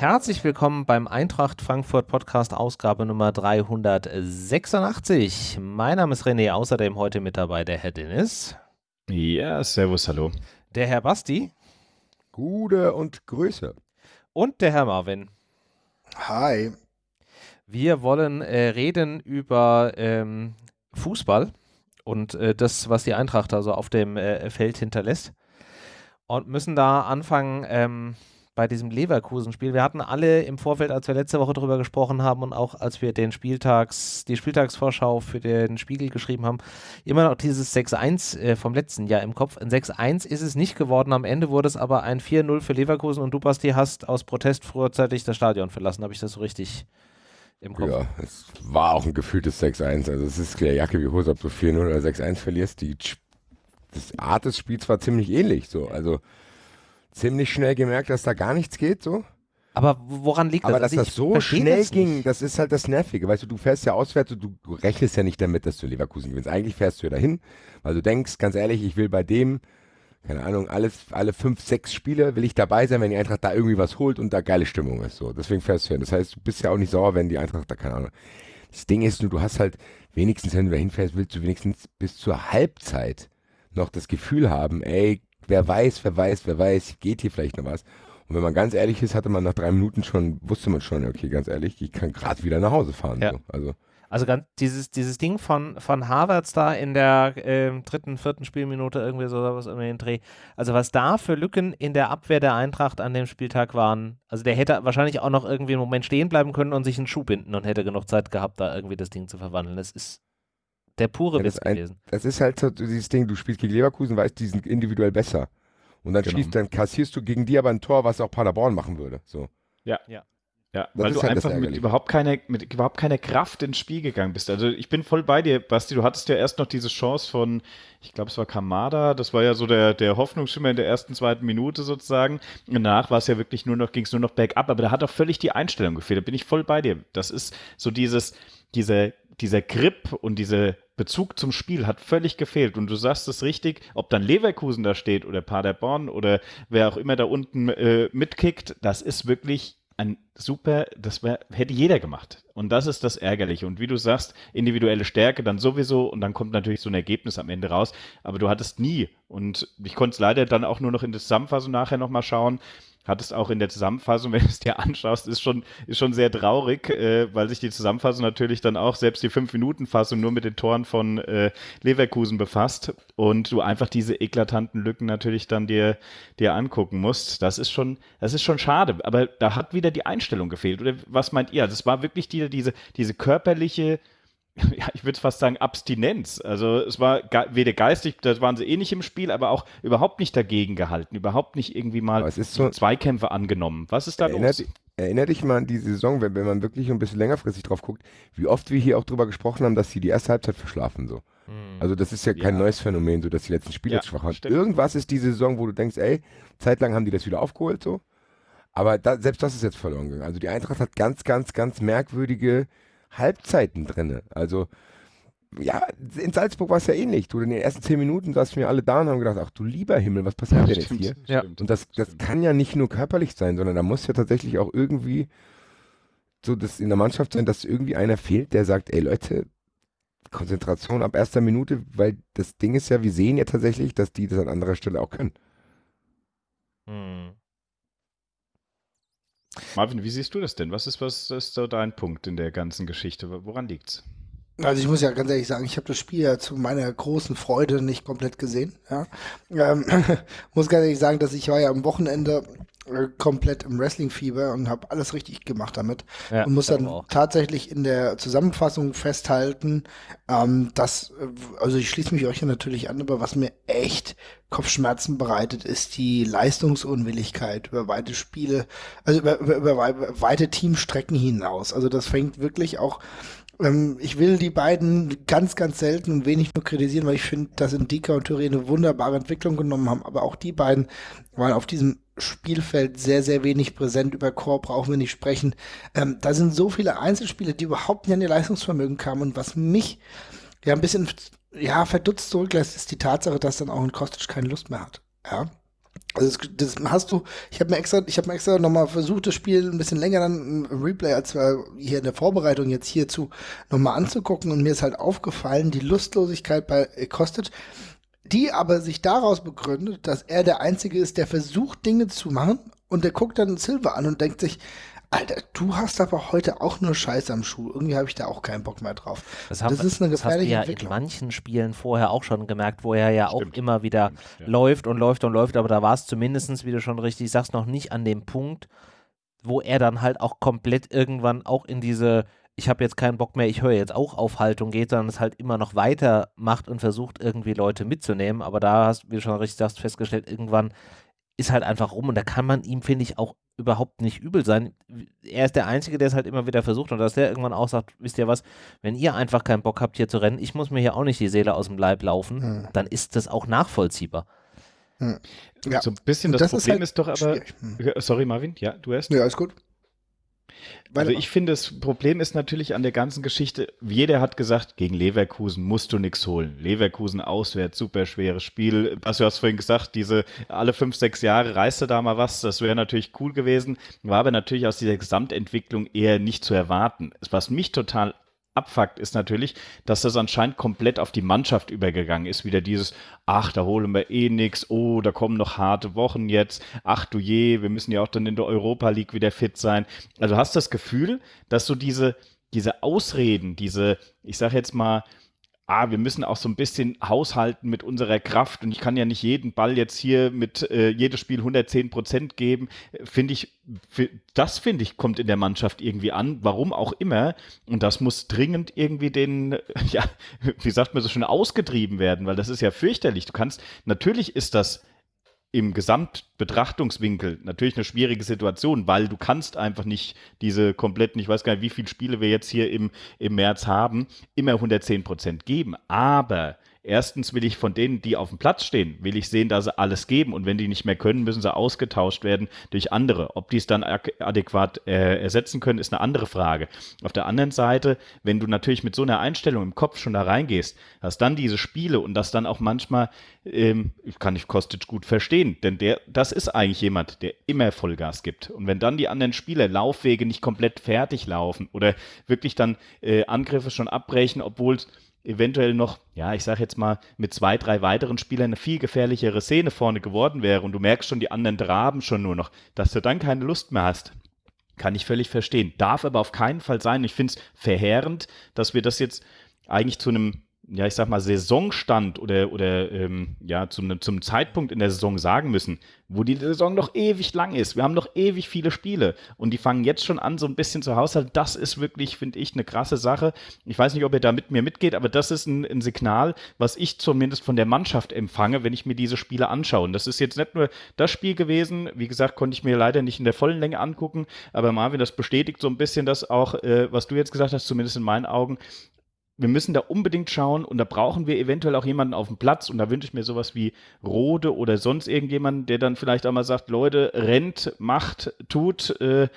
Herzlich willkommen beim Eintracht Frankfurt Podcast Ausgabe Nummer 386. Mein Name ist René, außerdem heute mit dabei der Herr Dennis. Ja, servus, hallo. Der Herr Basti. Gute und Grüße. Und der Herr Marvin. Hi. Wir wollen äh, reden über ähm, Fußball und äh, das, was die Eintracht also auf dem äh, Feld hinterlässt. Und müssen da anfangen ähm, bei diesem Leverkusen-Spiel. Wir hatten alle im Vorfeld, als wir letzte Woche darüber gesprochen haben und auch als wir den Spieltags, die Spieltagsvorschau für den Spiegel geschrieben haben, immer noch dieses 6-1 äh, vom letzten Jahr im Kopf. Ein 6-1 ist es nicht geworden. Am Ende wurde es aber ein 4-0 für Leverkusen und du, Basti, hast aus Protest frühzeitig das Stadion verlassen. Habe ich das so richtig im Kopf? Ja, es war auch ein gefühltes 6-1. Also es ist klar Jacke wie Hose, ob du 4-0 oder 6-1 verlierst. Die das Art des Spiels war ziemlich ähnlich. So. Also ziemlich schnell gemerkt, dass da gar nichts geht, so. Aber woran liegt das? Aber dass Also das so schnell das ging, das ist halt das Nervige. Weißt du, du fährst ja auswärts und du, rechnest ja nicht damit, dass du Leverkusen gewinnst. Eigentlich fährst du ja dahin, weil du denkst, ganz ehrlich, ich will bei dem, keine Ahnung, alles, alle fünf, sechs Spiele will ich dabei sein, wenn die Eintracht da irgendwie was holt und da geile Stimmung ist. So, deswegen fährst du hin. Das heißt, du bist ja auch nicht sauer, wenn die Eintracht da, keine Ahnung. Das Ding ist nur, du hast halt wenigstens, wenn du da hinfährst, willst du wenigstens bis zur Halbzeit noch das Gefühl haben, ey, wer weiß, wer weiß, wer weiß, geht hier vielleicht noch was. Und wenn man ganz ehrlich ist, hatte man nach drei Minuten schon, wusste man schon, okay, ganz ehrlich, ich kann gerade wieder nach Hause fahren. Ja. So. Also, Also ganz, dieses, dieses Ding von, von Harvards da in der ähm, dritten, vierten Spielminute irgendwie so was irgendwie den Dreh. Also was da für Lücken in der Abwehr der Eintracht an dem Spieltag waren. Also der hätte wahrscheinlich auch noch irgendwie einen Moment stehen bleiben können und sich einen Schuh binden und hätte genug Zeit gehabt, da irgendwie das Ding zu verwandeln. Das ist der pure Ja, das Witz ein- gewesen. das ist halt so dieses Ding, du spielst gegen Leverkusen, weißt, die sind individuell besser. Und dann Genau. schießt, dann kassierst du gegen die aber ein Tor, was auch Paderborn machen würde. So. Ja, Das weil du halt einfach mit überhaupt, keine, mit überhaupt keine Kraft ins Spiel gegangen bist. Also ich bin voll bei dir, Basti. Du hattest ja erst noch diese Chance von, ich glaube, es war Kamada. Das war ja so der, der Hoffnungsschimmer in der ersten, zweiten Minute sozusagen. Und danach war es ja wirklich nur noch, ging es nur noch bergab. Aber da hat auch völlig die Einstellung gefehlt. Da bin ich voll bei dir. Das ist so dieses, diese, dieser Grip und dieser Bezug zum Spiel hat völlig gefehlt. Und du sagst es richtig, ob dann Leverkusen da steht oder Paderborn oder wer auch immer da unten äh, mitkickt, das ist wirklich ein super, das wär, hätte jeder gemacht. Und das ist das Ärgerliche. Und wie du sagst, individuelle Stärke dann sowieso und dann kommt natürlich so ein Ergebnis am Ende raus. Aber du hattest nie, und ich konnte es leider dann auch nur noch in der Zusammenfassung nachher nochmal schauen, hattest auch in der Zusammenfassung, wenn du es dir anschaust, ist schon, ist schon sehr traurig, äh, weil sich die Zusammenfassung natürlich dann auch selbst die 5-Minuten-Fassung nur mit den Toren von äh, Leverkusen befasst und du einfach diese eklatanten Lücken natürlich dann dir, dir angucken musst. Das ist schon, das ist schon schade. Aber da hat wieder die Einstellung gefehlt. Oder was meint ihr? Das war wirklich die, diese, diese körperliche ja, ich würde fast sagen, Abstinenz. Also es war ge weder geistig, da waren sie eh nicht im Spiel, aber auch überhaupt nicht dagegen gehalten, überhaupt nicht irgendwie mal Aber es ist so- Zweikämpfe angenommen. Was ist da Erinnert, los? erinnert dich mal an die Saison, wenn, wenn man wirklich ein bisschen längerfristig drauf guckt, wie oft wir hier auch drüber gesprochen haben, dass sie die erste Halbzeit verschlafen. So. Also das ist ja kein Ja. neues Phänomen, so dass die letzten Spiele Ja, schwach waren. stimmt. Irgendwas ist die Saison, wo du denkst, ey, zeitlang haben die das wieder aufgeholt so. Aber da, selbst das ist jetzt verloren gegangen. Also die Eintracht hat ganz, ganz, ganz merkwürdige Halbzeiten drinne. Also ja, in Salzburg war es ja ähnlich. Du in den ersten zehn Minuten saßen wir alle da und haben gedacht, ach du lieber Himmel, was passiert denn jetzt hier? Ja. Und das, das kann ja nicht nur körperlich sein, sondern da muss ja tatsächlich auch irgendwie so das in der Mannschaft sein, dass irgendwie einer fehlt, der sagt, ey Leute, Konzentration ab erster Minute, weil das Ding ist ja, wir sehen ja tatsächlich, dass die das an anderer Stelle auch können. Hm. Marvin, wie siehst du das denn? Was ist, was ist so dein Punkt in der ganzen Geschichte? Woran liegt's? Also ich muss ja ganz ehrlich sagen, ich habe das Spiel ja zu meiner großen Freude nicht komplett gesehen. Ja. Ähm, muss ganz ehrlich sagen, dass ich war ja am Wochenende äh, komplett im Wrestling-Fieber und habe alles richtig gemacht damit. Ja, und muss dann auch. tatsächlich in der Zusammenfassung festhalten, ähm, dass, äh, also ich schließe mich euch ja natürlich an, aber was mir echt Kopfschmerzen bereitet, ist die Leistungsunwilligkeit über weite Spiele, also über, über, über wei- weite Teamstrecken hinaus. Also das fängt wirklich auch ähm, ich will die beiden ganz, ganz selten und wenig nur kritisieren, weil ich finde, dass Indika und Touré eine wunderbare Entwicklung genommen haben. Aber auch die beiden waren auf diesem Spielfeld sehr, sehr wenig präsent. Über Core brauchen wir nicht sprechen. Ähm, da sind so viele Einzelspiele, die überhaupt nicht an ihr Leistungsvermögen kamen. Und was mich ja ein bisschen ja, verdutzt zurücklässt, ist die Tatsache, dass dann auch ein Kostic keine Lust mehr hat. Ja. Also das, das hast du, ich habe mir extra, ich habe mir extra nochmal versucht, das Spiel ein bisschen länger dann im Replay, als wir hier in der Vorbereitung jetzt hierzu nochmal anzugucken und mir ist halt aufgefallen, die Lustlosigkeit bei Kostic, die aber sich daraus begründet, dass er der Einzige ist, der versucht, Dinge zu machen und der guckt dann Silver an und denkt sich, Alter, du hast aber heute auch nur Scheiß am Schuh. Irgendwie habe ich da auch keinen Bock mehr drauf. Das, haben, das ist eine gefährliche das hast du ja in manchen Spielen vorher auch schon gemerkt, wo er ja Stimmt. auch immer wieder Stimmt, ja. läuft und läuft und läuft, aber da war es zumindest, wie du schon richtig sagst, noch nicht an dem Punkt, wo er dann halt auch komplett irgendwann auch in diese ich habe jetzt keinen Bock mehr, ich höre jetzt auch auf Haltung geht, sondern es halt immer noch weitermacht und versucht irgendwie Leute mitzunehmen. Aber da hast, wie du schon richtig sagst, festgestellt, irgendwann ist halt einfach rum und da kann man ihm, finde ich, auch überhaupt nicht übel sein. Er ist der Einzige, der es halt immer wieder versucht und dass der irgendwann auch sagt, wisst ihr was, wenn ihr einfach keinen Bock habt, hier zu rennen, ich muss mir hier auch nicht die Seele aus dem Leib laufen, hm. dann ist das auch nachvollziehbar. Hm. Ja. So ein bisschen das, das Problem ist, halt ist doch aber, hm. sorry Marvin, ja, du erst. Ja, alles gut. Also ich finde, das Problem ist natürlich an der ganzen Geschichte, jeder hat gesagt, gegen Leverkusen musst du nichts holen. Leverkusen auswärts, super schweres Spiel. Was du hast vorhin gesagt, diese alle fünf, sechs Jahre reiste da mal was, das wäre natürlich cool gewesen, war aber natürlich aus dieser Gesamtentwicklung eher nicht zu erwarten. Was mich total abfuckt, ist natürlich, dass das anscheinend komplett auf die Mannschaft übergegangen ist. Wieder dieses, ach, da holen wir eh nichts, oh, da kommen noch harte Wochen jetzt, ach du je, wir müssen ja auch dann in der Europa League wieder fit sein. Also hast du das Gefühl, dass so diese, diese Ausreden, diese, ich sag jetzt mal, ah, wir müssen auch so ein bisschen haushalten mit unserer Kraft. Und ich kann ja nicht jeden Ball jetzt hier mit äh, jedes Spiel 110 Prozent geben, finde ich, das finde ich, kommt in der Mannschaft irgendwie an, warum auch immer. Und das muss dringend irgendwie den, ja, wie sagt man so schön, ausgetrieben werden, weil das ist ja fürchterlich. Du kannst, natürlich ist das im Gesamtbetrachtungswinkel natürlich eine schwierige Situation, weil du kannst einfach nicht diese kompletten, ich weiß gar nicht, wie viele Spiele wir jetzt hier im, im März haben, immer 110 Prozent geben. Aber Erstens will ich von denen, die auf dem Platz stehen, will ich sehen, dass sie alles geben und wenn die nicht mehr können, müssen sie ausgetauscht werden durch andere. Ob die es dann adäquat äh, ersetzen können, ist eine andere Frage. Auf der anderen Seite, wenn du natürlich mit so einer Einstellung im Kopf schon da reingehst, hast dann diese Spiele und das dann auch manchmal, ähm, kann ich Kostic gut verstehen, denn der, das ist eigentlich jemand, der immer Vollgas gibt. Und wenn dann die anderen Spieler Laufwege nicht komplett fertig laufen oder wirklich dann äh, Angriffe schon abbrechen, obwohl es eventuell noch, ja, ich sage jetzt mal, mit zwei, drei weiteren Spielern eine viel gefährlichere Szene vorne geworden wäre und du merkst schon, die anderen traben schon nur noch, dass du dann keine Lust mehr hast. Kann ich völlig verstehen. Darf aber auf keinen Fall sein. Ich finde es verheerend, dass wir das jetzt eigentlich zu einem ja, ich sag mal, Saisonstand oder, oder ähm, ja, zum, zum Zeitpunkt in der Saison sagen müssen, wo die Saison noch ewig lang ist. Wir haben noch ewig viele Spiele und die fangen jetzt schon an, so ein bisschen zu haushalten. Das ist wirklich, finde ich, eine krasse Sache. Ich weiß nicht, ob ihr da mit mir mitgeht, aber das ist ein, ein, Signal, was ich zumindest von der Mannschaft empfange, wenn ich mir diese Spiele anschaue. Und das ist jetzt nicht nur das Spiel gewesen. Wie gesagt, konnte ich mir leider nicht in der vollen Länge angucken, aber Marvin, das bestätigt so ein bisschen das auch, äh, was du jetzt gesagt hast, zumindest in meinen Augen, wir müssen da unbedingt schauen und da brauchen wir eventuell auch jemanden auf dem Platz und da wünsche ich mir sowas wie Rode oder sonst irgendjemanden, der dann vielleicht auch mal sagt, Leute, rennt, macht, tut. Äh,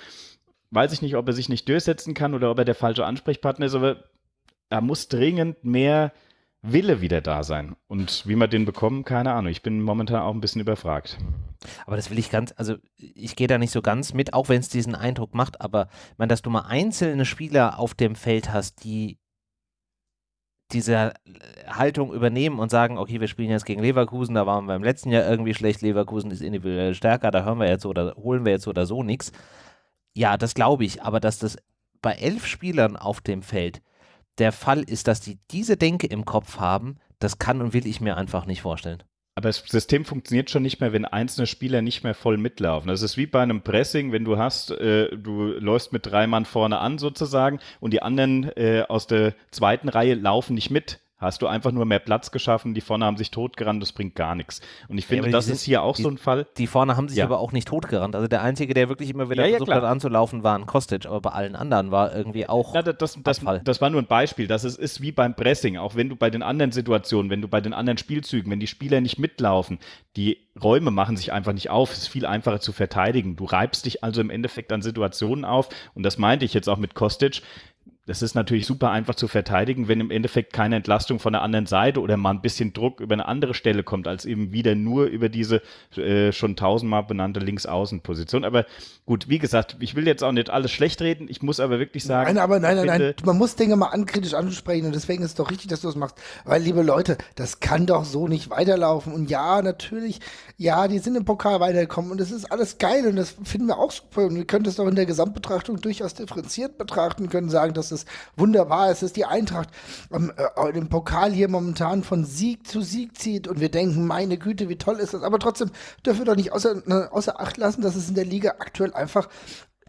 weiß ich nicht, ob er sich nicht durchsetzen kann oder ob er der falsche Ansprechpartner ist, aber er muss dringend mehr Wille wieder da sein. Und wie wir den bekommen, keine Ahnung. Ich bin momentan auch ein bisschen überfragt. Aber das will ich ganz, also ich gehe da nicht so ganz mit, auch wenn es diesen Eindruck macht, aber ich meine, dass du mal einzelne Spieler auf dem Feld hast, die diese äh, Haltung übernehmen und sagen, okay, wir spielen jetzt gegen Leverkusen, da waren wir im letzten Jahr irgendwie schlecht, Leverkusen ist individuell stärker, da hören wir jetzt oder holen wir jetzt oder so nichts. Ja, das glaube ich, aber dass das bei elf Spielern auf dem Feld der Fall ist, dass die diese Denke im Kopf haben, das kann und will ich mir einfach nicht vorstellen. Aber das System funktioniert schon nicht mehr, wenn einzelne Spieler nicht mehr voll mitlaufen. Das ist wie bei einem Pressing, wenn du hast, äh, du läufst mit drei Mann vorne an sozusagen und die anderen äh, aus der zweiten Reihe laufen nicht mit hast du einfach nur mehr Platz geschaffen, die vorne haben sich totgerannt, das bringt gar nichts. Und ich finde, ja, das sind, ist hier auch die, so ein Fall. Die vorne haben sich ja. aber auch nicht totgerannt. Also der Einzige, der wirklich immer wieder ja, versucht hat anzulaufen, war ein Kostic, aber bei allen anderen war irgendwie auch. Ja, das, das, das, war nur ein Beispiel. Das ist, ist wie beim Pressing, auch wenn du bei den anderen Situationen, wenn du bei den anderen Spielzügen, wenn die Spieler nicht mitlaufen, die Räume machen sich einfach nicht auf. Es ist viel einfacher zu verteidigen. Du reibst dich also im Endeffekt an Situationen auf. Und das meinte ich jetzt auch mit Kostic das ist natürlich super einfach zu verteidigen, wenn im Endeffekt keine Entlastung von der anderen Seite oder mal ein bisschen Druck über eine andere Stelle kommt, als eben wieder nur über diese äh, schon tausendmal benannte Linksaußenposition. Aber gut, wie gesagt, ich will jetzt auch nicht alles schlecht reden. Ich muss aber wirklich sagen. Nein, aber nein, nein, nein. Man muss Dinge mal ankritisch ansprechen und deswegen ist es doch richtig, dass du das machst. Weil, liebe Leute, das kann doch so nicht weiterlaufen. Und ja, natürlich, ja, die sind im Pokal weitergekommen und das ist alles geil und das finden wir auch super. Und wir können das doch in der Gesamtbetrachtung durchaus differenziert betrachten, können sagen, dass es wunderbar ist, dass die Eintracht ähm, äh, im Pokal hier momentan von Sieg zu Sieg zieht und wir denken, meine Güte, wie toll ist das. Aber trotzdem dürfen wir doch nicht außer, äh, außer Acht lassen, dass es in der Liga aktuell einfach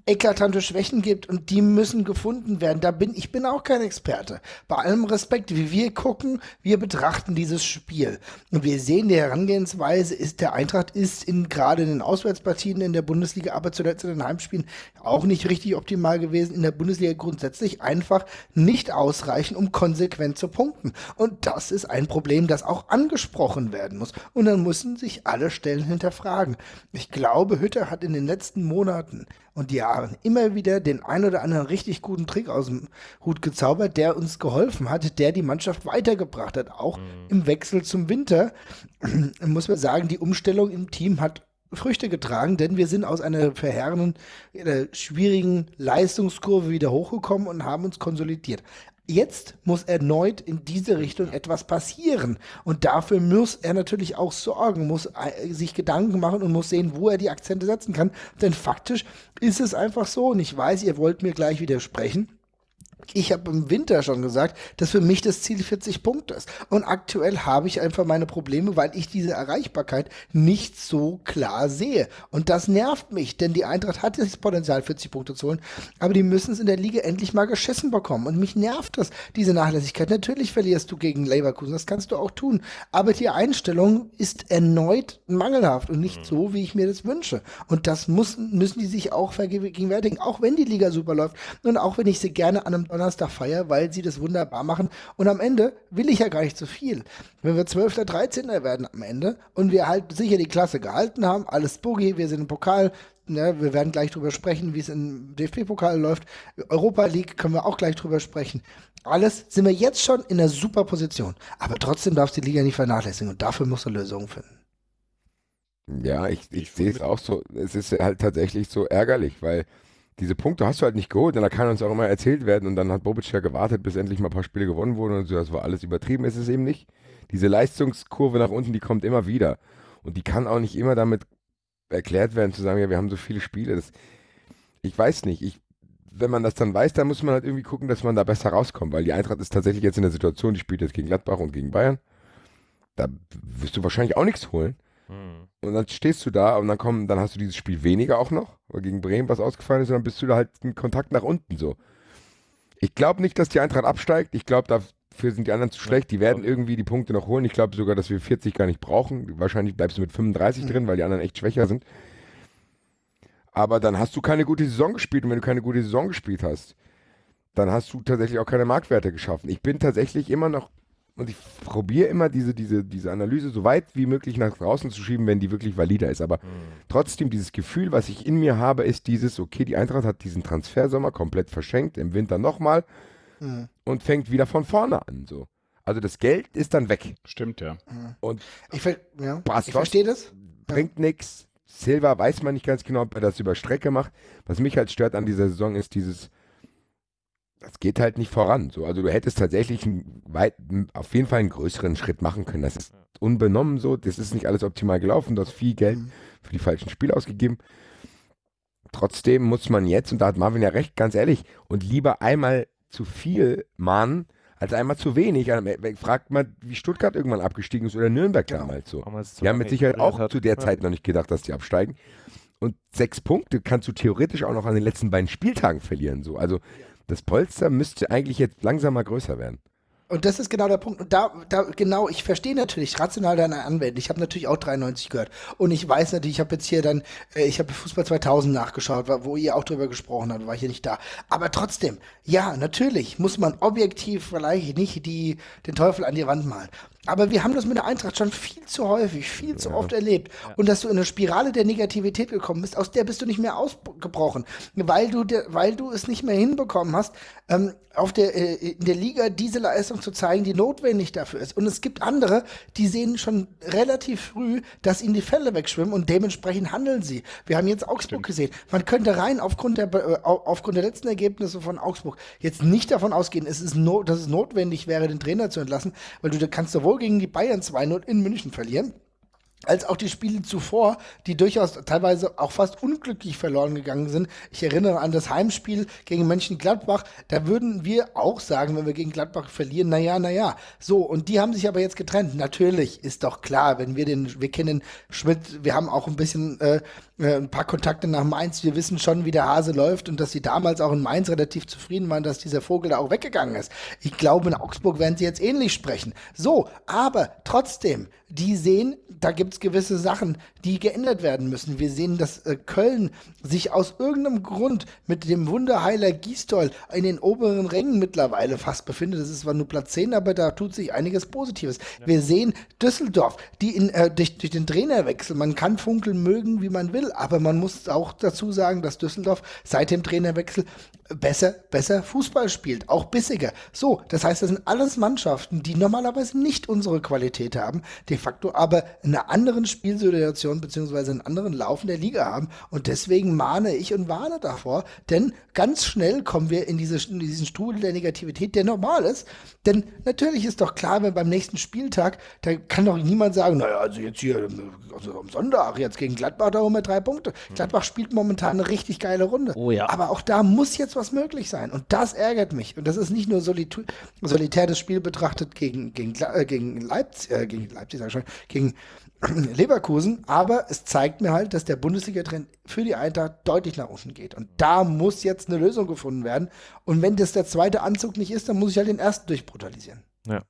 eklatante Schwächen gibt und die müssen gefunden werden. Da bin ich bin auch kein Experte. Bei allem Respekt, wie wir gucken, wir betrachten dieses Spiel und wir sehen die Herangehensweise ist der Eintracht ist in gerade in den Auswärtspartien in der Bundesliga, aber zuletzt in den Heimspielen auch nicht richtig optimal gewesen. In der Bundesliga grundsätzlich einfach nicht ausreichen, um konsequent zu punkten. Und das ist ein Problem, das auch angesprochen werden muss. Und dann müssen sich alle Stellen hinterfragen. Ich glaube, Hütter hat in den letzten Monaten und Jahren immer wieder den ein oder anderen richtig guten Trick aus dem Hut gezaubert, der uns geholfen hat, der die Mannschaft weitergebracht hat. Auch mhm. im Wechsel zum Winter muss man sagen, die Umstellung im Team hat Früchte getragen, denn wir sind aus einer verheerenden, äh, schwierigen Leistungskurve wieder hochgekommen und haben uns konsolidiert. Jetzt muss erneut in diese Richtung etwas passieren. Und dafür muss er natürlich auch sorgen, muss äh, sich Gedanken machen und muss sehen, wo er die Akzente setzen kann. Denn faktisch ist es einfach so, und ich weiß, ihr wollt mir gleich widersprechen. Ich habe im Winter schon gesagt, dass für mich das Ziel 40 Punkte ist. Und aktuell habe ich einfach meine Probleme, weil ich diese Erreichbarkeit nicht so klar sehe. Und das nervt mich, denn die Eintracht hat das Potenzial, 40 Punkte zu holen. Aber die müssen es in der Liga endlich mal geschissen bekommen. Und mich nervt das, diese Nachlässigkeit. Natürlich verlierst du gegen Leverkusen, das kannst du auch tun. Aber die Einstellung ist erneut mangelhaft und nicht so, wie ich mir das wünsche. Und das muss, müssen die sich auch vergegenwärtigen, auch wenn die Liga super läuft. Und auch wenn ich sie gerne an einem Donnerstag feier, weil sie das wunderbar machen. Und am Ende will ich ja gar nicht so viel. Wenn wir 12. oder 13. werden am Ende und wir halt sicher die Klasse gehalten haben, alles Boogie, wir sind im Pokal, ja, wir werden gleich drüber sprechen, wie es im DFB-Pokal läuft. Europa League können wir auch gleich drüber sprechen. Alles sind wir jetzt schon in einer super Position. Aber trotzdem darf die Liga nicht vernachlässigen und dafür muss er Lösungen finden. Ja, ich, ich sehe es auch so. Es ist halt tatsächlich so ärgerlich, weil diese Punkte hast du halt nicht geholt und da kann uns auch immer erzählt werden und dann hat Bobic ja gewartet, bis endlich mal ein paar Spiele gewonnen wurden und so, das war alles übertrieben, ist es eben nicht. Diese Leistungskurve nach unten, die kommt immer wieder und die kann auch nicht immer damit erklärt werden, zu sagen, ja, wir haben so viele Spiele. Das, ich weiß nicht, ich, wenn man das dann weiß, dann muss man halt irgendwie gucken, dass man da besser rauskommt, weil die Eintracht ist tatsächlich jetzt in der Situation, die spielt jetzt gegen Gladbach und gegen Bayern. Da wirst du wahrscheinlich auch nichts holen. Hm. Und dann stehst du da und dann kommen, dann hast du dieses Spiel weniger auch noch, weil gegen Bremen was ausgefallen ist, und dann bist du da halt in Kontakt nach unten so. Ich glaube nicht, dass die Eintracht absteigt. Ich glaube, dafür sind die anderen zu schlecht. Die werden irgendwie die Punkte noch holen. Ich glaube sogar, dass wir 40 gar nicht brauchen. Wahrscheinlich bleibst du mit 35 mhm. drin, weil die anderen echt schwächer sind. Aber dann hast du keine gute Saison gespielt. Und wenn du keine gute Saison gespielt hast, dann hast du tatsächlich auch keine Marktwerte geschaffen. Ich bin tatsächlich immer noch und ich probiere immer diese, diese, diese Analyse so weit wie möglich nach draußen zu schieben, wenn die wirklich valider ist. Aber mhm. trotzdem, dieses Gefühl, was ich in mir habe, ist dieses, okay, die Eintracht hat diesen Transfersommer komplett verschenkt, im Winter nochmal mhm. und fängt wieder von vorne an. So. Also das Geld ist dann weg. Stimmt, ja. Mhm. Und ich, ver ja. ich verstehe das. Bringt ja. nichts. Silva weiß man nicht ganz genau, ob er das über Strecke macht. Was mich halt stört an dieser Saison ist dieses, das geht halt nicht voran. So, also du hättest tatsächlich einen weit, auf jeden Fall einen größeren Schritt machen können. Das ist unbenommen so. Das ist nicht alles optimal gelaufen. Du hast viel Geld mhm. für die falschen Spiele ausgegeben. Trotzdem muss man jetzt, und da hat Marvin ja recht, ganz ehrlich, und lieber einmal zu viel mahnen, als einmal zu wenig. Fragt mal, wie Stuttgart irgendwann abgestiegen ist oder Nürnberg genau. damals so. Die haben mit Sicherheit auch zu der Zeit noch nicht gedacht, dass die absteigen. Und sechs Punkte kannst du theoretisch auch noch an den letzten beiden Spieltagen verlieren. So. Also das Polster müsste eigentlich jetzt langsam mal größer werden. Und das ist genau der Punkt. Und da, da genau, ich verstehe natürlich rational deine Anwendung. Ich habe natürlich auch 93 gehört. Und ich weiß natürlich, ich habe jetzt hier dann, äh, ich habe Fußball 2000 nachgeschaut, wo ihr auch drüber gesprochen habt, war ich hier nicht da. Aber trotzdem, ja, natürlich muss man objektiv vielleicht nicht die, den Teufel an die Wand malen. Aber wir haben das mit der Eintracht schon viel zu häufig, viel zu oft erlebt. Und dass du in eine Spirale der Negativität gekommen bist, aus der bist du nicht mehr ausgebrochen, weil du, der, weil du es nicht mehr hinbekommen hast, ähm, auf der, äh, in der Liga diese Leistung zu zeigen, die notwendig dafür ist. Und es gibt andere, die sehen schon relativ früh, dass ihnen die Fälle wegschwimmen und dementsprechend handeln sie. Wir haben jetzt Augsburg gesehen. Man könnte rein aufgrund der, äh, au- aufgrund der letzten Ergebnisse von Augsburg jetzt nicht davon ausgehen, es ist no, dass es notwendig wäre, den Trainer zu entlassen, weil du da kannst sowohl gegen die Bayern 2-0 in München verlieren, als auch die Spiele zuvor, die durchaus teilweise auch fast unglücklich verloren gegangen sind. Ich erinnere an das Heimspiel gegen Mönchengladbach. Da würden wir auch sagen, wenn wir gegen Gladbach verlieren, naja, naja. So, und die haben sich aber jetzt getrennt. Natürlich ist doch klar, wenn wir den, wir kennen Schmidt, wir haben auch ein bisschen äh, äh, ein paar Kontakte nach Mainz. Wir wissen schon, wie der Hase läuft und dass sie damals auch in Mainz relativ zufrieden waren, dass dieser Vogel da auch weggegangen ist. Ich glaube, in Augsburg werden sie jetzt ähnlich sprechen. So, aber trotzdem, die sehen, da gibt es gewisse Sachen, die geändert werden müssen. Wir sehen, dass äh, Köln sich aus irgendeinem Grund mit dem Wunderheiler Gisdol in den oberen Rängen mittlerweile fast befindet. Das ist zwar nur Platz 10, aber da tut sich einiges Positives. Wir sehen Düsseldorf, die in, äh, durch, durch den Trainerwechsel, man kann Funkeln mögen, wie man will, aber man muss auch dazu sagen, dass Düsseldorf seit dem Trainerwechsel besser, besser Fußball spielt, auch bissiger. So, das heißt, das sind alles Mannschaften, die normalerweise nicht unsere Qualität haben, de facto aber in einer anderen Spielsituation beziehungsweise einen anderen Laufen der Liga haben und deswegen mahne ich und warne davor, denn ganz schnell kommen wir in, diese, in diesen Strudel der Negativität, der normal ist, denn natürlich ist doch klar, wenn beim nächsten Spieltag, da kann doch niemand sagen, naja, also jetzt hier, also am Sonntag, jetzt gegen Gladbach, da holen wir drei Punkte. Gladbach spielt momentan eine richtig geile Runde. Oh ja. Aber auch da muss jetzt was möglich sein. Und das ärgert mich. Und das ist nicht nur solitu- solitär das Spiel betrachtet gegen, gegen, äh, gegen Leipzig, äh, gegen Leipzig, sag ich schon, gegen Leverkusen, aber es zeigt mir halt, dass der Bundesliga-Trend für die Eintracht deutlich nach unten geht. Und da muss jetzt eine Lösung gefunden werden. Und wenn das der zweite Anzug nicht ist, dann muss ich halt den ersten durchbrutalisieren. Ja.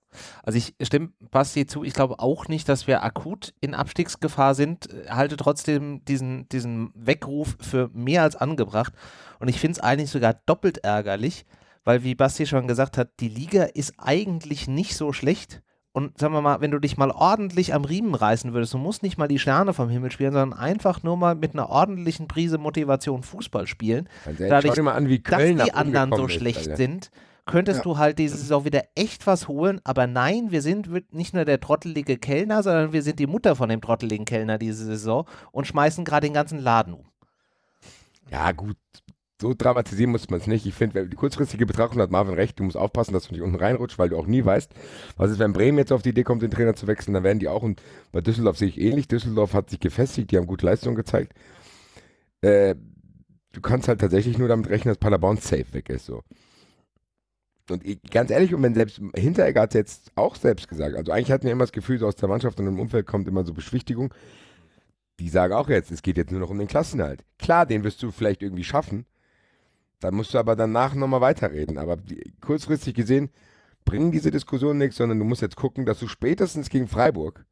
Also ich stimme Basti zu, ich glaube auch nicht, dass wir akut in Abstiegsgefahr sind, halte trotzdem diesen, diesen Weckruf für mehr als angebracht und ich finde es eigentlich sogar doppelt ärgerlich, weil wie Basti schon gesagt hat, die Liga ist eigentlich nicht so schlecht und sagen wir mal, wenn du dich mal ordentlich am Riemen reißen würdest, du musst nicht mal die Sterne vom Himmel spielen, sondern einfach nur mal mit einer ordentlichen Prise Motivation Fußball spielen, ehrlich, Dadurch, schau dir mal an, wie dass die anderen so ist, schlecht Alter. sind, könntest Ja. du halt diese Saison wieder echt was holen. Aber nein, wir sind nicht nur der trottelige Kellner, sondern wir sind die Mutter von dem trotteligen Kellner diese Saison und schmeißen gerade den ganzen Laden um. Ja, gut. So dramatisieren muss man es nicht. Ich finde, die kurzfristige Betrachtung hat Marvin recht. Du musst aufpassen, dass du nicht unten reinrutscht, weil du auch nie weißt, was ist, wenn Bremen jetzt auf die Idee kommt, den Trainer zu wechseln, dann werden die auch. Und bei Düsseldorf sehe ich ähnlich. Düsseldorf hat sich gefestigt, die haben gute Leistung gezeigt. Äh, du kannst halt tatsächlich nur damit rechnen, dass Paderborn safe weg ist. So. Und ich, ganz ehrlich, und wenn selbst Hinteregger hat es jetzt auch selbst gesagt, also eigentlich hatten wir immer das Gefühl, so aus der Mannschaft und im Umfeld kommt immer so Beschwichtigung. Die sagen auch jetzt, es geht jetzt nur noch um den Klassenhalt. Klar, den wirst du vielleicht irgendwie schaffen. Dann musst du aber danach nochmal weiterreden. Aber die, kurzfristig gesehen bringen diese Diskussionen nichts, sondern du musst jetzt gucken, dass du spätestens gegen Freiburg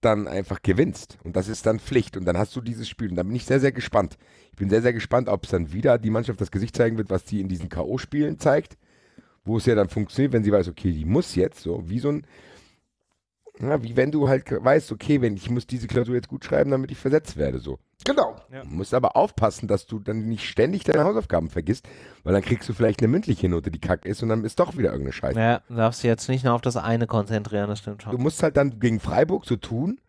dann einfach gewinnst. Und das ist dann Pflicht. Und dann hast du dieses Spiel. Und da bin ich sehr, sehr gespannt. Ich bin sehr, sehr gespannt, ob es dann wieder die Mannschaft das Gesicht zeigen wird, was die in diesen K.O.-Spielen zeigt. Wo es ja dann funktioniert, wenn sie weiß, okay, die muss jetzt so, wie so ein, ja, wie wenn du halt weißt, okay, wenn ich muss diese Klausur jetzt gut schreiben, damit ich versetzt werde, so. Genau. Du musst aber aufpassen, dass du dann nicht ständig deine Hausaufgaben vergisst, weil dann kriegst du vielleicht eine mündliche Note, die kack ist und dann ist doch wieder irgendeine Scheiße. Ja, du darfst dich jetzt nicht nur auf das eine konzentrieren, das stimmt Du schon. musst halt dann gegen Freiburg so tun,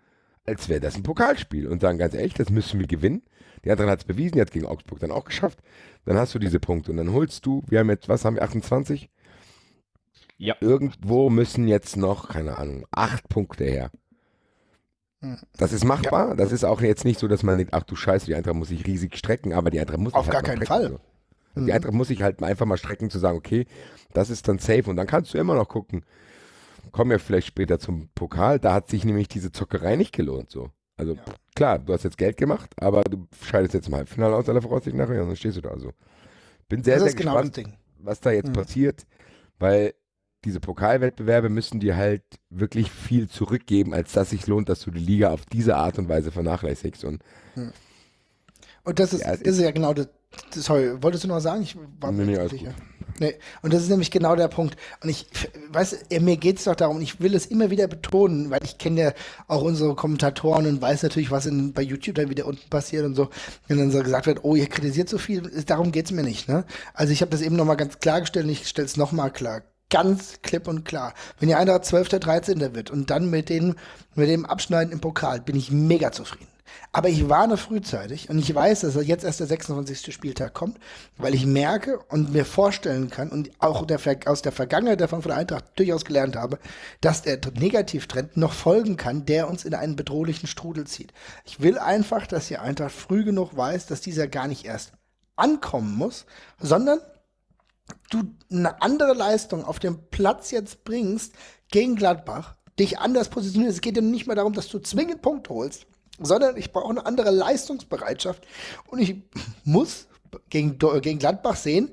als wäre das ein Pokalspiel und sagen ganz ehrlich, das müssen wir gewinnen. Die anderen hat es bewiesen, die hat gegen Augsburg dann auch geschafft. Dann hast du diese Punkte und dann holst du, wir haben jetzt, was haben wir, 28? Ja. Irgendwo müssen jetzt noch, keine Ahnung, acht Punkte her. Hm. Das ist machbar. Das ist auch jetzt nicht so, dass man denkt, ach du Scheiße, die Eintracht muss sich riesig strecken, aber die Eintracht muss Auf sich gar halt mal keinen strecken, Fall. So. Mhm. Die Eintracht muss sich halt einfach mal strecken, zu sagen, okay, das ist dann safe. Und dann kannst du immer noch gucken, kommen wir vielleicht später zum Pokal, da hat sich nämlich diese Zockerei nicht gelohnt. So. Also klar, du hast jetzt Geld gemacht, aber du scheidest jetzt im Halbfinale aus aller Voraussicht nachher und dann stehst du da so. Bin sehr, das sehr ist genau das gespannt, Ding. was da jetzt Mhm. passiert, weil diese Pokalwettbewerbe müssen dir halt wirklich viel zurückgeben, als dass sich lohnt, dass du die Liga auf diese Art und Weise vernachlässigst. Und Und das ist, Ja, ist ja genau das. Sorry, wolltest du noch sagen? Ich war mir nee, nicht sicher. Nee, und das ist nämlich genau der Punkt. Und ich weiß, mir geht es doch darum, ich will es immer wieder betonen, weil ich kenne ja auch unsere Kommentatoren und weiß natürlich, was in, bei YouTube dann wieder unten passiert und so. Wenn dann so gesagt wird, oh, ihr kritisiert so viel, darum geht es mir nicht. Ne? Also ich habe das eben nochmal ganz klargestellt und ich stelle es nochmal klar. Ganz klipp und klar. Wenn ihr einer 12., 13. wird und dann mit, den, mit dem Abschneiden im Pokal, bin ich mega zufrieden. Aber ich warne frühzeitig und ich weiß, dass jetzt erst der 26. Spieltag kommt, weil ich merke und mir vorstellen kann und auch der, aus der Vergangenheit der Frankfurter Eintracht durchaus gelernt habe, dass der Negativtrend noch folgen kann, der uns in einen bedrohlichen Strudel zieht. Ich will einfach, dass die Eintracht früh genug weiß, dass dieser gar nicht erst ankommen muss, sondern du eine andere Leistung auf dem Platz jetzt bringst gegen Gladbach, dich anders positionierst. Es geht ja nicht mehr darum, dass du zwingend Punkte holst, sondern ich brauche eine andere Leistungsbereitschaft und ich muss gegen, gegen Gladbach sehen,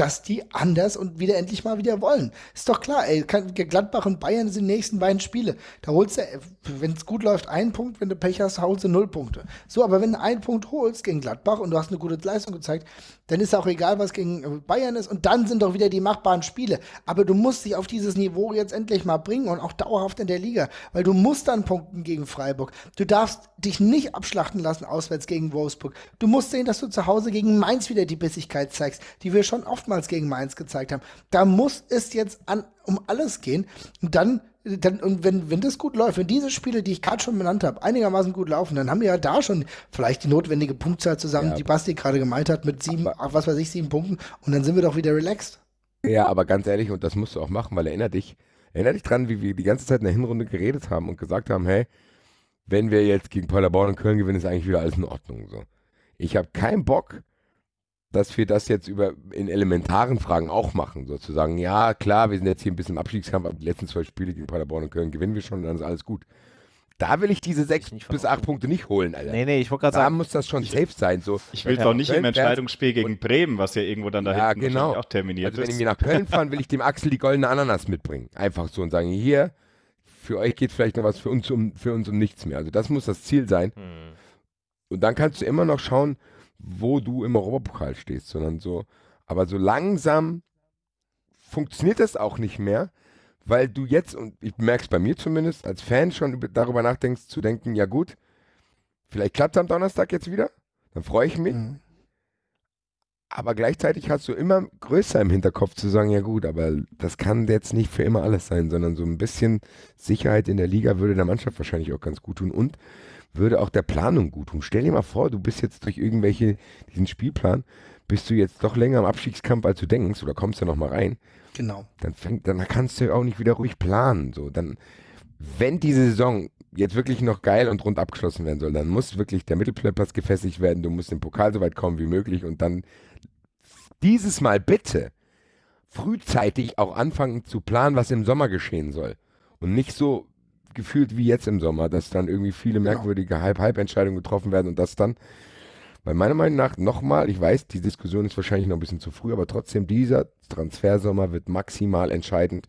dass die anders und wieder endlich mal wieder wollen. Ist doch klar, ey, Gladbach und Bayern sind die nächsten beiden Spiele. Da holst du, wenn es gut läuft, einen Punkt, wenn du Pech hast, holst du null Punkte. So, aber wenn du einen Punkt holst gegen Gladbach und du hast eine gute Leistung gezeigt, dann ist auch egal, was gegen Bayern ist und dann sind doch wieder die machbaren Spiele. Aber du musst dich auf dieses Niveau jetzt endlich mal bringen und auch dauerhaft in der Liga, weil du musst dann punkten gegen Freiburg. Du darfst dich nicht abschlachten lassen auswärts gegen Wolfsburg. Du musst sehen, dass du zu Hause gegen Mainz wieder die Bissigkeit zeigst, die wir schon oft oftmals gegen Mainz gezeigt haben. Da muss es jetzt an, um alles gehen. Und dann, dann und wenn, wenn das gut läuft, wenn diese Spiele, die ich gerade schon benannt habe, einigermaßen gut laufen, dann haben wir ja da schon vielleicht die notwendige Punktzahl zusammen, ja. die Basti gerade gemeint hat, mit sieben, aber, was weiß ich, sieben Punkten. Und dann sind wir doch wieder relaxed. Ja, aber ganz ehrlich, und das musst du auch machen, weil erinner dich, erinner dich dran, wie wir die ganze Zeit in der Hinrunde geredet haben und gesagt haben, hey, wenn wir jetzt gegen Paderborn und Köln gewinnen, ist eigentlich wieder alles in Ordnung. So. Ich habe keinen Bock, dass wir das jetzt über in elementaren Fragen auch machen, sozusagen. Ja, klar, wir sind jetzt hier ein bisschen im Abstiegskampf, aber die letzten zwei Spiele gegen Paderborn und Köln gewinnen wir schon, dann ist alles gut. Da will ich diese sechs bis acht Punkte nicht holen, Alter. Nee, nee, ich wollte gerade sagen. Da muss das schon safe sein. So. Ich will ja. doch nicht Köln im Entscheidungsspiel gegen Bremen, was ja irgendwo dann da ja, genau. auch terminiert also, ist. wenn wir nach Köln fahren, will ich dem Axel die goldene Ananas mitbringen. Einfach so und sagen, hier, für euch geht vielleicht noch was, für uns um, für uns um nichts mehr. Also das muss das Ziel sein. Hm. Und dann kannst du immer noch schauen, wo du im Europapokal stehst, sondern so, aber so langsam funktioniert das auch nicht mehr, weil du jetzt, und ich merke es bei mir zumindest, als Fan schon darüber nachdenkst, zu denken, ja gut, vielleicht klappt es am Donnerstag jetzt wieder, dann freue ich mich. Mhm. Aber gleichzeitig hast du immer größer im Hinterkopf zu sagen, ja gut, aber das kann jetzt nicht für immer alles sein, sondern so ein bisschen Sicherheit in der Liga würde der Mannschaft wahrscheinlich auch ganz gut tun. Und würde auch der Planung gut tun. Stell dir mal vor, du bist jetzt durch irgendwelche, diesen Spielplan, bist du jetzt doch länger im Abstiegskampf, als du denkst, oder kommst du noch mal rein. Genau. Dann fängt, dann kannst du auch nicht wieder ruhig planen. So, dann, wenn diese Saison jetzt wirklich noch geil und rund abgeschlossen werden soll, dann muss wirklich der Mittelplatz gefestigt werden. Du musst im Pokal so weit kommen wie möglich und dann dieses Mal bitte frühzeitig auch anfangen zu planen, was im Sommer geschehen soll. Und nicht so gefühlt wie jetzt im Sommer, dass dann irgendwie viele genau. merkwürdige Halb-Halb-Entscheidungen getroffen werden und das dann, bei meiner Meinung nach, nochmal, ich weiß, die Diskussion ist wahrscheinlich noch ein bisschen zu früh, aber trotzdem, dieser Transfersommer wird maximal entscheidend,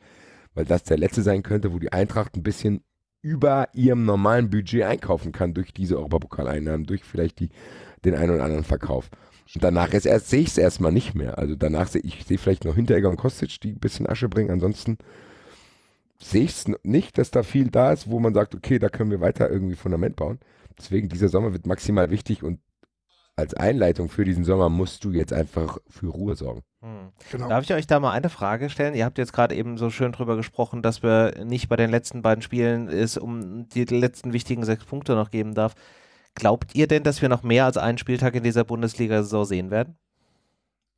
weil das der letzte sein könnte, wo die Eintracht ein bisschen über ihrem normalen Budget einkaufen kann durch diese Europapokaleinnahmen, durch vielleicht die, den einen oder anderen Verkauf. Und danach ist erst, sehe ich es erstmal nicht mehr. Also danach sehe ich sehe vielleicht noch Hinteregger und Kostic, die ein bisschen Asche bringen. Ansonsten sehe ich es nicht, dass da viel da ist, wo man sagt, okay, da können wir weiter irgendwie Fundament bauen. Deswegen, dieser Sommer wird maximal wichtig und als Einleitung für diesen Sommer musst du jetzt einfach für Ruhe sorgen. Hm. Genau. Darf ich euch da mal eine Frage stellen? Ihr habt jetzt gerade eben so schön drüber gesprochen, dass wir nicht bei den letzten beiden Spielen es um die letzten wichtigen sechs Punkte noch geben darf. Glaubt ihr denn, dass wir noch mehr als einen Spieltag in dieser Bundesliga-Saison sehen werden?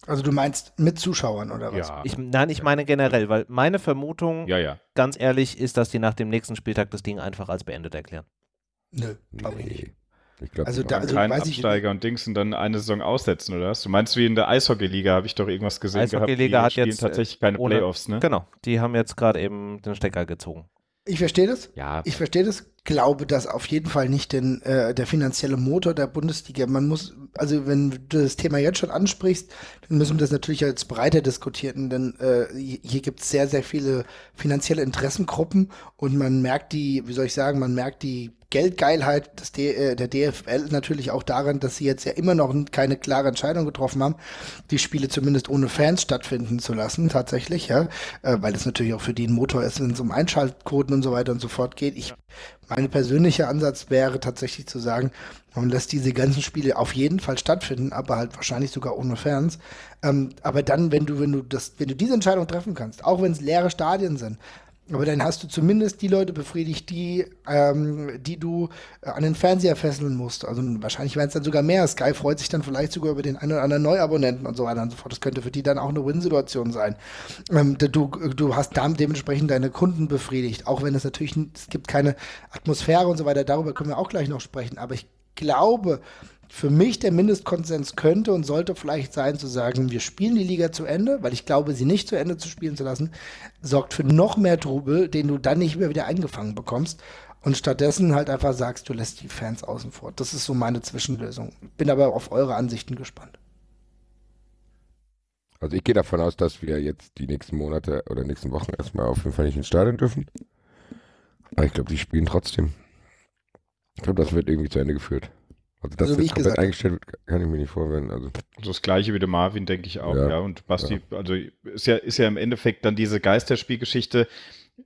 Also du meinst mit Zuschauern oder was? Ja. Ich, nein, ich meine generell, weil meine Vermutung, ja, ja. ganz ehrlich, ist, dass die nach dem nächsten Spieltag das Ding einfach als beendet erklären. Nö, glaube ich nicht. Ich glaube, also da also keinen Absteiger und Dings und dann eine Saison aussetzen, oder was? Du meinst wie in der Eishockey-Liga, habe ich doch irgendwas gesehen Eishockey-Liga hat jetzt tatsächlich keine ohne, Playoffs, ne? Genau, die haben jetzt gerade eben den Stecker gezogen. Ich verstehe das. Ja. Ich verstehe das. Glaube, dass auf jeden Fall nicht den, äh, der finanzielle Motor der Bundesliga, man muss also wenn du das Thema jetzt schon ansprichst, dann müssen wir das natürlich als breiter diskutieren, denn äh, hier gibt es sehr, sehr viele finanzielle Interessengruppen und man merkt die, wie soll ich sagen, man merkt die Geldgeilheit des D äh, der DFL natürlich auch daran, dass sie jetzt ja immer noch keine klare Entscheidung getroffen haben, die Spiele zumindest ohne Fans stattfinden zu lassen, tatsächlich, ja, äh, weil es natürlich auch für die ein Motor ist, wenn es um Einschaltquoten und so weiter und so fort geht. Ich, mein persönlicher Ansatz wäre tatsächlich zu sagen, man lässt diese ganzen Spiele auf jeden Fall stattfinden, aber halt wahrscheinlich sogar ohne Fans. Ähm, aber dann, wenn du, wenn du das, wenn du diese Entscheidung treffen kannst, auch wenn es leere Stadien sind, aber dann hast du zumindest die Leute befriedigt, die, ähm, die du äh, an den Fernseher fesseln musst. Also wahrscheinlich werden es dann sogar mehr. Sky freut sich dann vielleicht sogar über den einen oder anderen Neuabonnenten und so weiter und so fort. Das könnte für die dann auch eine Win-Situation sein. Ähm, du, du hast damit dementsprechend deine Kunden befriedigt. Auch wenn es natürlich, es gibt keine Atmosphäre und so weiter. Darüber können wir auch gleich noch sprechen. Aber ich glaube, für mich der Mindestkonsens könnte und sollte vielleicht sein, zu sagen, wir spielen die Liga zu Ende, weil ich glaube, sie nicht zu Ende zu spielen zu lassen, sorgt für noch mehr Trubel, den du dann nicht mehr wieder eingefangen bekommst. Und stattdessen halt einfach sagst, du lässt die Fans außen vor. Das ist so meine Zwischenlösung. Bin aber auf eure Ansichten gespannt. Also ich gehe davon aus, dass wir jetzt die nächsten Monate oder nächsten Wochen erstmal auf jeden Fall nicht ins Stadion dürfen. Aber ich glaube, die spielen trotzdem. Ich glaube, das wird irgendwie zu Ende geführt. Also, dass Also, wie das ich komplett gesagt- eingestellt wird, kann ich mir nicht vorstellen. Also, Also das gleiche wie der Marvin, denke ich auch, ja. Ja. Und Basti, also ist ja, ist ja im Endeffekt dann diese Geisterspielgeschichte.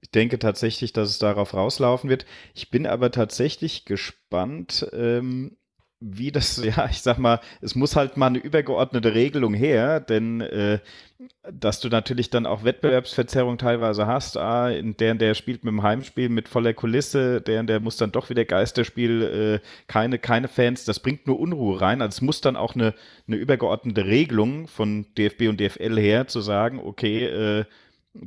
Ich denke tatsächlich, dass es darauf rauslaufen wird. Ich bin aber tatsächlich gespannt, ähm, wie das, ja, ich sag mal, es muss halt mal eine übergeordnete Regelung her, denn äh, dass du natürlich dann auch Wettbewerbsverzerrung teilweise hast. Ah, der, der spielt mit dem Heimspiel mit voller Kulisse, der, der muss dann doch wieder Geisterspiel, äh, keine, keine Fans, das bringt nur Unruhe rein. Also es muss dann auch eine, eine übergeordnete Regelung von DFB und DFL her zu sagen, okay, äh,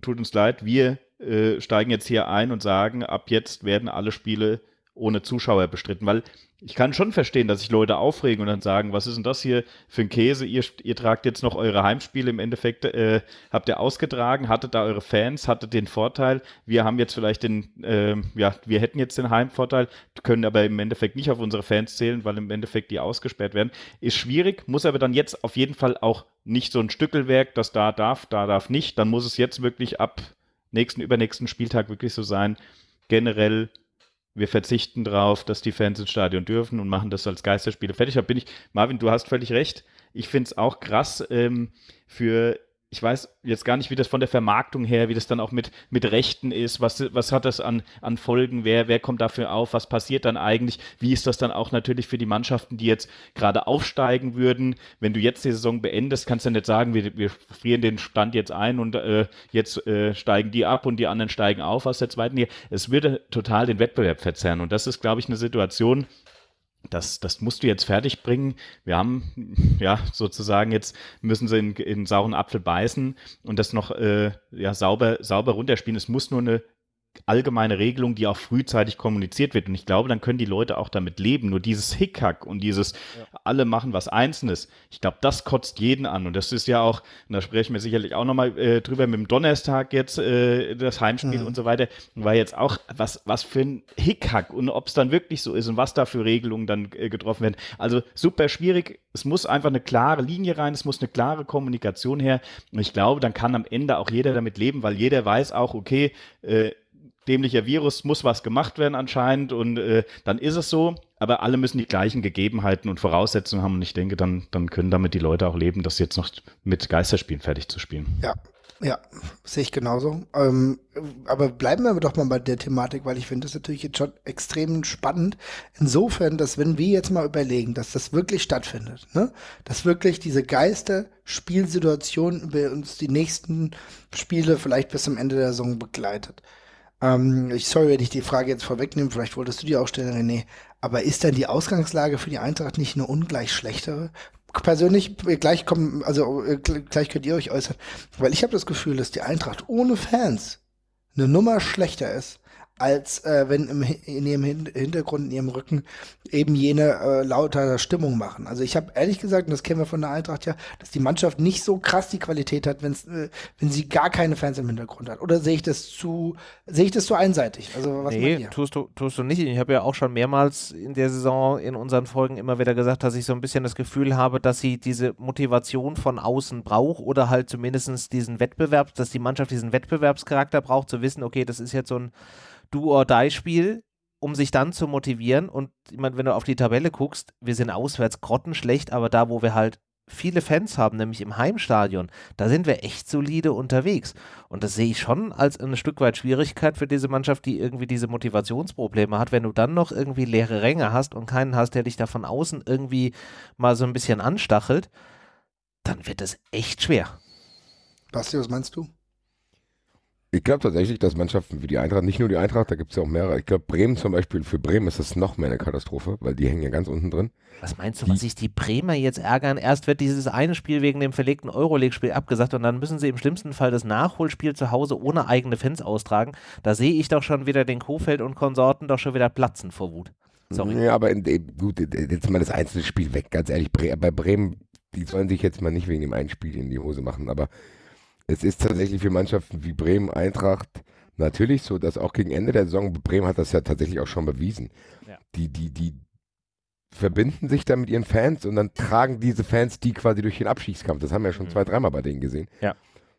tut uns leid, wir äh, steigen jetzt hier ein und sagen, ab jetzt werden alle Spiele ohne Zuschauer bestritten, weil ich kann schon verstehen, dass sich Leute aufregen und dann sagen, was ist denn das hier für ein Käse? Ihr, ihr tragt jetzt noch eure Heimspiele im Endeffekt, äh, habt ihr ausgetragen, hattet da eure Fans, hattet den Vorteil. Wir haben jetzt vielleicht den, äh, ja, wir hätten jetzt den Heimvorteil, können aber im Endeffekt nicht auf unsere Fans zählen, weil im Endeffekt die ausgesperrt werden. Ist schwierig, muss aber dann jetzt auf jeden Fall auch nicht so ein Stückelwerk, das da darf, da darf nicht. Dann muss es jetzt wirklich ab nächsten, übernächsten Spieltag wirklich so sein, generell wir verzichten darauf, dass die Fans ins Stadion dürfen und machen das als Geisterspiele fertig. Da bin ich, Marvin, du hast völlig recht. Ich finde es auch krass ähm, für, ich weiß jetzt gar nicht, wie das von der Vermarktung her, wie das dann auch mit, mit Rechten ist, was, was hat das an, an Folgen, wer, wer kommt dafür auf, was passiert dann eigentlich, wie ist das dann auch natürlich für die Mannschaften, die jetzt gerade aufsteigen würden. Wenn du jetzt die Saison beendest, kannst du nicht sagen, wir, wir frieren den Stand jetzt ein und äh, jetzt äh, steigen die ab und die anderen steigen auf aus der zweiten Liga. Es würde total den Wettbewerb verzerren. Und das ist, glaube ich, eine Situation, das, das musst du jetzt fertig bringen. Wir haben ja sozusagen jetzt müssen sie in, in sauren Apfel beißen und das noch äh, ja, sauber, sauber runterspielen. Es muss nur eine allgemeine Regelung, die auch frühzeitig kommuniziert wird. Und ich glaube, dann können die Leute auch damit leben. Nur dieses Hickhack und dieses alle machen was Einzelnes, ich glaube, das kotzt jeden an. Und das ist ja auch, und da sprechen wir sicherlich auch nochmal äh, drüber mit dem Donnerstag jetzt, äh, das Heimspiel Mhm. und so weiter, war jetzt auch, was, was für ein Hickhack und ob es dann wirklich so ist und was da für Regelungen dann äh, getroffen werden. Also super schwierig. Es muss einfach eine klare Linie rein, es muss eine klare Kommunikation her. Und ich glaube, dann kann am Ende auch jeder damit leben, weil jeder weiß auch, okay, äh, dämlicher Virus muss was gemacht werden anscheinend und äh, dann ist es so, aber alle müssen die gleichen Gegebenheiten und Voraussetzungen haben und ich denke, dann, dann können damit die Leute auch leben, das jetzt noch mit Geisterspielen fertig zu spielen. Ja, ja, sehe ich genauso. Ähm, aber bleiben wir doch mal bei der Thematik, weil ich finde das natürlich jetzt schon extrem spannend. Insofern, dass wenn wir jetzt mal überlegen, dass das wirklich stattfindet, ne? dass wirklich diese Geister-Spielsituation über uns die nächsten Spiele vielleicht bis zum Ende der Saison begleitet. Ähm, ich sorry, wenn ich die Frage jetzt vorwegnehme, vielleicht wolltest du die auch stellen, René. Aber ist denn die Ausgangslage für die Eintracht nicht eine ungleich schlechtere? Persönlich, äh, gleich kommen, also äh, gl- gleich könnt ihr euch äußern, weil ich habe das Gefühl, dass die Eintracht ohne Fans eine Nummer schlechter ist als äh, wenn im, in ihrem Hintergrund, in ihrem Rücken eben jene äh, lauter Stimmung machen. Also ich habe ehrlich gesagt, und das kennen wir von der Eintracht ja, dass die Mannschaft nicht so krass die Qualität hat, wenn's, äh, wenn sie gar keine Fans im Hintergrund hat. Oder sehe ich das zu, sehe ich das zu einseitig? Also was nee, tust du, tust du nicht. Ich habe ja auch schon mehrmals in der Saison in unseren Folgen immer wieder gesagt, dass ich so ein bisschen das Gefühl habe, dass sie diese Motivation von außen braucht oder halt zumindest diesen Wettbewerb, dass die Mannschaft diesen Wettbewerbscharakter braucht, zu wissen, okay, das ist jetzt so ein Do-or-Die-Spiel, um sich dann zu motivieren. Und ich meine, wenn du auf die Tabelle guckst, wir sind auswärts grottenschlecht, aber da, wo wir halt viele Fans haben, nämlich im Heimstadion, da sind wir echt solide unterwegs. Und das sehe ich schon als ein Stück weit Schwierigkeit für diese Mannschaft, die irgendwie diese Motivationsprobleme hat. Wenn du dann noch irgendwie leere Ränge hast und keinen hast, der dich da von außen irgendwie mal so ein bisschen anstachelt, dann wird es echt schwer. Basti, was meinst du? Ich glaube tatsächlich, dass Mannschaften wie die Eintracht, nicht nur die Eintracht, da gibt es ja auch mehrere. Ich glaube, Bremen zum Beispiel, für Bremen ist das noch mehr eine Katastrophe, weil die hängen ja ganz unten drin. Was meinst du, die, was sich die Bremer jetzt ärgern? Erst wird dieses eine Spiel wegen dem verlegten Euroleague-Spiel abgesagt und dann müssen sie im schlimmsten Fall das Nachholspiel zu Hause ohne eigene Fans austragen. Da sehe ich doch schon wieder den Kofeld und Konsorten doch schon wieder platzen vor Wut. Sorry. Ja, aber in, gut, jetzt mal das einzelne Spiel weg, ganz ehrlich. Bei Bremen, die sollen sich jetzt mal nicht wegen dem einen Spiel in die Hose machen, aber es ist tatsächlich für Mannschaften wie Bremen, Eintracht natürlich so, dass auch gegen Ende der Saison, Bremen hat das ja tatsächlich auch schon bewiesen, ja. die, die, die verbinden sich dann mit ihren Fans und dann tragen diese Fans die quasi durch den Abstiegskampf. Das haben wir ja schon mhm. zwei, dreimal bei denen gesehen. Ja.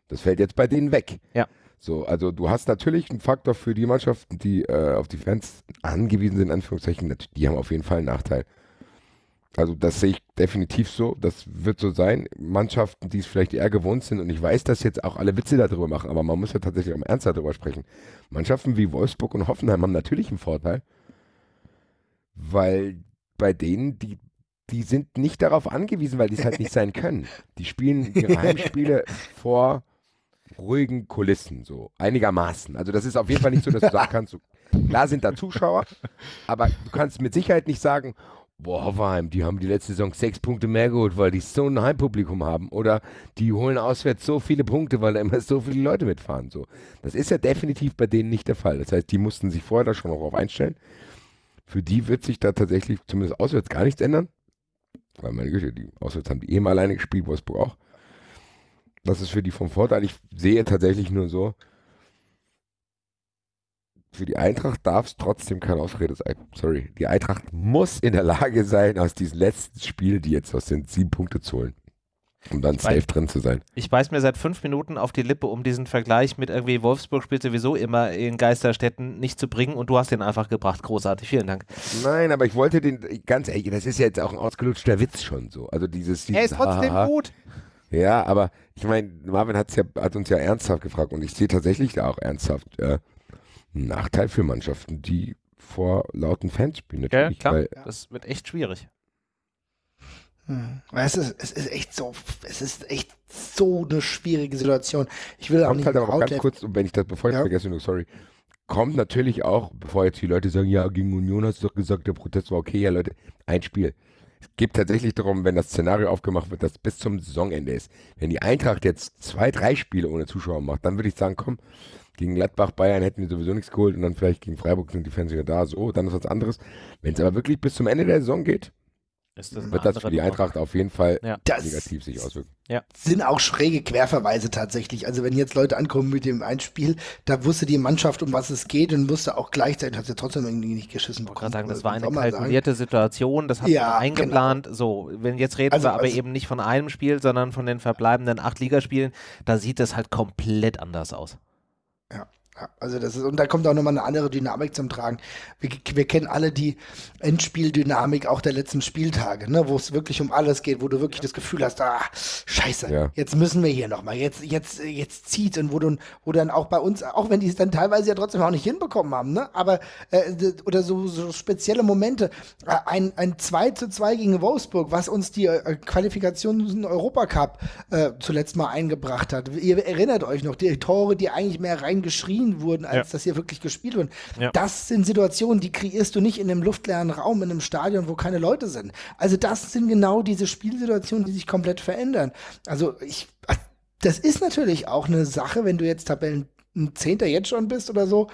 Das fällt jetzt bei denen weg. Ja. So, also du hast natürlich einen Faktor für die Mannschaften, die äh, auf die Fans angewiesen sind, in Anführungszeichen, die haben auf jeden Fall einen Nachteil. Also das sehe ich definitiv so. Das wird so sein. Mannschaften, die es vielleicht eher gewohnt sind, und ich weiß, dass jetzt auch alle Witze darüber machen, aber man muss ja tatsächlich auch ernst darüber sprechen. Mannschaften wie Wolfsburg und Hoffenheim haben natürlich einen Vorteil, weil bei denen, die, die sind nicht darauf angewiesen, weil die es halt nicht sein können. Die spielen ihre Heimspiele vor ruhigen Kulissen, so einigermaßen. Also das ist auf jeden Fall nicht so, dass du sagen kannst, so, klar sind da Zuschauer, aber du kannst mit Sicherheit nicht sagen, boah, Hoffenheim, die haben die letzte Saison sechs Punkte mehr geholt, weil die so ein Heimpublikum haben. Oder die holen auswärts so viele Punkte, weil da immer so viele Leute mitfahren. So. Das ist ja definitiv bei denen nicht der Fall. Das heißt, die mussten sich vorher da schon darauf einstellen. Für die wird sich da tatsächlich zumindest auswärts gar nichts ändern. Weil meine Güte, die auswärts haben die eben alleine gespielt, Wolfsburg auch. Das ist für die vom Vorteil. Ich sehe tatsächlich nur so, für die Eintracht darf es trotzdem keine Ausrede sein. Sorry. Die Eintracht muss in der Lage sein, aus diesem letzten Spiel, die jetzt aus sind, sieben Punkte zu holen. Um dann safe Weil, drin zu sein. Ich beiß mir seit fünf Minuten auf die Lippe, um diesen Vergleich mit irgendwie Wolfsburg spielt sowieso immer in Geisterstädten nicht zu bringen und du hast den einfach gebracht. Großartig, vielen Dank. Nein, aber ich wollte den, ganz ehrlich, das ist ja jetzt auch ein ausgelutschter Witz schon so. Also dieses. dieses er ist trotzdem haha. gut. Ja, aber ich meine, Marvin hat's ja, hat uns ja ernsthaft gefragt und ich sehe tatsächlich da auch ernsthaft. Äh, Nachteil für Mannschaften, die vor lauten Fans spielen. Ja, klar. Weil, das wird echt schwierig. Hm. Es, ist, es ist echt so, es ist echt so eine schwierige Situation. Ich will auch nicht halt aber auch ganz kurz, wenn ich das, bevor ich ja. vergesse, nur sorry, kommt natürlich auch, bevor jetzt die Leute sagen, ja, gegen Union hast du doch gesagt, der Protest war okay, ja Leute, ein Spiel. Es geht tatsächlich darum, wenn das Szenario aufgemacht wird, dass bis zum Saisonende ist. Wenn die Eintracht jetzt zwei, drei Spiele ohne Zuschauer macht, dann würde ich sagen, komm, gegen Gladbach, Bayern hätten wir sowieso nichts geholt und dann vielleicht gegen Freiburg sind die Fans wieder da. So, dann ist was anderes. Wenn es aber wirklich bis zum Ende der Saison geht, wird das für die Eintracht auf jeden Fall ja. negativ sich auswirken. Ja. Sind auch schräge Querverweise tatsächlich. Also wenn jetzt Leute ankommen mit dem Einspiel, da wusste die Mannschaft, um was es geht und wusste auch gleichzeitig, hat sie trotzdem irgendwie nicht geschissen bekommen. Ich sagen, das war eine kalkulierte sagen. Situation, das hat ja, man eingeplant. Genau. So, wenn jetzt reden also, wir aber also, eben nicht von einem Spiel, sondern von den verbleibenden acht Ligaspielen, da sieht es halt komplett anders aus. Ja. Ja, also das ist, und da kommt auch nochmal eine andere Dynamik zum Tragen. Wir, wir kennen alle die Endspieldynamik auch der letzten Spieltage, ne, wo es wirklich um alles geht, wo du wirklich das Gefühl hast, ah, scheiße, ja. jetzt müssen wir hier nochmal, jetzt, jetzt, jetzt zieht und wo du, wo dann auch bei uns, auch wenn die es dann teilweise ja trotzdem auch nicht hinbekommen haben, ne, aber, äh, oder so, so spezielle Momente, äh, ein, ein 2 zu 2 gegen Wolfsburg, was uns die äh, Qualifikation in Europacup äh, zuletzt mal eingebracht hat. Ihr erinnert euch noch, die Tore, die eigentlich mehr reingeschrien geschrien wurden, als ja. dass hier wirklich gespielt wurden. Ja. Das sind Situationen, die kreierst du nicht in einem luftleeren Raum, in einem Stadion, wo keine Leute sind. Also das sind genau diese Spielsituationen, die sich komplett verändern. Also ich, das ist natürlich auch eine Sache, wenn du jetzt Tabellen ein Zehnter jetzt schon bist oder so,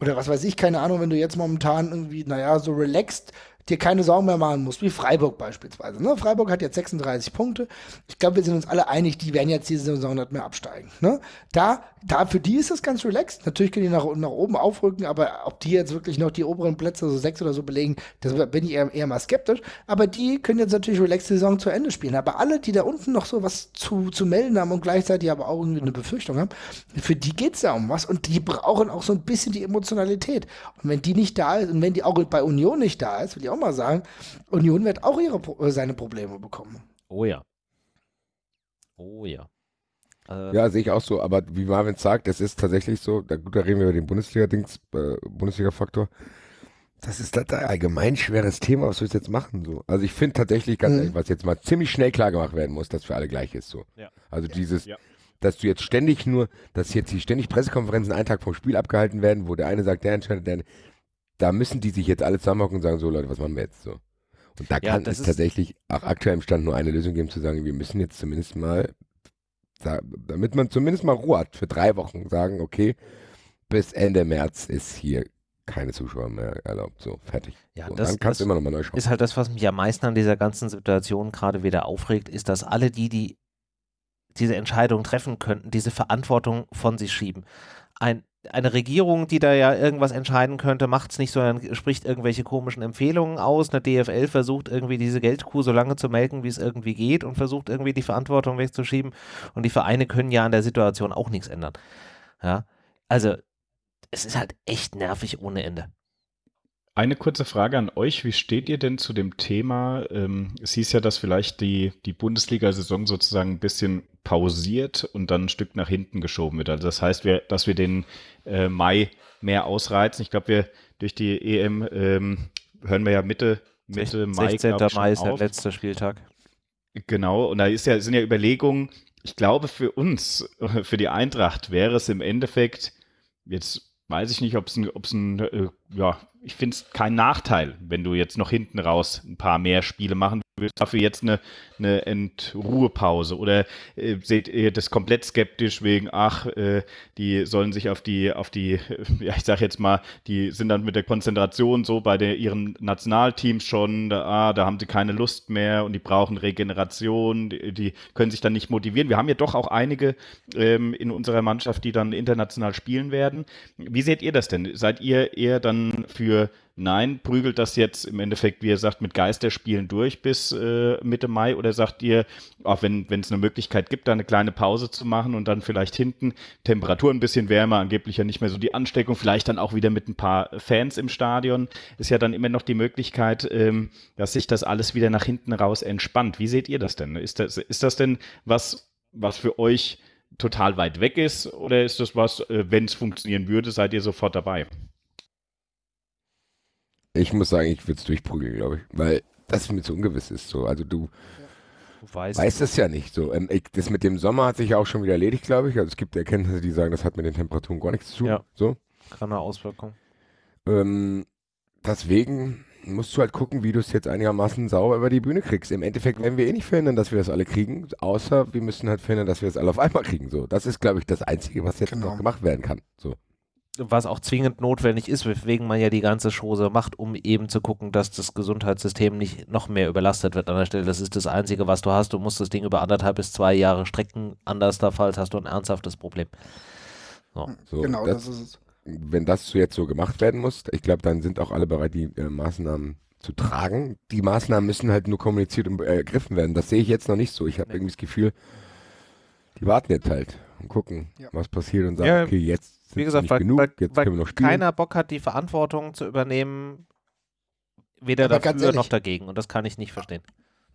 oder was weiß ich, keine Ahnung, wenn du jetzt momentan irgendwie, naja, so relaxed dir keine Sorgen mehr machen musst, wie Freiburg beispielsweise. Ne? Freiburg hat jetzt 36 Punkte. Ich glaube, wir sind uns alle einig, die werden jetzt diese Saison nicht mehr absteigen. Ne? Da, da, für die ist das ganz relaxed. Natürlich können die nach, nach oben aufrücken, aber ob die jetzt wirklich noch die oberen Plätze, so sechs oder so belegen, das bin ich eher, eher mal skeptisch. Aber die können jetzt natürlich relaxed die Saison zu Ende spielen. Aber alle, die da unten noch so was zu, zu melden haben und gleichzeitig aber auch irgendwie eine Befürchtung haben, für die geht es ja um was und die brauchen auch so ein bisschen die Emotionalität. Und wenn die nicht da ist und wenn die auch bei Union nicht da ist, will ich auch mal sagen, Union wird auch ihre, äh, seine Probleme bekommen. Oh ja. Oh ja. Äh, ja, sehe ich auch so, aber wie Marvin sagt, es ist tatsächlich so, da, gut, da reden wir über den Bundesliga-Dings, äh, Bundesliga-Faktor. Das ist das ein allgemein schweres Thema, was wir jetzt machen. So. Also ich finde tatsächlich, ganz mhm. ehrlich, was jetzt mal ziemlich schnell klar gemacht werden muss, dass für alle gleich ist. So. Ja. Also ja. dieses, ja. dass du jetzt ständig nur, dass jetzt hier ständig Pressekonferenzen einen Tag vom Spiel abgehalten werden, wo der eine sagt, der entscheidet, der da müssen die sich jetzt alle zusammenhocken und sagen, so Leute, was machen wir jetzt so? Und da ja, kann es tatsächlich auch aktuell im Stand nur eine Lösung geben, zu sagen, wir müssen jetzt zumindest mal, damit man zumindest mal Ruhe hat, für drei Wochen sagen, okay, bis Ende März ist hier keine Zuschauer mehr erlaubt. So, fertig. Ja, so, das, dann kannst das du immer noch mal neu schauen. Ist halt das, was mich am meisten an dieser ganzen Situation gerade wieder aufregt, ist, dass alle die, die diese Entscheidung treffen könnten, diese Verantwortung von sich schieben. Ein eine Regierung, die da ja irgendwas entscheiden könnte, macht es nicht, sondern spricht irgendwelche komischen Empfehlungen aus. Eine DFL versucht irgendwie diese Geldkuh so lange zu melken, wie es irgendwie geht und versucht irgendwie die Verantwortung wegzuschieben. Und die Vereine können ja an der Situation auch nichts ändern. Ja, also es ist halt echt nervig ohne Ende. Eine kurze Frage an euch. Wie steht ihr denn zu dem Thema? Ähm, es hieß ja, dass vielleicht die, die Bundesliga-Saison sozusagen ein bisschen pausiert und dann ein Stück nach hinten geschoben wird. Also das heißt, wir, dass wir den äh, Mai mehr ausreizen. Ich glaube, wir durch die EM ähm, hören wir ja Mitte, Mitte 16. Mai. 16. Mai ist der letzte Spieltag. Genau, und da ist ja, sind ja Überlegungen, ich glaube, für uns, für die Eintracht wäre es im Endeffekt jetzt weiß ich nicht, ob es ein, ob's ein äh, ja, ich finde es kein Nachteil, wenn du jetzt noch hinten raus ein paar mehr Spiele machen willst. Dafür jetzt eine, eine Entruhepause. Oder äh, seht ihr das komplett skeptisch wegen, ach, äh, die sollen sich auf die, auf die, ja, ich sag jetzt mal, die sind dann mit der Konzentration so bei der, ihren Nationalteams schon, da, ah, da haben sie keine Lust mehr und die brauchen Regeneration, die, die können sich dann nicht motivieren. Wir haben ja doch auch einige ähm, in unserer Mannschaft, die dann international spielen werden. Wie seht ihr das denn? Seid ihr eher dann für für Nein, prügelt das jetzt im Endeffekt, wie ihr sagt, mit Geisterspielen durch bis äh, Mitte Mai oder sagt ihr, auch wenn es eine Möglichkeit gibt, da eine kleine Pause zu machen und dann vielleicht hinten Temperatur ein bisschen wärmer, angeblich ja nicht mehr so die Ansteckung, vielleicht dann auch wieder mit ein paar Fans im Stadion, ist ja dann immer noch die Möglichkeit, ähm, dass sich das alles wieder nach hinten raus entspannt. Wie seht ihr das denn? Ist das, ist das denn was, was für euch total weit weg ist oder ist das was, äh, wenn es funktionieren würde, seid ihr sofort dabei? Ich muss sagen, ich würde es durchprügeln, glaube ich, weil das mir zu ungewiss ist. So. Also du, du weißt, weißt es ja nicht. So. Ähm, ich, das mit dem Sommer hat sich ja auch schon wieder erledigt, glaube ich. Also es gibt Erkenntnisse, die sagen, das hat mit den Temperaturen gar nichts zu tun. Ja. So. Keine Auswirkung. Ähm, deswegen musst du halt gucken, wie du es jetzt einigermaßen sauber über die Bühne kriegst. Im Endeffekt werden wir eh nicht verhindern, dass wir das alle kriegen, außer wir müssen halt verhindern, dass wir es alle auf einmal kriegen. So, das ist, glaube ich, das Einzige, was jetzt genau. noch gemacht werden kann. So was auch zwingend notwendig ist, weswegen man ja die ganze Chose macht, um eben zu gucken, dass das Gesundheitssystem nicht noch mehr überlastet wird an der Stelle. Das ist das Einzige, was du hast. Du musst das Ding über anderthalb bis zwei Jahre strecken. Anders der Fall hast du ein ernsthaftes Problem. So. So, genau, das, das, ist es. Wenn das jetzt so gemacht werden muss, ich glaube, dann sind auch alle bereit, die äh, Maßnahmen zu tragen. Die Maßnahmen müssen halt nur kommuniziert und ergriffen werden. Das sehe ich jetzt noch nicht so. Ich habe nee. irgendwie das Gefühl, die warten jetzt halt und gucken, ja. was passiert und sagen, ja. okay, jetzt wie gesagt, weil, genug, weil, weil keiner Bock hat, die Verantwortung zu übernehmen, weder aber dafür ehrlich, noch dagegen. Und das kann ich nicht verstehen.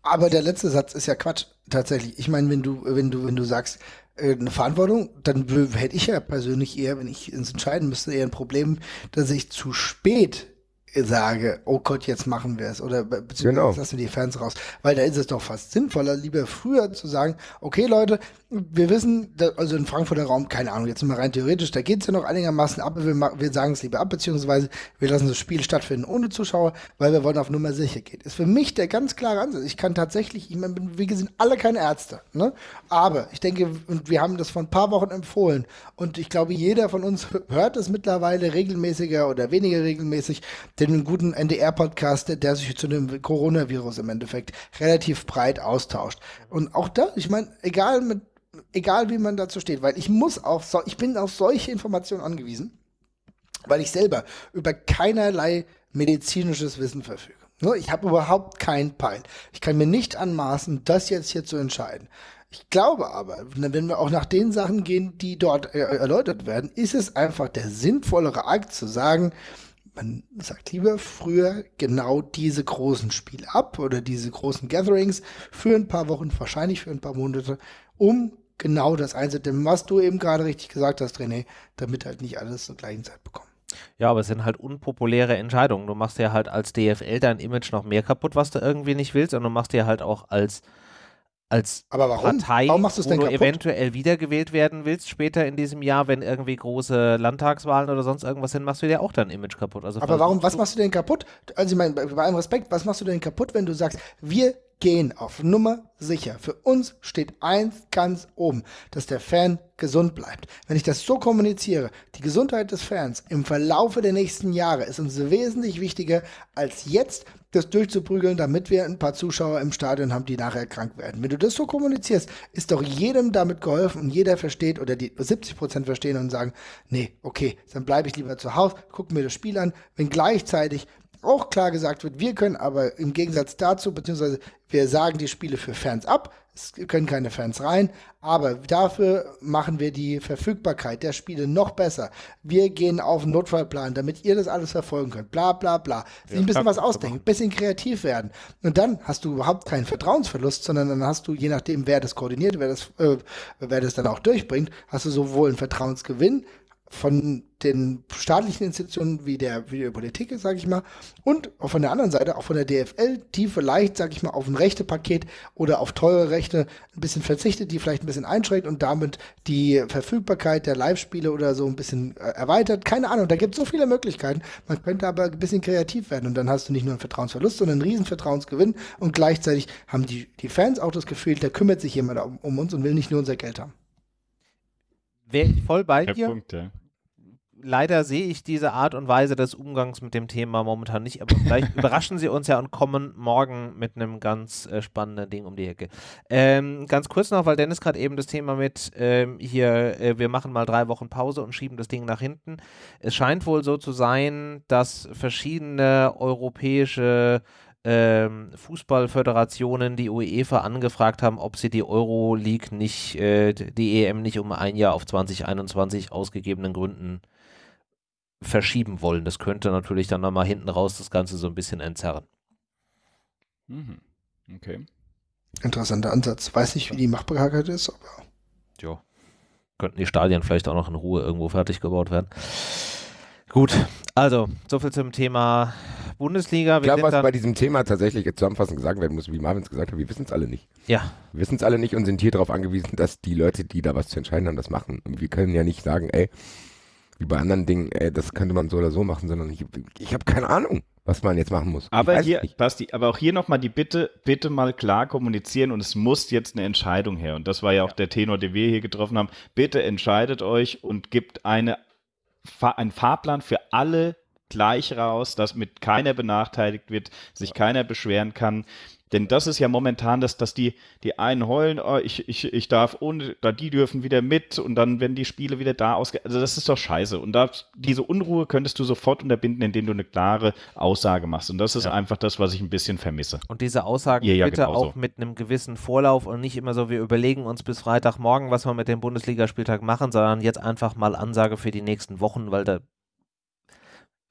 Aber der letzte Satz ist ja Quatsch, tatsächlich. Ich meine, wenn du, wenn du, wenn du sagst, äh, eine Verantwortung, dann hätte ich ja persönlich eher, wenn ich es entscheiden müsste, eher ein Problem, dass ich zu spät sage, oh Gott, jetzt machen wir es oder beziehungsweise Genau. jetzt lassen wir die Fans raus. Weil da ist es doch fast sinnvoller, lieber früher zu sagen, okay Leute, wir wissen, also in Frankfurter Raum, keine Ahnung, jetzt mal rein theoretisch, da geht es ja noch einigermaßen ab, wir, wir sagen es lieber ab, beziehungsweise wir lassen das Spiel stattfinden ohne Zuschauer, weil wir wollen auf Nummer sicher gehen. Ist für mich der ganz klare Ansatz. Ich kann tatsächlich, ich meine, wir sind alle keine Ärzte, ne? Aber ich denke, und wir haben das vor ein paar Wochen empfohlen und ich glaube, jeder von uns hört es mittlerweile regelmäßiger oder weniger regelmäßig, den guten NDR-Podcast, der, der sich zu dem Coronavirus im Endeffekt relativ breit austauscht. Und auch da, ich meine, egal mit, egal wie man dazu steht, weil ich muss auch, so, ich bin auf solche Informationen angewiesen, weil ich selber über keinerlei medizinisches Wissen verfüge. Ne, Ich habe überhaupt keinen Peil. Ich kann mir nicht anmaßen, das jetzt hier zu entscheiden. Ich glaube aber, wenn wir auch nach den Sachen gehen, die dort erläutert werden, ist es einfach der sinnvollere Akt zu sagen, man sagt lieber früher genau diese großen Spiele ab oder diese großen Gatherings für ein paar Wochen, wahrscheinlich für ein paar Monate, um genau das einzudämmen, was du eben gerade richtig gesagt hast, René, damit halt nicht alles zur gleichen Zeit bekommen. Ja, aber es sind halt unpopuläre Entscheidungen. Du machst ja halt als DFL dein Image noch mehr kaputt, was du irgendwie nicht willst, und du machst dir halt auch als, als Aber warum? Partei, Warum machst wo denn du kaputt? eventuell wiedergewählt werden willst später in diesem Jahr, wenn irgendwie große Landtagswahlen oder sonst irgendwas sind, machst du dir auch dein Image kaputt. Also Aber warum, was machst du denn kaputt? Also ich meine, bei allem Respekt, was machst du denn kaputt, wenn du sagst, wir gehen auf Nummer sicher. Für uns steht eins ganz oben, dass der Fan gesund bleibt. Wenn ich das so kommuniziere, die Gesundheit des Fans im Verlaufe der nächsten Jahre ist uns wesentlich wichtiger, als jetzt das durchzuprügeln, damit wir ein paar Zuschauer im Stadion haben, die nachher krank werden. Wenn du das so kommunizierst, ist doch jedem damit geholfen und jeder versteht oder die 70 Prozent verstehen und sagen, nee, okay, dann bleibe ich lieber zu Hause, gucke mir das Spiel an, wenn gleichzeitig auch klar gesagt wird, wir können aber im Gegensatz dazu, beziehungsweise wir sagen die Spiele für Fans ab, es können keine Fans rein, aber dafür machen wir die Verfügbarkeit der Spiele noch besser. Wir gehen auf einen Notfallplan, damit ihr das alles verfolgen könnt. Bla bla bla. Sich ein bisschen was ausdenken, ein bisschen kreativ werden. Und dann hast du überhaupt keinen Vertrauensverlust, sondern dann hast du, je nachdem, wer das koordiniert, wer das, äh, wer das dann auch durchbringt, hast du sowohl einen Vertrauensgewinn, von den staatlichen Institutionen wie der, wie der Politik, sage ich mal, und von der anderen Seite, auch von der DFL, die vielleicht, sage ich mal, auf ein Rechtepaket oder auf teure Rechte ein bisschen verzichtet, die vielleicht ein bisschen einschränkt und damit die Verfügbarkeit der Live-Spiele oder so ein bisschen äh, erweitert. Keine Ahnung, da gibt es so viele Möglichkeiten. Man könnte aber ein bisschen kreativ werden und dann hast du nicht nur einen Vertrauensverlust, sondern einen riesen Vertrauensgewinn und gleichzeitig haben die, die Fans auch das Gefühl, da kümmert sich jemand um, um uns und will nicht nur unser Geld haben. Wäre ich voll bei dir. Punkt, ja. Leider sehe ich diese Art und Weise des Umgangs mit dem Thema momentan nicht, aber vielleicht überraschen sie uns ja und kommen morgen mit einem ganz äh, spannenden Ding um die Ecke. Ähm, ganz kurz noch, weil Dennis gerade eben das Thema mit ähm, hier, äh, wir machen mal drei Wochen Pause und schieben das Ding nach hinten. Es scheint wohl so zu sein, dass verschiedene europäische ähm, Fußballföderationen die UEFA angefragt haben, ob sie die Euroleague nicht, äh, die EM nicht um ein Jahr auf 2021 aus gegebenen Gründen verschieben wollen. Das könnte natürlich dann nochmal hinten raus das Ganze so ein bisschen entzerren. Mhm. Okay. Interessanter Ansatz. Weiß nicht, wie die Machbarkeit ist, aber Ja. Könnten die Stadien vielleicht auch noch in Ruhe irgendwo fertig gebaut werden. Gut, also, soviel zum Thema Bundesliga. Ich Wir glaube, was dann, bei diesem Thema tatsächlich jetzt zusammenfassend gesagt werden muss, wie Marvin es gesagt hat, wir wissen es alle nicht. ja, Wir wissen es alle nicht und sind hier darauf angewiesen, dass die Leute, die da was zu entscheiden haben, das machen. Und wir können ja nicht sagen, ey, wie bei anderen Dingen, ey, das könnte man so oder so machen, sondern ich, ich habe keine Ahnung, was man jetzt machen muss. Aber hier. Basti, aber auch hier nochmal die Bitte, bitte mal klar kommunizieren und es muss jetzt eine Entscheidung her. Und das war ja auch der Tenor, den wir hier getroffen haben. Bitte entscheidet euch und gibt eine, einen Fahrplan für alle gleich raus, dass mit keiner benachteiligt wird, sich keiner beschweren kann. Denn das ist ja momentan, dass, dass die, die einen heulen, oh, ich, ich, ich darf ohne, da die dürfen wieder mit und dann werden die Spiele wieder da ausge. Also das ist doch scheiße. Und da, diese Unruhe könntest du sofort unterbinden, indem du eine klare Aussage machst. Und das ist Ja. einfach das, was ich ein bisschen vermisse. und diese Aussagen Ihr ja bitte genauso. auch mit einem gewissen Vorlauf und nicht immer so, wir überlegen uns bis Freitagmorgen, was wir mit dem Bundesligaspieltag machen, sondern jetzt einfach mal Ansage für die nächsten Wochen, weil da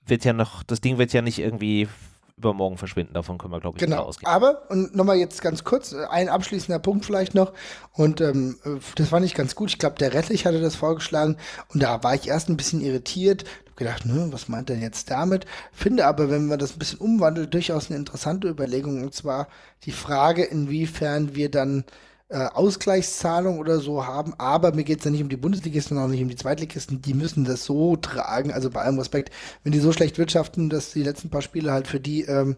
wird ja noch, das Ding wird ja nicht irgendwie übermorgen verschwinden. Davon können wir, glaube ich, genau. ausgehen. Aber, und nochmal jetzt ganz kurz, äh, ein abschließender Punkt vielleicht noch. Und ähm, äh, das fand ich ganz gut. Ich glaube, der Rettlich hatte das vorgeschlagen. Und da war ich erst ein bisschen irritiert. Hab gedacht, ne, was meint er jetzt damit? Finde aber, wenn man das ein bisschen umwandelt, durchaus eine interessante Überlegung. Und zwar die Frage, inwiefern wir dann äh, Ausgleichszahlung oder so haben, aber mir geht es ja nicht um die Bundesligisten, sondern auch nicht um die Zweitligisten, die müssen das so tragen, also bei allem Respekt, wenn die so schlecht wirtschaften, dass die letzten paar Spiele halt für die ähm,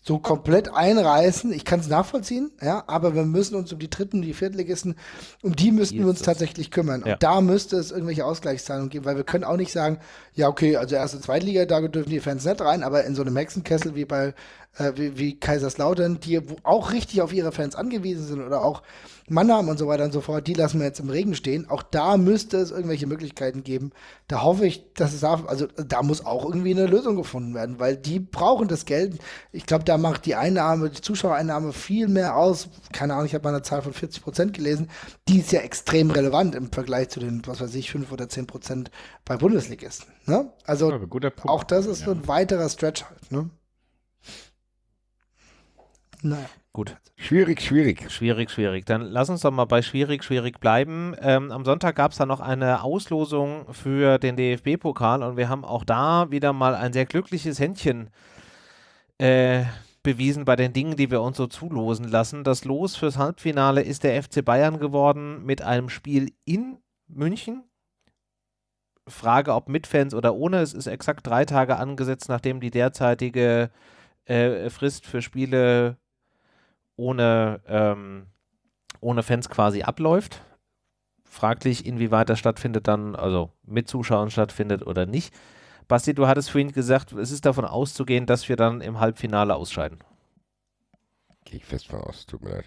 so komplett einreißen. Ich kann es nachvollziehen, ja, aber wir müssen uns um die dritten, die Viertligisten, um die müssten wir uns tatsächlich kümmern. Ja. Und da müsste es irgendwelche Ausgleichszahlungen geben, weil wir können auch nicht sagen, ja, okay, also erste Zweitliga, da dürfen die Fans nicht rein, aber in so einem Hexenkessel wie bei äh, wie, wie Kaiserslautern, die auch richtig auf ihre Fans angewiesen sind oder auch Mannheim und so weiter und so fort, die lassen wir jetzt im Regen stehen. Auch da müsste es irgendwelche Möglichkeiten geben. Da hoffe ich, dass es da, also da muss auch irgendwie eine Lösung gefunden werden, weil die brauchen das Geld. Ich glaube, da macht die Einnahme, die Zuschauereinnahme viel mehr aus. Keine Ahnung, ich habe mal eine Zahl von 40 Prozent gelesen. Die ist ja extrem relevant im Vergleich zu den, was weiß ich, 5 oder 10 Prozent bei Bundesligisten. Ne? Also ja, auch das ist ja. so ein weiterer Stretch halt. Ne? Naja. Gut. Schwierig, schwierig. Schwierig, schwierig. Dann lass uns doch mal bei schwierig, schwierig bleiben. Ähm, am Sonntag gab es da noch eine Auslosung für den DFB-Pokal und wir haben auch da wieder mal ein sehr glückliches Händchen äh, bewiesen bei den Dingen, die wir uns so zulosen lassen. Das Los fürs Halbfinale ist der FC Bayern geworden mit einem Spiel in München. Frage, ob mit Fans oder ohne. Es ist exakt drei Tage angesetzt, nachdem die derzeitige äh, Frist für Spiele ohne, ähm, ohne Fans quasi abläuft. Fraglich, inwieweit das stattfindet dann, also mit Zuschauern stattfindet oder nicht. Basti, du hattest vorhin gesagt, es ist davon auszugehen, dass wir dann im Halbfinale ausscheiden. Gehe ich fest von aus, tut mir leid.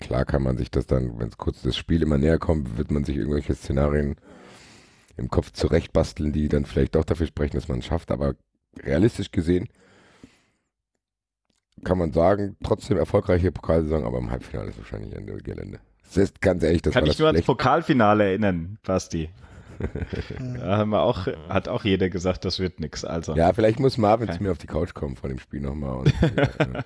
Klar kann man sich das dann, wenn es kurz das Spiel immer näher kommt, wird man sich irgendwelche Szenarien im Kopf zurechtbasteln, die dann vielleicht auch dafür sprechen, dass man es schafft. Aber realistisch gesehen kann man sagen, trotzdem erfolgreiche Pokalsaison, aber im Halbfinale ist wahrscheinlich Ende Gelände. Das ist ganz ehrlich, das Kann war ich das nur ans Pokalfinale erinnern, Basti. da haben wir auch, hat auch jeder gesagt, das wird nichts. Also. Ja, vielleicht muss Marvin okay. zu mir auf die Couch kommen vor dem Spiel nochmal. ja,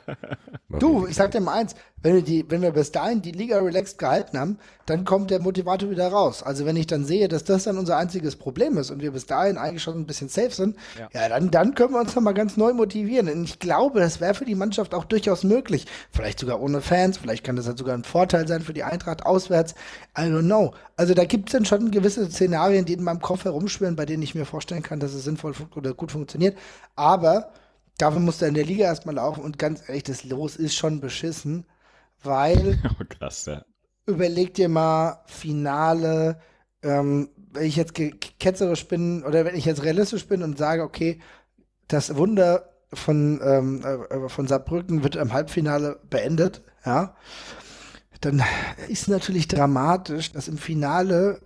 du, ich sag dir mal eins, wenn wir, die, wenn wir bis dahin die Liga relaxed gehalten haben, dann kommt der Motivator wieder raus. Also wenn ich dann sehe, dass das dann unser einziges Problem ist und wir bis dahin eigentlich schon ein bisschen safe sind, ja, ja dann, dann können wir uns nochmal ganz neu motivieren. Und ich glaube, das wäre für die Mannschaft auch durchaus möglich. Vielleicht sogar ohne Fans, vielleicht kann das halt sogar ein Vorteil sein für die Eintracht auswärts. I don't know. Also da gibt es dann schon gewisse Szenarien, die in meinem Kopf herumschwirren, bei denen ich mir vorstellen kann, dass es sinnvoll oder gut funktioniert. Aber dafür muss er in der Liga erstmal laufen und ganz ehrlich, das Los ist schon beschissen, weil. Oh, krass, ja. Überleg dir mal, Finale, ähm, wenn ich jetzt ketzerisch bin oder wenn ich jetzt realistisch bin und sage, okay, das Wunder von, ähm, äh, von Saarbrücken wird im Halbfinale beendet, ja dann ist natürlich dramatisch, dass im Finale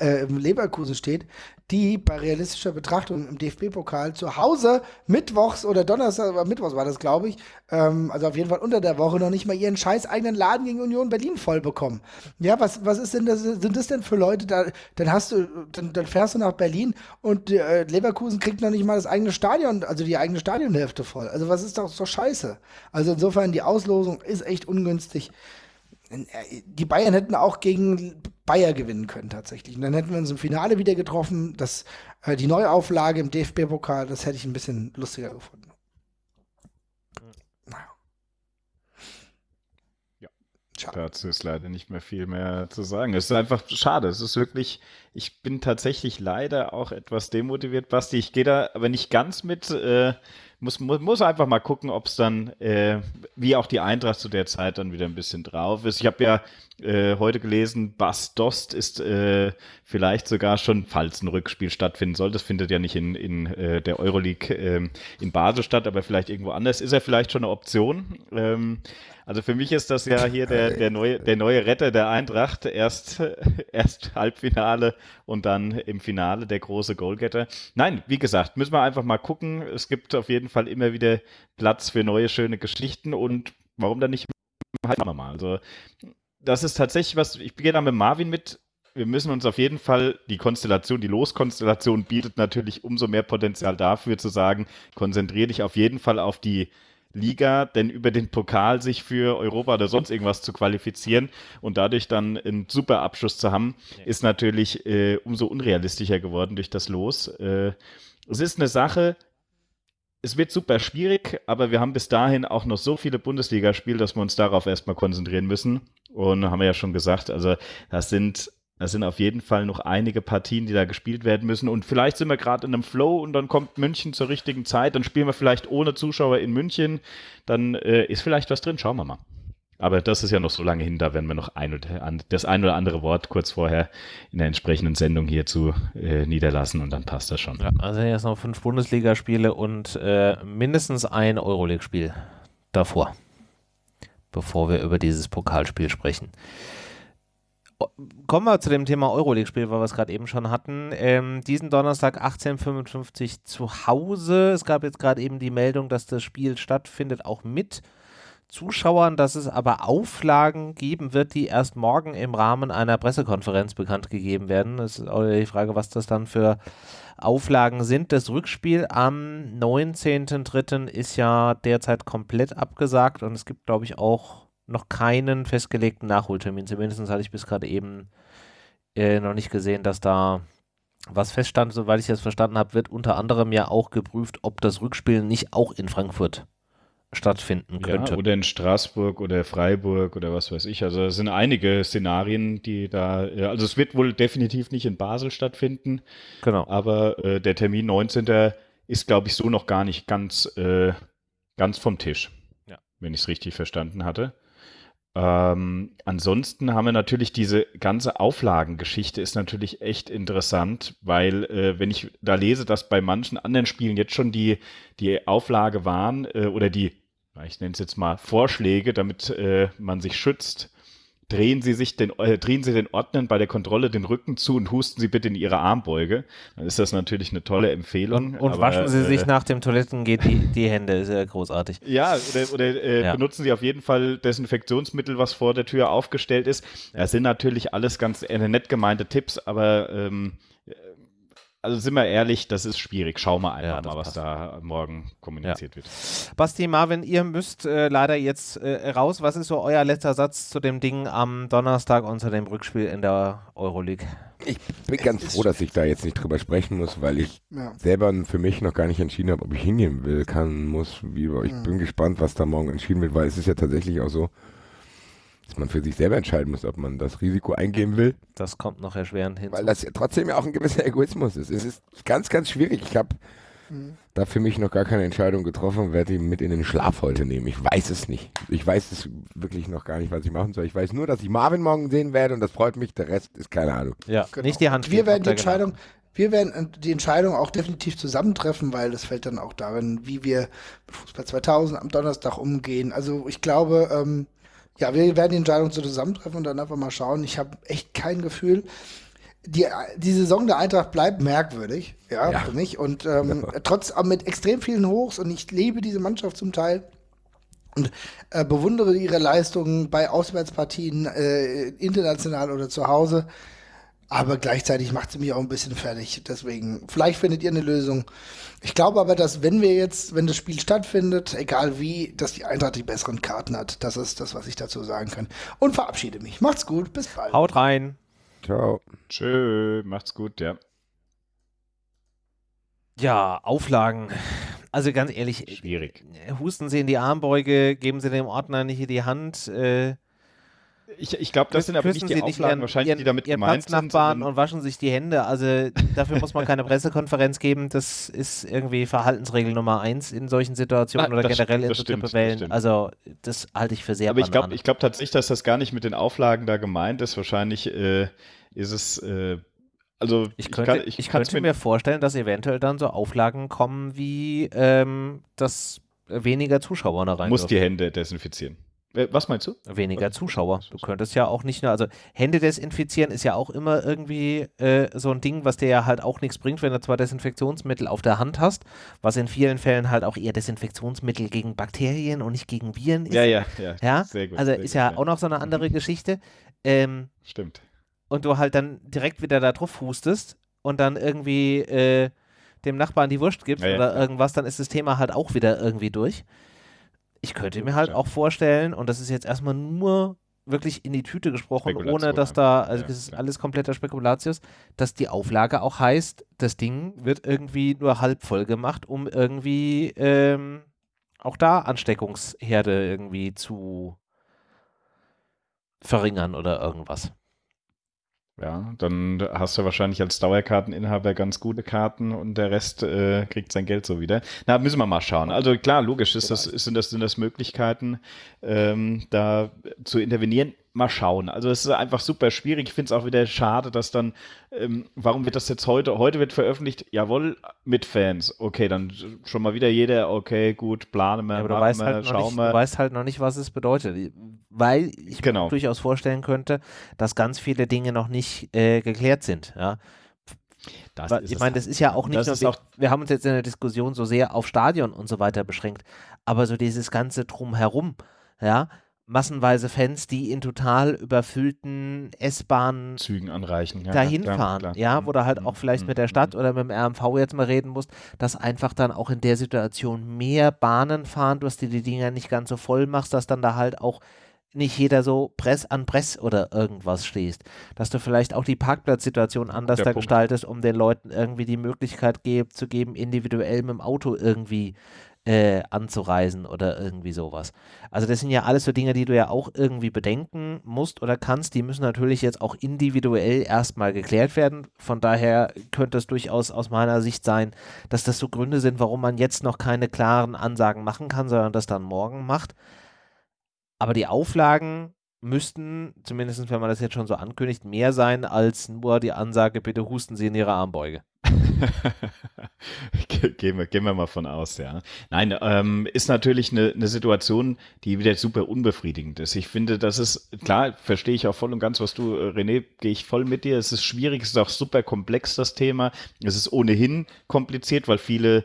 äh, Leverkusen steht, die bei realistischer Betrachtung im DFB-Pokal zu Hause mittwochs oder Donnerstag, mittwochs war das, glaube ich, ähm, also auf jeden Fall unter der Woche noch nicht mal ihren scheiß eigenen Laden gegen Union Berlin voll bekommen. Ja, was, was ist denn das, sind das denn für Leute, da, dann hast du, dann, dann fährst du nach Berlin und äh, Leverkusen kriegt noch nicht mal das eigene Stadion, also die eigene Stadionhälfte voll. Also was ist doch so scheiße? Also insofern, die Auslosung ist echt ungünstig die Bayern hätten auch gegen Bayer gewinnen können tatsächlich. Und dann hätten wir uns im Finale wieder getroffen. Das, äh, die Neuauflage im DFB-Pokal, das hätte ich ein bisschen lustiger gefunden. Ja. Schade. Dazu ist leider nicht mehr viel mehr zu sagen. Es ist einfach schade. Es ist wirklich, ich bin tatsächlich leider auch etwas demotiviert, Basti. Ich gehe da aber nicht ganz mit. Äh, muss, muss, muss einfach mal gucken, ob es dann, äh, wie auch die Eintracht zu der Zeit dann wieder ein bisschen drauf ist. Ich habe ja äh, heute gelesen, Bas Dost ist äh, vielleicht sogar schon, falls ein Rückspiel stattfinden soll, das findet ja nicht in, in äh, der Euroleague äh, in Basel statt, aber vielleicht irgendwo anders, ist er vielleicht schon eine Option. Ähm, also für mich ist das ja hier der, der, neue, der neue Retter der Eintracht. Erst, erst Halbfinale und dann im Finale der große Goalgetter. Nein, wie gesagt, müssen wir einfach mal gucken. Es gibt auf jeden Fall immer wieder Platz für neue, schöne Geschichten und warum dann nicht halt mal. Also das ist tatsächlich was, ich beginne da mit Marvin mit, wir müssen uns auf jeden Fall, die Konstellation, die Loskonstellation bietet natürlich umso mehr Potenzial dafür zu sagen, konzentriere dich auf jeden Fall auf die Liga, denn über den Pokal sich für Europa oder sonst irgendwas zu qualifizieren und dadurch dann einen super Abschluss zu haben, ist natürlich äh, umso unrealistischer geworden durch das Los. Äh, es ist eine Sache, es wird super schwierig, aber wir haben bis dahin auch noch so viele Bundesligaspiele, dass wir uns darauf erstmal konzentrieren müssen. Und haben wir ja schon gesagt, also das sind das sind auf jeden Fall noch einige Partien, die da gespielt werden müssen. Und vielleicht sind wir gerade in einem Flow und dann kommt München zur richtigen Zeit. Dann spielen wir vielleicht ohne Zuschauer in München. Dann äh, ist vielleicht was drin. Schauen wir mal. Aber das ist ja noch so lange hin, da werden wir noch ein oder, das ein oder andere Wort kurz vorher in der entsprechenden Sendung hierzu äh, niederlassen und dann passt das schon. Ja, also jetzt noch fünf Bundesligaspiele und äh, mindestens ein Euroleague-Spiel davor, bevor wir über dieses Pokalspiel sprechen. Kommen wir zu dem Thema Euroleague-Spiel, weil wir es gerade eben schon hatten. Ähm, diesen Donnerstag 18.55 zu Hause. Es gab jetzt gerade eben die Meldung, dass das Spiel stattfindet, auch mit Zuschauern, dass es aber Auflagen geben wird, die erst morgen im Rahmen einer Pressekonferenz bekannt gegeben werden. Das ist auch die Frage, was das dann für Auflagen sind. Das Rückspiel am 19.03. ist ja derzeit komplett abgesagt und es gibt, glaube ich, auch noch keinen festgelegten Nachholtermin. Zumindest hatte ich bis gerade eben äh, noch nicht gesehen, dass da was feststand. Soweit ich das verstanden habe, wird unter anderem ja auch geprüft, ob das Rückspiel nicht auch in Frankfurt stattfinden könnte. Ja, oder in Straßburg oder Freiburg oder was weiß ich. Also es sind einige Szenarien, die da, also es wird wohl definitiv nicht in Basel stattfinden. Genau. Aber äh, der Termin 19. ist, glaube ich, so noch gar nicht ganz, äh, ganz vom Tisch. Ja. Wenn ich es richtig verstanden hatte. Ähm, ansonsten haben wir natürlich diese ganze Auflagengeschichte ist natürlich echt interessant, weil äh, wenn ich da lese, dass bei manchen anderen Spielen jetzt schon die, die Auflage waren äh, oder die, ich nenne es jetzt mal Vorschläge, damit äh, man sich schützt, drehen Sie sich den, äh, drehen Sie den Ordnern bei der Kontrolle den Rücken zu und husten Sie bitte in Ihre Armbeuge. Dann ist das natürlich eine tolle Empfehlung. Und, und aber, waschen Sie äh, sich nach dem Toilettengehen die, die Hände, ist ja großartig. Ja, oder, oder äh, ja. benutzen Sie auf jeden Fall Desinfektionsmittel, was vor der Tür aufgestellt ist. Das sind natürlich alles ganz äh, nett gemeinte Tipps, aber ähm, also sind wir ehrlich, das ist schwierig. Schau mal einfach ja, mal, was da morgen kommuniziert ja. wird. Basti, Marvin, ihr müsst äh, leider jetzt äh, raus. Was ist so euer letzter Satz zu dem Ding am Donnerstag und zu dem Rückspiel in der Euroleague? Ich bin ganz froh, dass ich da jetzt nicht drüber sprechen muss, weil ich ja. selber für mich noch gar nicht entschieden habe, ob ich hingehen will, kann, muss. Wie, ich mhm. bin gespannt, was da morgen entschieden wird, weil es ist ja tatsächlich auch so, dass man für sich selber entscheiden muss, ob man das Risiko eingehen will. Das kommt noch erschwerend hin. Weil das ja trotzdem ja auch ein gewisser Egoismus ist. Es ist ganz, ganz schwierig. Ich habe mhm. da für mich noch gar keine Entscheidung getroffen und werde ihn mit in den Schlaf heute nehmen. Ich weiß es nicht. Ich weiß es wirklich noch gar nicht, was ich machen soll. Ich weiß nur, dass ich Marvin morgen sehen werde und das freut mich. Der Rest ist keine Ahnung. Ja, genau. nicht die Hand. Wir werden die Entscheidung, wir werden die Entscheidung auch definitiv zusammentreffen, weil das fällt dann auch darin, wie wir mit Fußball 2000 am Donnerstag umgehen. Also ich glaube, ähm, ja, wir werden die Entscheidung zusammentreffen und dann einfach mal schauen. Ich habe echt kein Gefühl. Die, die Saison der Eintracht bleibt merkwürdig, ja, ja. für mich. Und ähm, ja. trotz mit extrem vielen Hochs und ich liebe diese Mannschaft zum Teil und äh, bewundere ihre Leistungen bei Auswärtspartien, äh, international oder zu Hause. Aber gleichzeitig macht sie mich auch ein bisschen fertig. Deswegen, vielleicht findet ihr eine Lösung. Ich glaube aber, dass wenn wir jetzt, wenn das Spiel stattfindet, egal wie, dass die Eintracht die besseren Karten hat. Das ist das, was ich dazu sagen kann. Und verabschiede mich. Macht's gut, bis bald. Haut rein. Ciao. Tschö, macht's gut, ja. Ja, Auflagen. Also ganz ehrlich. Schwierig. Husten Sie in die Armbeuge, geben Sie dem Ordner nicht in die Hand. Äh, ich, ich glaube, das sind aber nicht die Auflagen ihren, wahrscheinlich, ihren, die damit ihren gemeint sind. und waschen sich die Hände. Also dafür muss man keine Pressekonferenz geben. Das ist irgendwie Verhaltensregel Nummer eins in solchen Situationen Nein, oder generell in so Tippewellen. Also das halte ich für sehr Aber ich glaube glaub tatsächlich, dass das gar nicht mit den Auflagen da gemeint ist. Wahrscheinlich äh, ist es äh, also ich könnte, ich, kann, ich, ich könnte mir vorstellen, dass eventuell dann so Auflagen kommen wie ähm, dass weniger Zuschauer da rein. Muss die Hände desinfizieren. Was meinst du? Weniger Zuschauer. Du könntest ja auch nicht nur, also Hände desinfizieren ist ja auch immer irgendwie äh, so ein Ding, was dir ja halt auch nichts bringt, wenn du zwar Desinfektionsmittel auf der Hand hast, was in vielen Fällen halt auch eher Desinfektionsmittel gegen Bakterien und nicht gegen Viren ist. Ja, ja, ja. ja? Sehr gut. Also sehr ist ja, ja, auch noch so eine andere Geschichte. Ähm, Stimmt. und du halt dann direkt wieder da drauf hustest und dann irgendwie äh, dem Nachbarn die Wurst gibst Ja, ja, oder irgendwas, dann ist das Thema halt auch wieder irgendwie durch. Ich könnte mir halt auch vorstellen, und das ist jetzt erstmal nur wirklich in die Tüte gesprochen, ohne dass da, also Ja, das ist ja. alles kompletter Spekulatius, dass die Auflage auch heißt, das Ding wird irgendwie nur halb voll gemacht, um irgendwie ähm, auch da Ansteckungsherde irgendwie zu verringern oder irgendwas. Ja, dann hast du wahrscheinlich als Dauerkarteninhaber ganz gute Karten und der Rest äh, kriegt sein Geld so wieder. Na, müssen wir mal schauen. Also klar, logisch ist das, sind, das, sind das Möglichkeiten, ähm, da zu intervenieren. Mal schauen. Also es ist einfach super schwierig. Ich finde es auch wieder schade, dass dann, ähm, warum wird das jetzt heute? Heute wird veröffentlicht, jawohl, mit Fans. Okay, dann schon mal wieder jeder, okay, gut, planen wir, Ja, aber du weißt, halt nicht, wir. du weißt halt noch nicht, was es bedeutet. Weil ich Genau. mir durchaus vorstellen könnte, dass ganz viele Dinge noch nicht äh, geklärt sind. Ja? Das ich meine, das halt. ist ja auch nicht Das nur, ist wir, auch wir haben uns jetzt in der Diskussion so sehr auf Stadion und so weiter beschränkt, aber so dieses ganze Drumherum, ja, massenweise Fans, die in total überfüllten S-Bahnen Zügen anreichen. Ja, dahin klar, fahren, klar. ja, wo du halt Mhm, auch vielleicht mhm, mit der Stadt oder mit dem RMV jetzt mal reden musst, dass einfach dann auch in der Situation mehr Bahnen fahren, dass du die Dinger nicht ganz so voll machst, dass dann da halt auch nicht jeder so Press an Press oder irgendwas stehst. Dass du vielleicht auch die Parkplatzsituation anders Der da gestaltest, um den Leuten irgendwie die Möglichkeit geb, zu geben, individuell mit dem Auto irgendwie äh, anzureisen oder irgendwie sowas. Also das sind ja alles so Dinge, die du ja auch irgendwie bedenken musst oder kannst. Die müssen natürlich jetzt auch individuell erstmal geklärt werden. Von daher könnte es durchaus aus meiner Sicht sein, dass das so Gründe sind, warum man jetzt noch keine klaren Ansagen machen kann, sondern das dann morgen macht. Aber die Auflagen müssten, zumindest wenn man das jetzt schon so ankündigt, mehr sein als nur die Ansage, bitte husten Sie in Ihre Armbeuge. Ge- gehen, wir, gehen wir mal von aus, ja. Nein, ähm, ist natürlich eine, eine Situation, die wieder super unbefriedigend ist. Ich finde, das ist, klar, verstehe ich auch voll und ganz, was du, äh, René, gehe ich voll mit dir. Es ist schwierig, es ist auch super komplex, das Thema. Es ist ohnehin kompliziert, weil viele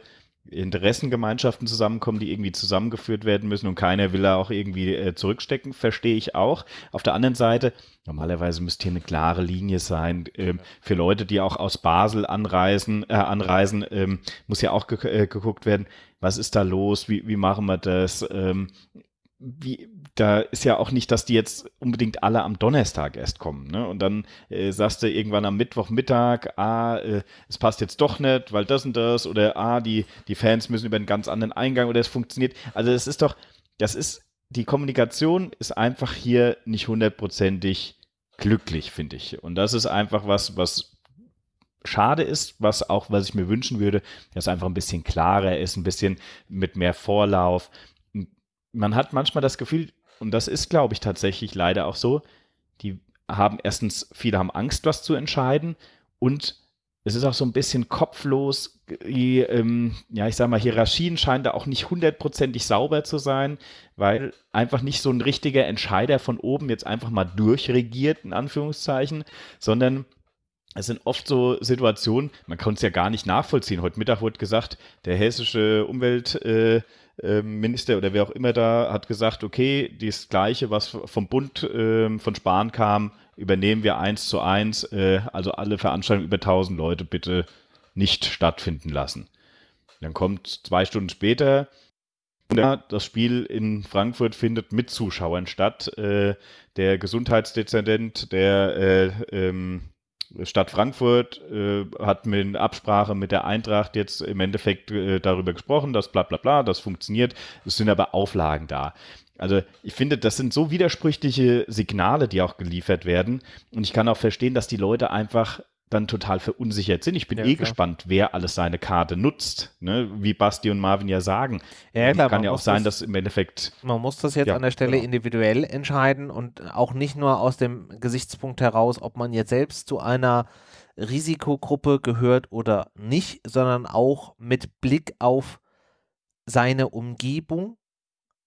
Interessengemeinschaften zusammenkommen, die irgendwie zusammengeführt werden müssen und keiner will da auch irgendwie äh, zurückstecken, verstehe ich auch. Auf der anderen Seite, normalerweise müsste hier eine klare Linie sein. Ähm, für Leute, die auch aus Basel anreisen, äh, anreisen, ähm, muss ja auch ge äh, geguckt werden, was ist da los, wie, wie machen wir das? Ähm, wie, da ist ja auch nicht, dass die jetzt unbedingt alle am Donnerstag erst kommen. Ne? Und dann äh, sagst du irgendwann am Mittwochmittag, ah, äh, es passt jetzt doch nicht, weil das und das, oder ah, die, die Fans müssen über einen ganz anderen Eingang oder es funktioniert. Also es ist doch, das ist, die Kommunikation ist einfach hier nicht hundertprozentig glücklich, finde ich. Und das ist einfach was, was schade ist, was auch, was ich mir wünschen würde, dass einfach ein bisschen klarer ist, ein bisschen mit mehr Vorlauf. Man hat manchmal das Gefühl, und das ist, glaube ich, tatsächlich leider auch so, die haben erstens, viele haben Angst, was zu entscheiden und es ist auch so ein bisschen kopflos. Die, ähm, ja, ich sag mal, Hierarchien scheinen da auch nicht hundertprozentig sauber zu sein, weil einfach nicht so ein richtiger Entscheider von oben jetzt einfach mal durchregiert, in Anführungszeichen, sondern es sind oft so Situationen, man kann es ja gar nicht nachvollziehen. Heute Mittag wurde gesagt, der hessische Umweltminister äh, Minister oder wer auch immer da hat gesagt, okay, das Gleiche, was vom Bund äh, von Spahn kam, übernehmen wir eins zu eins. Äh, also alle Veranstaltungen über 1000 Leute bitte nicht stattfinden lassen. Dann kommt zwei Stunden später, das Spiel in Frankfurt findet mit Zuschauern statt. Äh, der Gesundheitsdezernent der äh, ähm, Stadt Frankfurt äh, hat mit Absprache mit der Eintracht jetzt im Endeffekt äh, darüber gesprochen, dass bla bla bla, das funktioniert. Es sind aber Auflagen da. Also ich finde, das sind so widersprüchliche Signale, die auch geliefert werden. Und ich kann auch verstehen, dass die Leute einfach dann total verunsichert sind. Ich bin Ja, eh klar. gespannt, wer alles seine Karte nutzt, ne? wie Basti und Marvin ja sagen. Ja, klar, kann ja auch sein, das- dass im Endeffekt Man muss das jetzt Ja, an der Stelle genau. individuell entscheiden und auch nicht nur aus dem Gesichtspunkt heraus, ob man jetzt selbst zu einer Risikogruppe gehört oder nicht, sondern auch mit Blick auf seine Umgebung.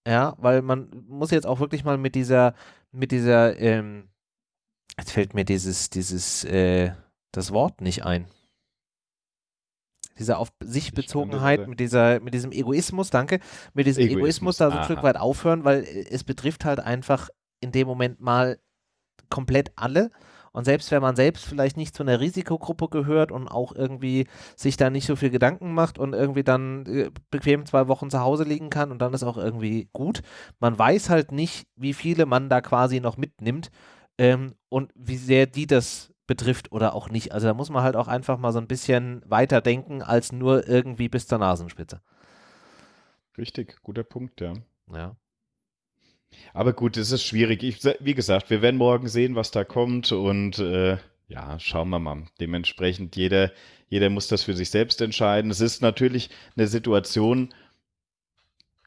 Ja, weil man muss jetzt auch wirklich mal mit dieser, mit dieser, ähm, jetzt fällt mir dieses, dieses, äh, das Wort nicht ein. Diese auf sich Bezogenheit, mit dieser, mit diesem Egoismus, danke, mit diesem Egoismus, Egoismus, da so ein aha. Stück weit aufhören, weil äh, es betrifft halt einfach in dem Moment mal komplett alle Und selbst wenn man selbst vielleicht nicht zu einer Risikogruppe gehört und auch irgendwie sich da nicht so viel Gedanken macht und irgendwie dann äh, bequem zwei Wochen zu Hause liegen kann und dann ist auch irgendwie gut, man weiß halt nicht, wie viele man da quasi noch mitnimmt ähm, und wie sehr die das betrifft oder auch nicht. Also da muss man halt auch einfach mal so ein bisschen weiter denken als nur irgendwie bis zur Nasenspitze. Richtig, guter Punkt, ja. Ja. Aber gut, es ist schwierig. Ich, wie gesagt, wir werden morgen sehen, was da kommt und äh, ja, schauen wir mal. Dementsprechend, jeder, jeder muss das für sich selbst entscheiden. Es ist natürlich eine Situation,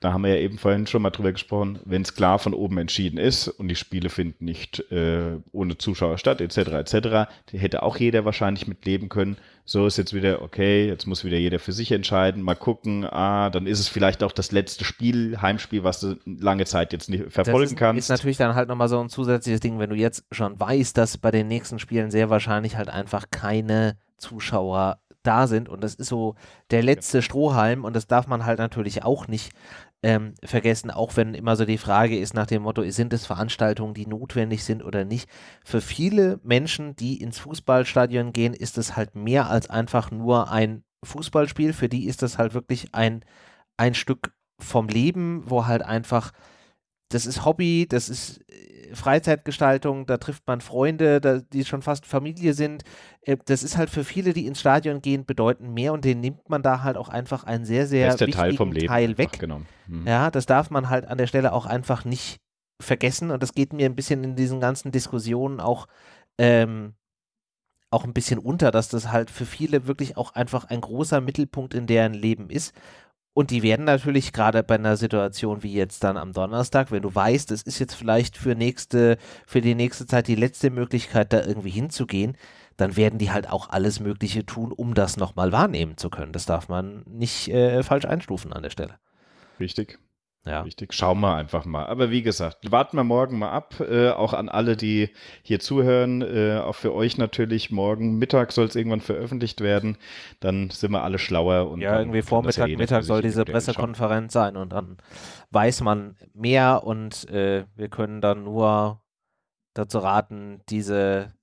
da haben wir ja eben vorhin schon mal drüber gesprochen, wenn es klar von oben entschieden ist und die Spiele finden nicht äh, ohne Zuschauer statt, etc., etc., hätte auch jeder wahrscheinlich mit leben können. So ist jetzt wieder, okay, jetzt muss wieder jeder für sich entscheiden, mal gucken, ah, dann ist es vielleicht auch das letzte Spiel, Heimspiel, was du lange Zeit jetzt nicht verfolgen das ist, kannst. ist natürlich dann halt nochmal so ein zusätzliches Ding, wenn du jetzt schon weißt, dass bei den nächsten Spielen sehr wahrscheinlich halt einfach keine Zuschauer da sind und das ist so der letzte Strohhalm und das darf man halt natürlich auch nicht ähm, vergessen, auch wenn immer so die Frage ist nach dem Motto, sind es Veranstaltungen, die notwendig sind oder nicht. Für viele Menschen, die ins Fußballstadion gehen, ist es halt mehr als einfach nur ein Fußballspiel. Für die ist das halt wirklich ein, ein Stück vom Leben, wo halt einfach, das ist Hobby, das ist Freizeitgestaltung, da trifft man Freunde, da, die schon fast Familie sind. Äh, das ist halt für viele, die ins Stadion gehen, bedeutend mehr und den nimmt man da halt auch einfach einen sehr, sehr wichtigen Teil, vom Leben Teil weg. Mhm. Ja, das darf man halt an der Stelle auch einfach nicht vergessen und das geht mir ein bisschen in diesen ganzen Diskussionen auch ähm, auch ein bisschen unter, dass das halt für viele wirklich auch einfach ein großer Mittelpunkt in deren Leben ist und die werden natürlich gerade bei einer Situation wie jetzt dann am Donnerstag, wenn du weißt, es ist jetzt vielleicht für nächste, für die nächste Zeit die letzte Möglichkeit, da irgendwie hinzugehen, dann werden die halt auch alles Mögliche tun, um das nochmal wahrnehmen zu können. Das darf man nicht äh, falsch einstufen an der Stelle. Richtig. Ja. Richtig. Schauen wir einfach mal. Aber wie gesagt, warten wir morgen mal ab. Äh, auch an alle, die hier zuhören. Äh, auch für euch natürlich. Morgen Mittag soll es irgendwann veröffentlicht werden. Dann sind wir alle schlauer. Und ja, irgendwie Vormittag, Mittag soll diese Pressekonferenz sein und dann weiß man mehr und äh, wir können dann nur dazu raten, diese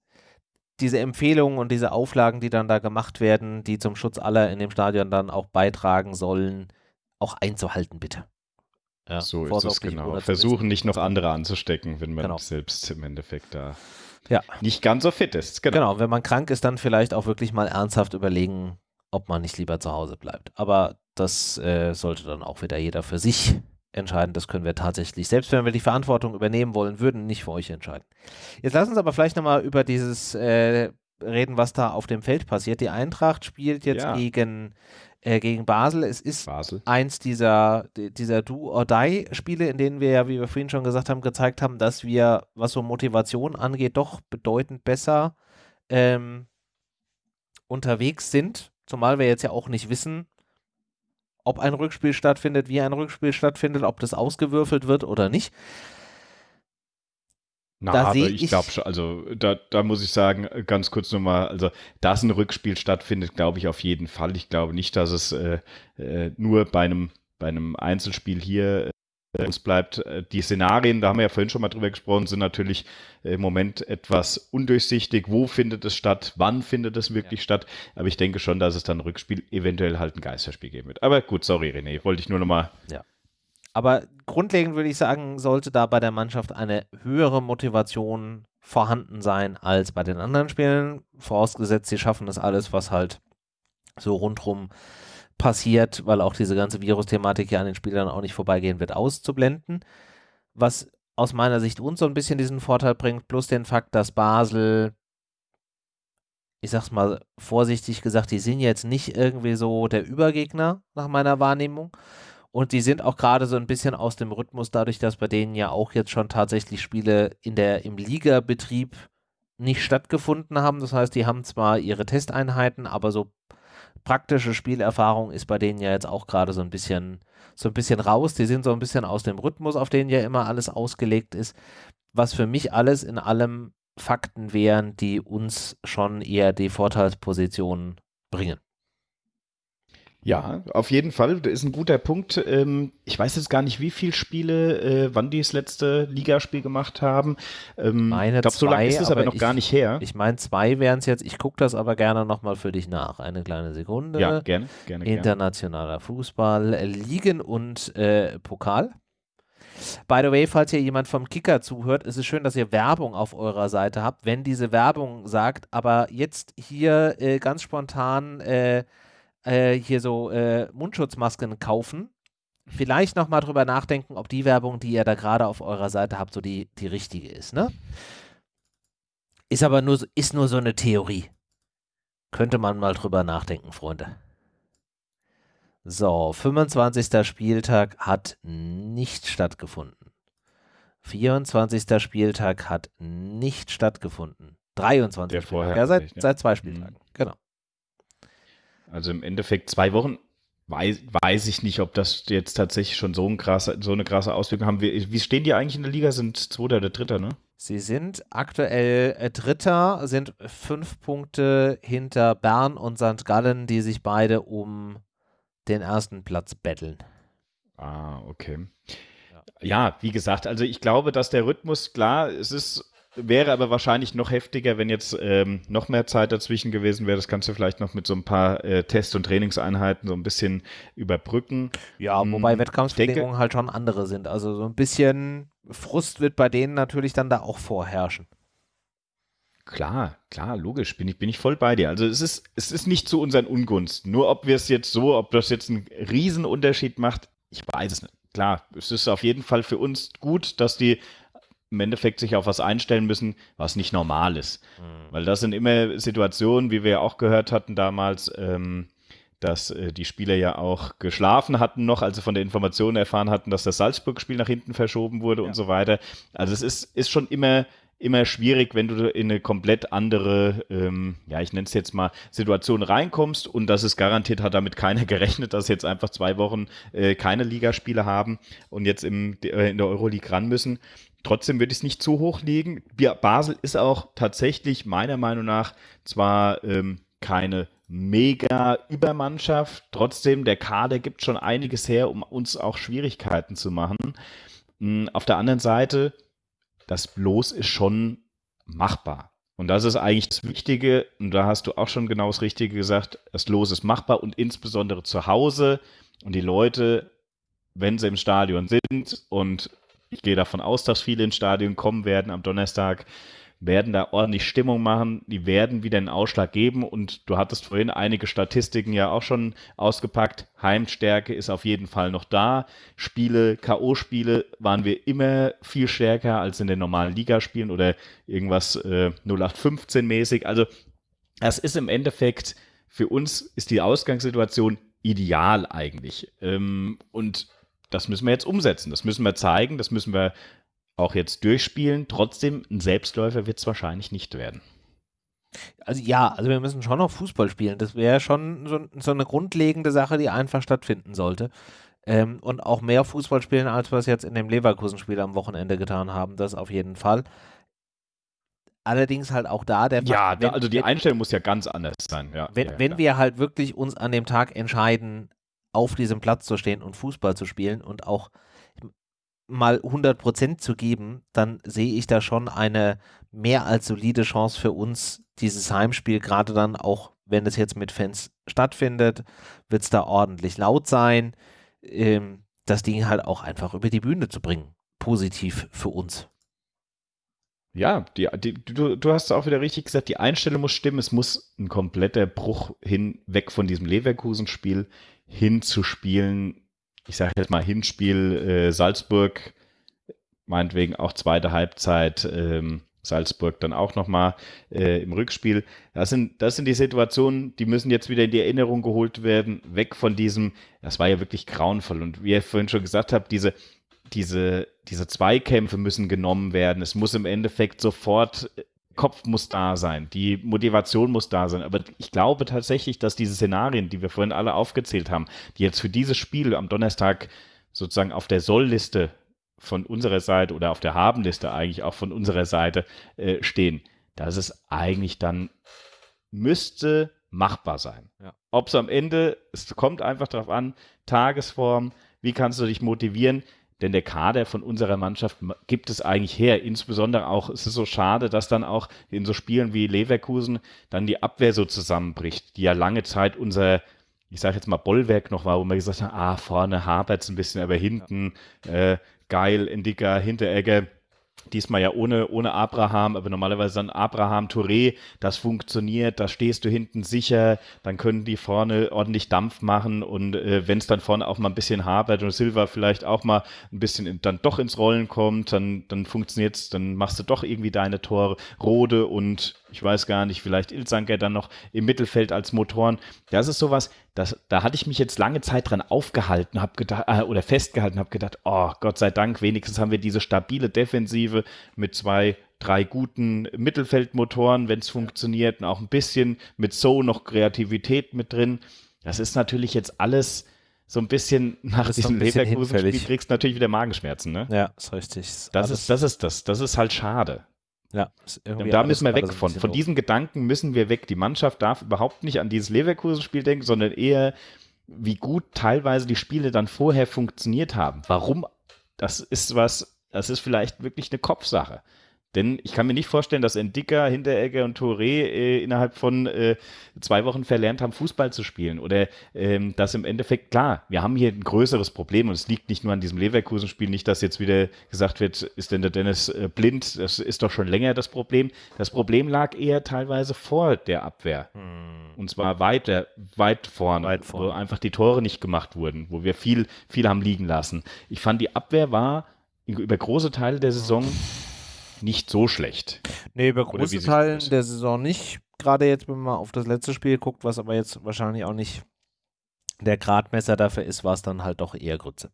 diese Empfehlungen und diese Auflagen, die dann da gemacht werden, die zum Schutz aller in dem Stadion dann auch beitragen sollen, auch einzuhalten, bitte. Ja, so ist es genau. Versuchen nicht noch andere anzustecken, wenn man genau. selbst im Endeffekt da ja. nicht ganz so fit ist. Genau. genau, wenn man krank ist, dann vielleicht auch wirklich mal ernsthaft überlegen, ob man nicht lieber zu Hause bleibt. Aber das äh, sollte dann auch wieder jeder für sich entscheiden. Das können wir tatsächlich, selbst wenn wir die Verantwortung übernehmen wollen würden, nicht für euch entscheiden. Jetzt lass uns aber vielleicht nochmal über dieses äh, reden, was da auf dem Feld passiert. Die Eintracht spielt jetzt ja. gegen äh, gegen Basel. Es ist Basel. eins dieser, dieser Do-or-Die-Spiele, in denen wir ja, wie wir vorhin schon gesagt haben, gezeigt haben, dass wir, was so Motivation angeht, doch bedeutend besser ähm, unterwegs sind. Zumal wir jetzt ja auch nicht wissen, ob ein Rückspiel stattfindet, wie ein Rückspiel stattfindet, ob das ausgewürfelt wird oder nicht. Na, da aber ich, ich glaube schon, also da, da muss ich sagen, ganz kurz nochmal, also dass ein Rückspiel stattfindet, glaube ich auf jeden Fall. Ich glaube nicht, dass es äh, äh, nur bei einem, bei einem Einzelspiel hier äh, uns bleibt. Äh, die Szenarien, da haben wir ja vorhin schon mal drüber gesprochen, sind natürlich im Moment etwas undurchsichtig. Wo findet es statt? Wann findet es wirklich ja. statt? Aber ich denke schon, dass es dann ein Rückspiel, eventuell halt ein Geisterspiel geben wird. Aber gut, sorry René, wollte ich nur nochmal ja. Aber grundlegend würde ich sagen, sollte da bei der Mannschaft eine höhere Motivation vorhanden sein als bei den anderen Spielen. Vorausgesetzt, sie schaffen das alles, was halt so rundrum passiert, weil auch diese ganze Virus-Thematik ja an den Spielern auch nicht vorbeigehen wird, auszublenden. Was aus meiner Sicht uns so ein bisschen diesen Vorteil bringt, plus den Fakt, dass Basel, ich sag's mal vorsichtig gesagt, die sind jetzt nicht irgendwie so der Übergegner nach meiner Wahrnehmung. Und die sind auch gerade so ein bisschen aus dem Rhythmus, dadurch, dass bei denen ja auch jetzt schon tatsächlich Spiele in der, im Ligabetrieb nicht stattgefunden haben. Das heißt, die haben zwar ihre Testeinheiten, aber so praktische Spielerfahrung ist bei denen ja jetzt auch gerade so ein bisschen, so ein bisschen raus. Die sind so ein bisschen aus dem Rhythmus, auf den ja immer alles ausgelegt ist. Was für mich alles in allem Fakten wären, die uns schon eher die Vorteilsposition bringen. Ja, auf jeden Fall. Das ist ein guter Punkt. Ähm, ich weiß jetzt gar nicht, wie viele Spiele, äh, wann die das letzte Ligaspiel gemacht haben. Ähm, meine ich glaube, so lange ist es aber, noch ich, gar nicht her. Ich meine, zwei wären es jetzt. Ich gucke das aber gerne nochmal für dich nach. Eine kleine Sekunde. Ja, gerne. gerne Internationaler gerne. Fußball, Ligen und äh, Pokal. By the way, falls hier jemand vom Kicker zuhört, ist es schön, dass ihr Werbung auf eurer Seite habt. Wenn diese Werbung sagt, aber jetzt hier äh, ganz spontan äh, äh, hier so äh, Mundschutzmasken kaufen, vielleicht nochmal drüber nachdenken, ob die Werbung, die ihr da gerade auf eurer Seite habt, so die, die richtige ist, ne? Ist aber nur, ist nur so eine Theorie. Könnte man mal drüber nachdenken, Freunde. So, 25. Spieltag hat nicht stattgefunden. 24. Spieltag hat nicht stattgefunden. 23. Der Spieltag. Ja, seit, seit zwei Spieltagen. Mhm. Genau. Also im Endeffekt zwei Wochen weiß, weiß ich nicht, ob das jetzt tatsächlich schon so, ein krasse, so eine krasse Auswirkung haben. Wie, wie stehen die eigentlich in der Liga? Sind Zweiter oder Dritter, ne? Sie sind aktuell äh, Dritter, sind fünf Punkte hinter Bern und St. Gallen, die sich beide um den ersten Platz betteln. Ah, okay. Ja. ja, wie gesagt, also ich glaube, dass der Rhythmus, klar, es ist Wäre aber wahrscheinlich noch heftiger, wenn jetzt ähm, noch mehr Zeit dazwischen gewesen wäre. Das kannst du vielleicht noch mit so ein paar äh, Test- und Trainingseinheiten so ein bisschen überbrücken. Ja, hm, wobei Wettkampfbedingungen halt schon andere sind. Also so ein bisschen Frust wird bei denen natürlich dann da auch vorherrschen. Klar, klar, logisch, bin ich, bin ich voll bei dir. Also es ist, es ist nicht zu unseren Ungunsten. Nur ob wir es jetzt so, ob das jetzt einen Riesenunterschied macht, ich weiß es nicht. Klar, es ist auf jeden Fall für uns gut, dass die im Endeffekt sich auf was einstellen müssen, was nicht normal ist. Mhm. Weil das sind immer Situationen, wie wir ja auch gehört hatten damals, ähm, dass äh, die Spieler ja auch geschlafen hatten noch, als sie von der Information erfahren hatten, dass das Salzburg-Spiel nach hinten verschoben wurde ja. und so weiter. Also es ist, ist schon immer immer schwierig, wenn du in eine komplett andere, ähm, ja, ich nenne es jetzt mal, Situation reinkommst und das ist garantiert, hat damit keiner gerechnet, dass jetzt einfach zwei Wochen äh, keine Ligaspiele haben und jetzt im, äh, in der Euroleague ran müssen. Trotzdem würde ich es nicht zu hoch legen. Basel ist auch tatsächlich meiner Meinung nach zwar ähm, keine mega Übermannschaft, trotzdem der Kader gibt schon einiges her, um uns auch Schwierigkeiten zu machen. Mhm, auf der anderen Seite, das Bloß ist schon machbar. Und das ist eigentlich das Wichtige, und da hast du auch schon genau das Richtige gesagt, das Los ist machbar und insbesondere zu Hause und die Leute, wenn sie im Stadion sind und ich gehe davon aus, dass viele ins Stadion kommen werden am Donnerstag, werden da ordentlich Stimmung machen, die werden wieder einen Ausschlag geben und du hattest vorhin einige Statistiken ja auch schon ausgepackt. Heimstärke ist auf jeden Fall noch da. Spiele, K.O.-Spiele waren wir immer viel stärker als in den normalen Ligaspielen oder irgendwas äh, 0815 mäßig. Also das ist im Endeffekt für uns ist die Ausgangssituation ideal eigentlich. Ähm, und das müssen wir jetzt umsetzen, das müssen wir zeigen, das müssen wir auch jetzt durchspielen. Trotzdem, ein Selbstläufer wird es wahrscheinlich nicht werden. Also ja, also wir müssen schon noch Fußball spielen. Das wäre schon so, so, eine grundlegende Sache, die einfach stattfinden sollte. Ähm, und auch mehr Fußball spielen, als wir es jetzt in dem Leverkusen-Spiel am Wochenende getan haben, das auf jeden Fall. Allerdings halt auch da der Ja, wenn, also die Einstellung muss ja ganz anders sein. Ja, wenn, ja, wenn wir halt wirklich uns an dem Tag entscheiden, auf diesem Platz zu stehen und Fußball zu spielen und auch mal 100 Prozent zu geben, dann sehe ich da schon eine mehr als solide Chance für uns, dieses Heimspiel, gerade dann auch, wenn es jetzt mit Fans stattfindet, wird es da ordentlich laut sein, ähm, das Ding halt auch einfach über die Bühne zu bringen. Positiv für uns. Ja, die, die, du, du hast auch wieder richtig gesagt, die Einstellung muss stimmen. Es muss ein kompletter Bruch hin, weg von diesem Leverkusen-Spiel hinzuspielen, ich sage jetzt mal Hinspiel äh, Salzburg, meinetwegen auch zweite Halbzeit ähm, Salzburg dann auch nochmal äh, im Rückspiel. Das sind, das sind die Situationen, die müssen jetzt wieder in die Erinnerung geholt werden, weg von diesem, das war ja wirklich grauenvoll. Und wie ihr vorhin schon gesagt habt, diese, diese, diese Zweikämpfe müssen genommen werden. Es muss im Endeffekt sofort Kopf muss da sein, die Motivation muss da sein. Aber ich glaube tatsächlich, dass diese Szenarien, die wir vorhin alle aufgezählt haben, die jetzt für dieses Spiel am Donnerstag sozusagen auf der Sollliste von unserer Seite oder auf der Habenliste eigentlich auch von unserer Seite äh, stehen, dass es eigentlich dann müsste machbar sein. Ja. Ob es am Ende, es kommt einfach darauf an, Tagesform, wie kannst du dich motivieren? Denn der Kader von unserer Mannschaft gibt es eigentlich her. Insbesondere auch, es ist so schade, dass dann auch in so Spielen wie Leverkusen dann die Abwehr so zusammenbricht, die ja lange Zeit unser, ich sage jetzt mal Bollwerk noch war, wo man gesagt hat, ah, vorne hapert es ein bisschen, aber hinten äh, geil, Indica, Hinteregger Diesmal ja ohne, ohne Abraham, aber normalerweise dann Abraham, Touré, das funktioniert, da stehst du hinten sicher, dann können die vorne ordentlich Dampf machen und äh, wenn es dann vorne auch mal ein bisschen hapert und Silva vielleicht auch mal ein bisschen in, dann doch ins Rollen kommt, dann, dann funktioniert es, dann machst du doch irgendwie deine Tore. Rode und ich weiß gar nicht, vielleicht Ilzanker dann noch im Mittelfeld als Motoren. Das ist sowas, das, da hatte ich mich jetzt lange Zeit dran aufgehalten, habe gedacht, äh, oder festgehalten, habe gedacht, oh Gott sei Dank, wenigstens haben wir diese stabile Defensive mit zwei, drei guten Mittelfeldmotoren, wenn es funktioniert, und auch ein bisschen mit so noch Kreativität mit drin. Das ist natürlich jetzt alles so ein bisschen nach diesem Leverkusen-Spiel kriegst du natürlich wieder Magenschmerzen, ne? Ja, ist richtig. Das ist, das ist das. Das ist halt schade. Ja, und da müssen wir weg von. Von diesem Gedanken müssen wir weg. Die Mannschaft darf überhaupt nicht an dieses Leverkusen-Spiel denken, sondern eher, wie gut teilweise die Spiele dann vorher funktioniert haben. Warum? Das ist was, das ist vielleicht wirklich eine Kopfsache. Denn ich kann mir nicht vorstellen, dass Endika, Hinteregger und Touré äh, innerhalb von äh, zwei Wochen verlernt haben, Fußball zu spielen. Oder ähm, dass im Endeffekt, klar, wir haben hier ein größeres Problem und es liegt nicht nur an diesem Leverkusen-Spiel, nicht, dass jetzt wieder gesagt wird, ist denn der Dennis äh, blind? Das ist doch schon länger das Problem. Das Problem lag eher teilweise vor der Abwehr. Hm. Und zwar weiter, weit vorne, weit vorne, wo einfach die Tore nicht gemacht wurden, wo wir viel, viel haben liegen lassen. Ich fand, die Abwehr war über große Teile der Saison nicht so schlecht. Nee, über große Teile der Saison nicht. Gerade jetzt, wenn man auf das letzte Spiel guckt, was aber jetzt wahrscheinlich auch nicht der Gradmesser dafür ist, war es dann halt doch eher Grütze.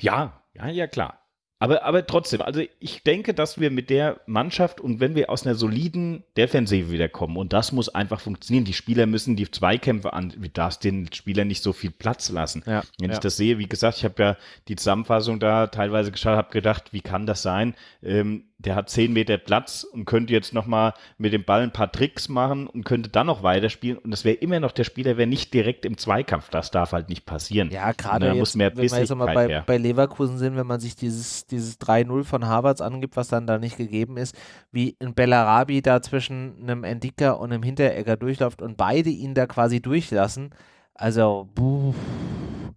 Ja, ja, ja, klar. Aber, aber trotzdem, also ich denke, dass wir mit der Mannschaft und wenn wir aus einer soliden Defensive wiederkommen und das muss einfach funktionieren, die Spieler müssen die Zweikämpfe an, du darfst den Spielern nicht so viel Platz lassen. Ja, wenn ja. ich das sehe, wie gesagt, ich habe ja die Zusammenfassung da teilweise geschaut, habe gedacht, wie kann das sein? Ähm, der hat zehn Meter Platz und könnte jetzt nochmal mit dem Ball ein paar Tricks machen und könnte dann noch weiterspielen. Und das wäre immer noch der Spieler, wäre nicht direkt im Zweikampf. Das darf halt nicht passieren. Ja, gerade jetzt, muss mehr wenn wir jetzt mal bei, bei, Leverkusen sind, wenn man sich dieses, dieses 3-0 von Harvards angibt, was dann da nicht gegeben ist, wie ein Bellarabi da zwischen einem Endika und einem Hinteregger durchläuft und beide ihn da quasi durchlassen. Also, buh,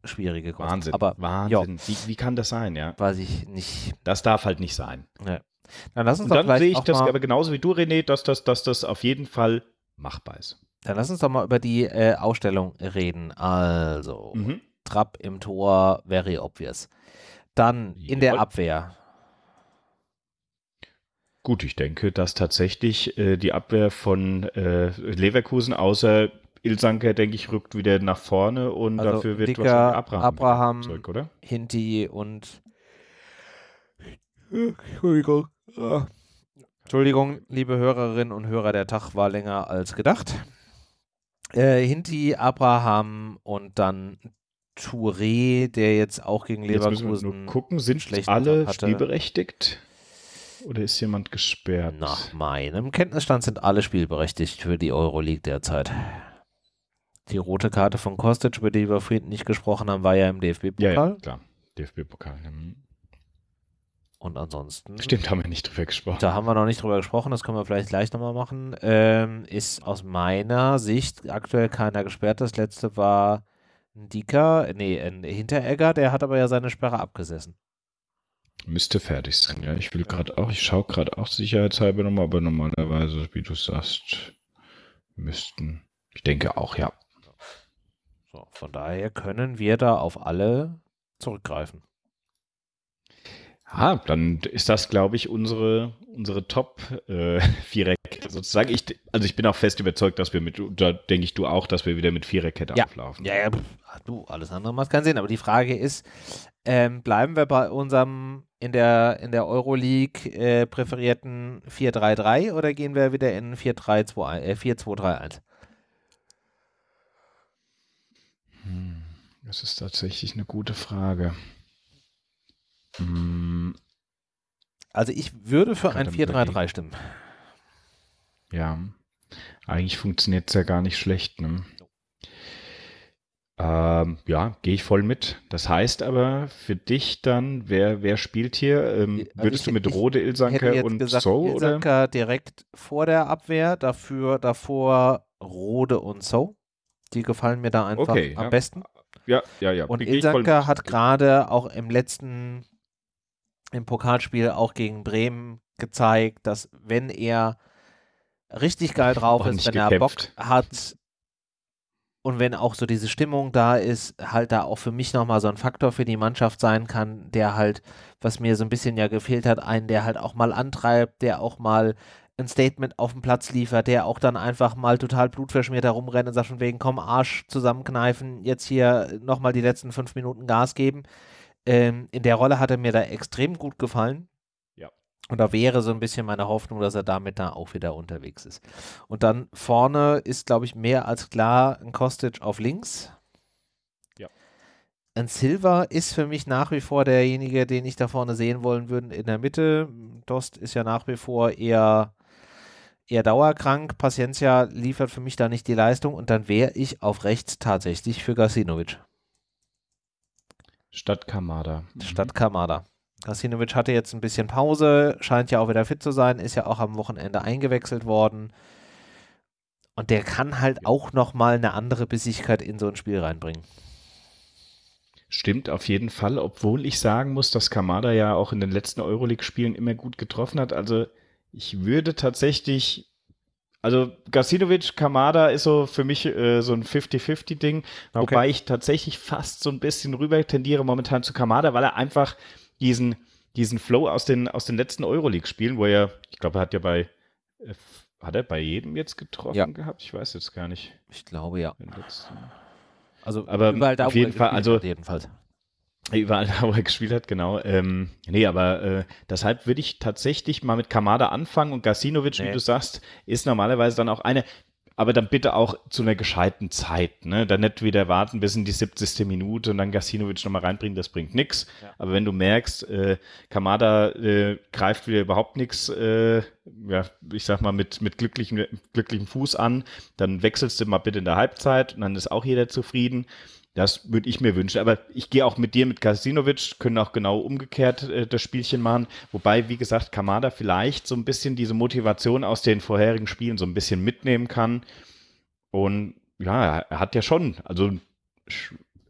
schwierige Kosten. Wahnsinn, Aber, Wahnsinn. Wie, wie, kann das sein, ja? Weiß ich nicht. Das darf halt nicht sein. Ja. Dann lass uns Und dann sehe ich das aber genauso wie du, René, dass das, dass das auf jeden Fall machbar ist. Dann lass uns doch mal über die äh, Ausstellung reden. Also, mhm. Trapp im Tor, very obvious. Dann in der Abwehr. Gut, ich denke, dass tatsächlich äh, die Abwehr von äh, Leverkusen außer Ilsanker, denke ich, rückt wieder nach vorne und also dafür wird Dicker, Abraham, Abraham Zeug, oder? Hinti und Entschuldigung. Entschuldigung, liebe Hörerinnen und Hörer, der Tag war länger als gedacht. Äh, Hinti, Abraham und dann Touré, der jetzt auch gegen Leverkusen. Jetzt müssen wir nur gucken, sind alle spielberechtigt? Oder ist jemand gesperrt? Nach meinem Kenntnisstand sind alle spielberechtigt für die Euroleague derzeit. Die rote Karte von Kostic, über die wir vorhin nicht gesprochen haben, war ja im DFB-Pokal. Ja, ja, klar. DFB-Pokal. Hm. Und ansonsten. Stimmt, haben wir nicht drüber gesprochen. Da haben wir noch nicht drüber gesprochen, das können wir vielleicht gleich nochmal machen. Ähm, ist aus meiner Sicht aktuell keiner gesperrt. Das letzte war ein Dika, nee, ein Hinteregger, der hat aber ja seine Sperre abgesessen. Müsste fertig sein, ja. Ich will gerade auch, ich schaue gerade auch sicherheitshalber nochmal, aber normalerweise, wie du sagst, müssten. Ich denke auch, ja. So, von daher können wir da auf alle zurückgreifen. Ah, dann ist das, glaube ich, unsere, unsere Top äh, Viererkette sozusagen. Ich, also ich bin auch fest überzeugt, dass wir mit, da denke ich du auch, dass wir wieder mit Viererkette ja. auflaufen. Ja, ja, du, alles andere macht keinen Sinn. Aber die Frage ist, ähm, bleiben wir bei unserem in der, in der Euroleague äh, präferierten 4-3-3 oder gehen wir wieder in 4-3-2, äh, 4-2-3-1? Hm, das ist tatsächlich eine gute Frage. Mm. Also ich würde für ein 4-3-3 stimmen. Ja. Eigentlich funktioniert es ja gar nicht schlecht. Ne? Ähm, ja, gehe ich voll mit. Das heißt aber für dich dann, wer, wer spielt hier? Ähm, Also würdest ich- du mit Rode, Ilsanker und gesagt, So? Oder? Ilsanker direkt vor der Abwehr, dafür davor Rode und So. Die gefallen mir da einfach Okay, am ja. besten. Ja, ja, ja. Und Ilsanker hat gerade auch im letzten, im Pokalspiel auch gegen Bremen gezeigt, dass wenn er richtig geil drauf ist, wenn er Bock gekämpft. hat und wenn auch so diese Stimmung da ist, halt da auch für mich nochmal so ein Faktor für die Mannschaft sein kann, der halt, was mir so ein bisschen ja gefehlt hat, einen, der halt auch mal antreibt, der auch mal ein Statement auf dem Platz liefert, der auch dann einfach mal total blutverschmiert herumrennt und sagt von wegen, komm, Arsch zusammenkneifen, jetzt hier nochmal die letzten fünf Minuten Gas geben. Ähm, in der Rolle hat er mir da extrem gut gefallen. Ja. Und da wäre so ein bisschen meine Hoffnung, dass er damit da auch wieder unterwegs ist. Und dann vorne ist, glaube ich, mehr als klar ein Kostic auf links. Ja. Ein Silva ist für mich nach wie vor derjenige, den ich da vorne sehen wollen würde in der Mitte. Dost ist ja nach wie vor eher, eher dauerkrank. Paciencia liefert für mich da nicht die Leistung und dann wäre ich auf rechts tatsächlich für Gasinovic Statt Kamada. Mhm. statt Kamada. Gasinovic hatte jetzt ein bisschen Pause, scheint ja auch wieder fit zu sein, ist ja auch am Wochenende eingewechselt worden. Und der kann halt auch nochmal eine andere Bissigkeit in so ein Spiel reinbringen. Stimmt auf jeden Fall, obwohl ich sagen muss, dass Kamada ja auch in den letzten Euroleague-Spielen immer gut getroffen hat. Also ich würde tatsächlich, also Gasinovic, Kamada ist so für mich äh, so ein 50-50-Ding, Okay. wobei ich tatsächlich fast so ein bisschen rüber tendiere momentan zu Kamada, weil er einfach diesen, diesen Flow aus den, aus den letzten Euroleague-Spielen, wo er, ich glaube, er hat ja bei, äh, hat er bei jedem jetzt getroffen Ja. gehabt? Ich weiß jetzt gar nicht. Ich glaube ja. Also Aber überall da, auf jeden Fall, also- jedenfalls. Überall, da, wo er gespielt hat, genau. Ähm, nee, aber äh, deshalb würde ich tatsächlich mal mit Kamada anfangen und Gasinovic, Nee. wie du sagst, ist normalerweise dann auch eine, aber dann bitte auch zu einer gescheiten Zeit, ne? Dann nicht wieder warten bis in die 70. Minute und dann Gasinovic nochmal reinbringen, das bringt nichts. Ja. Aber wenn du merkst, äh, Kamada äh, greift wieder überhaupt nichts, äh, ja, ich sag mal, mit, mit glücklichem, glücklichem Fuß an, dann wechselst du mal bitte in der Halbzeit und dann ist auch jeder zufrieden. Das würde ich mir wünschen. Aber ich gehe auch mit dir, mit Kasinovic, können auch genau umgekehrt äh, das Spielchen machen. Wobei, wie gesagt, Kamada vielleicht so ein bisschen diese Motivation aus den vorherigen Spielen so ein bisschen mitnehmen kann. Und ja, er hat ja schon, also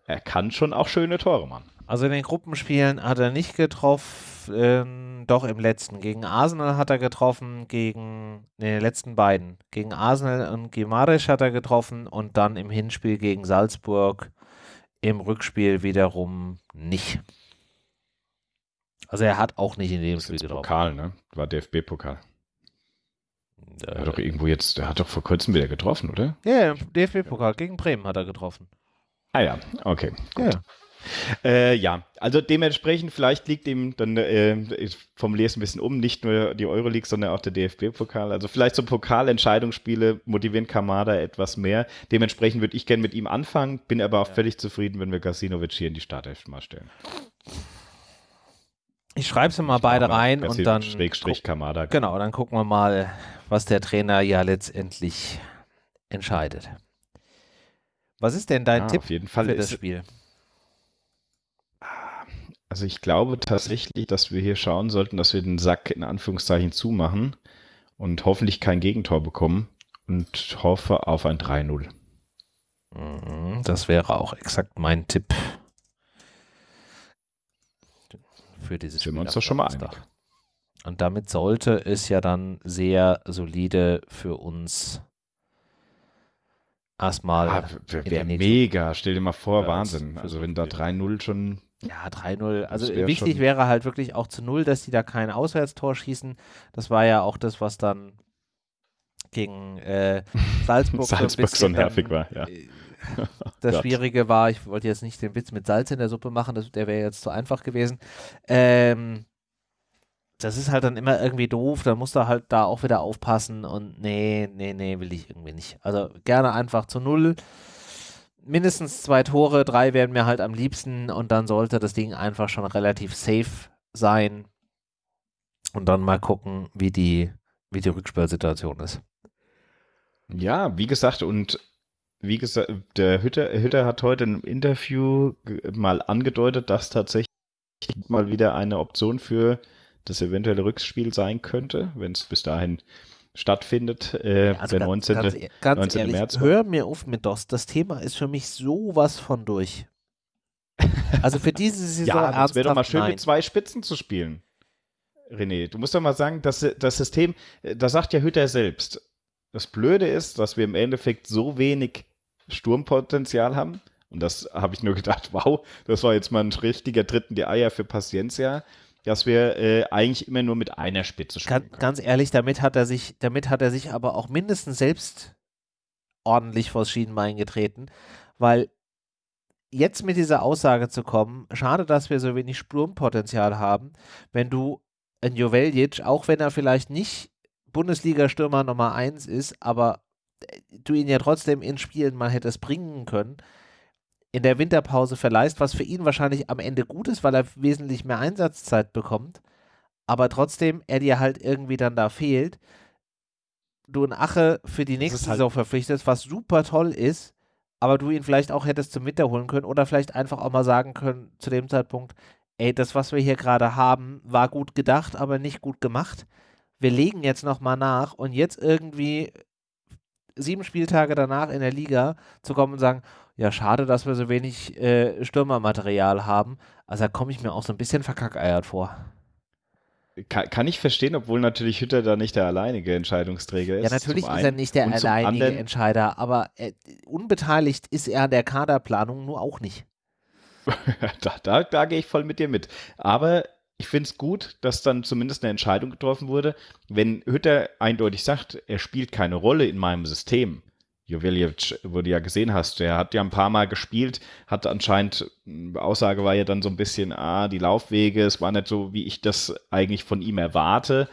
er kann schon auch schöne Tore machen. Also in den Gruppenspielen hat er nicht getroffen, ähm, doch im letzten. Gegen Arsenal hat er getroffen, gegen, nee, den letzten beiden. Gegen Arsenal und Gimarisch hat er getroffen und dann im Hinspiel gegen Salzburg, im Rückspiel wiederum nicht. Also er hat auch nicht in dem Spiel getroffen. Pokal, ne? War DFB-Pokal. Er hat doch irgendwo jetzt, er hat doch vor kurzem wieder getroffen, oder? ja, DFB-Pokal gegen Bremen hat er getroffen. Ah ja, okay. Ja. Äh, ja, also dementsprechend, vielleicht liegt ihm dann, äh, ich formuliere es ein bisschen um, nicht nur die Euroleague, sondern auch der DFB-Pokal. Also vielleicht so Pokalentscheidungsspiele motivieren Kamada etwas mehr. Dementsprechend würde ich gerne mit ihm anfangen, bin aber auch völlig zufrieden, wenn wir Gasinovic hier in die Startelf mal stellen. Ich schreibe sie mal beide rein und dann Schrägstrich Kamada. Genau, dann gucken wir mal, was der Trainer ja letztendlich entscheidet. Was ist denn dein Ja, Tipp auf jeden Fall für das Spiel? Also ich glaube tatsächlich, dass wir hier schauen sollten, dass wir den Sack in Anführungszeichen zumachen und hoffentlich kein Gegentor bekommen und hoffe auf ein 3-0. Mhm, Das wäre auch exakt mein Tipp für dieses Sind Spiel. wir uns doch schon mal einig. Und damit sollte es ja dann sehr solide für uns erstmal. Ah, Wäre mega, stell dir mal vor, Wahnsinn. Also so wenn da viel. 3-0 schon, Ja, 3-0. Also wär wichtig wäre halt wirklich auch zu Null, dass die da kein Auswärtstor schießen. Das war ja auch das, was dann gegen äh, Salzburg, Salzburg so nervig dann, war, ja. äh, Das. Schwierige war, ich wollte jetzt nicht den Witz mit Salz in der Suppe machen, das, der wäre jetzt zu einfach gewesen. Ähm, das ist halt dann immer irgendwie doof, da musst du halt da auch wieder aufpassen und nee, nee, nee, will ich irgendwie nicht. Also gerne einfach zu Null. Mindestens zwei Tore, drei wären mir halt am liebsten und dann sollte das Ding einfach schon relativ safe sein. Und dann mal gucken, wie die, wie die Rückspielsituation ist. Ja, wie gesagt, und wie gesagt, der Hütter, Hütter hat heute im Interview mal angedeutet, dass tatsächlich mal wieder eine Option für das eventuelle Rückspiel sein könnte, wenn es bis dahin stattfindet. Äh, Also der ganz, 19. ganz, ganz 19. ehrlich, März. hör mir auf mit DOS. Das Thema ist für mich sowas von durch. Also für diese Saison Ja, das wäre doch mal schön, nein. mit zwei Spitzen zu spielen. René, du musst doch mal sagen, dass das System, äh, da sagt ja Hütter selbst, das Blöde ist, dass wir im Endeffekt so wenig Sturmpotenzial haben. Und das habe ich nur gedacht, wow, das war jetzt mal ein richtiger Tritt in die Eier für Paciencia, dass wir äh, eigentlich immer nur mit einer Spitze spielen Ganz, können. ganz ehrlich, damit hat er sich, damit hat er sich aber auch mindestens selbst ordentlich vors Schienenbein getreten, weil jetzt mit dieser Aussage zu kommen, schade, dass wir so wenig Sturmpotenzial haben, wenn du ein Joveljic, auch wenn er vielleicht nicht Bundesliga-Stürmer Nummer 1 ist, aber du ihn ja trotzdem in Spielen mal hättest bringen können, in der Winterpause verleihst, was für ihn wahrscheinlich am Ende gut ist, weil er wesentlich mehr Einsatzzeit bekommt, aber trotzdem er dir halt irgendwie dann da fehlt, du einen Ache für die nächste halt- Saison verpflichtest, was super toll ist, aber du ihn vielleicht auch hättest zum Winter holen können oder vielleicht einfach auch mal sagen können zu dem Zeitpunkt, ey, das, was wir hier gerade haben, war gut gedacht, aber nicht gut gemacht. Wir legen jetzt nochmal nach und jetzt irgendwie sieben Spieltage danach in der Liga zu kommen und sagen, ja, schade, dass wir so wenig äh, Stürmermaterial haben. Also da komme ich mir auch so ein bisschen verkackeiert vor. Kann, kann ich verstehen, obwohl natürlich Hütter da nicht der alleinige Entscheidungsträger ist. Ja, natürlich ist er nicht der alleinige Entscheider, aber äh, unbeteiligt ist er an der Kaderplanung nur auch nicht. da, da, da gehe ich voll mit dir mit. Aber ich finde es gut, dass dann zumindest eine Entscheidung getroffen wurde. Wenn Hütter eindeutig sagt, er spielt keine Rolle in meinem System. Joveljic, wo du ja gesehen hast, der hat ja ein paar Mal gespielt, hat anscheinend, mh, Aussage war ja dann so ein bisschen, ah, die Laufwege, es war nicht so, wie ich das eigentlich von ihm erwarte.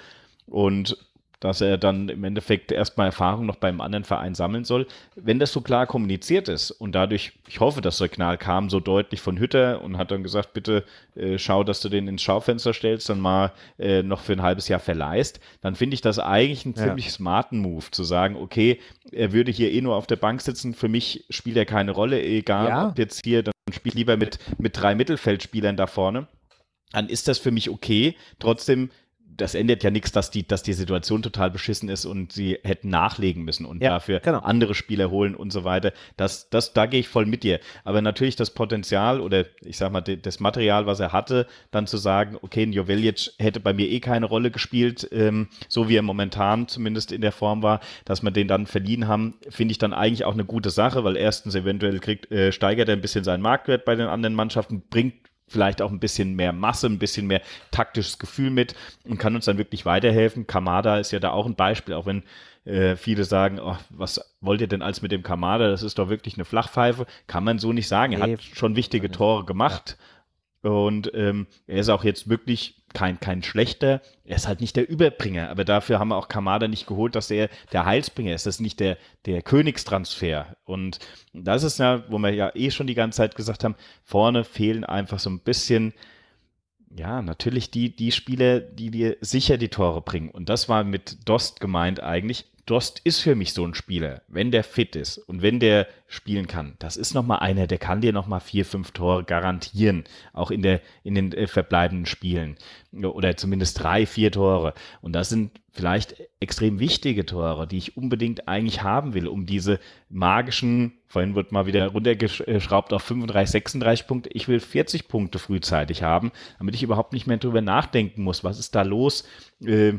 Und dass er dann im Endeffekt erstmal Erfahrung noch beim anderen Verein sammeln soll. Wenn das so klar kommuniziert ist und dadurch, ich hoffe, das Signal kam so deutlich von Hütter und hat dann gesagt, bitte äh, schau, dass du den ins Schaufenster stellst, dann mal äh, noch für ein halbes Jahr verleihst, dann finde ich das eigentlich einen Ja. ziemlich smarten Move, zu sagen, okay, er würde hier eh nur auf der Bank sitzen, für mich spielt er keine Rolle, egal Ja. ob jetzt hier, dann spielt lieber mit, mit drei Mittelfeldspielern da vorne dann ist das für mich okay. Trotzdem, das ändert ja nichts, dass die, dass die Situation total beschissen ist und sie hätten nachlegen müssen und Ja, dafür genau. andere Spieler holen und so weiter. Das, das, da gehe ich voll mit dir. Aber natürlich das Potenzial oder ich sag mal, das Material, was er hatte, dann zu sagen, okay, ein Joveljic hätte bei mir eh keine Rolle gespielt, ähm, so wie er momentan zumindest in der Form war, dass wir den dann verliehen haben, finde ich dann eigentlich auch eine gute Sache, weil erstens eventuell kriegt, äh, steigert er ein bisschen seinen Marktwert bei den anderen Mannschaften, bringt vielleicht auch ein bisschen mehr Masse, ein bisschen mehr taktisches Gefühl mit und kann uns dann wirklich weiterhelfen. Kamada ist ja da auch ein Beispiel, auch wenn äh, viele sagen, oh, was wollt ihr denn als mit dem Kamada? Das ist doch wirklich eine Flachpfeife. Kann man so nicht sagen. Er Nee, hat schon wichtige. Tore gemacht. Und ähm, er ist auch jetzt wirklich kein, kein schlechter. Er ist halt nicht der Überbringer, aber dafür haben wir auch Kamada nicht geholt, dass er der Heilsbringer ist. Das ist nicht der, der Königstransfer. Und das ist ja, wo wir ja eh schon die ganze Zeit gesagt haben, vorne fehlen einfach so ein bisschen, ja, natürlich die, die Spieler, die dir sicher die Tore bringen. Und das war mit Dost gemeint eigentlich. Dost ist für mich so ein Spieler, wenn der fit ist und wenn der spielen kann. Das ist nochmal einer, der kann dir nochmal vier, fünf Tore garantieren, auch in, der, in den äh, verbleibenden Spielen. Oder zumindest drei, vier Tore. Und das sind vielleicht extrem wichtige Tore, die ich unbedingt eigentlich haben will, um diese magischen, vorhin wird mal wieder runtergeschraubt auf 35, 36 Punkte. Ich will 40 Punkte frühzeitig haben, damit ich überhaupt nicht mehr drüber nachdenken muss. Was ist da los? Äh,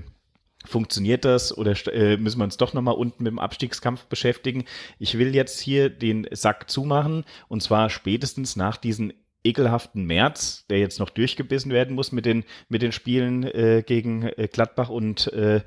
Funktioniert das oder äh, müssen wir uns doch nochmal unten mit dem Abstiegskampf beschäftigen? Ich will jetzt hier den Sack zumachen und zwar spätestens nach diesem ekelhaften März, der jetzt noch durchgebissen werden muss mit den, mit den Spielen äh, gegen äh, Gladbach und äh,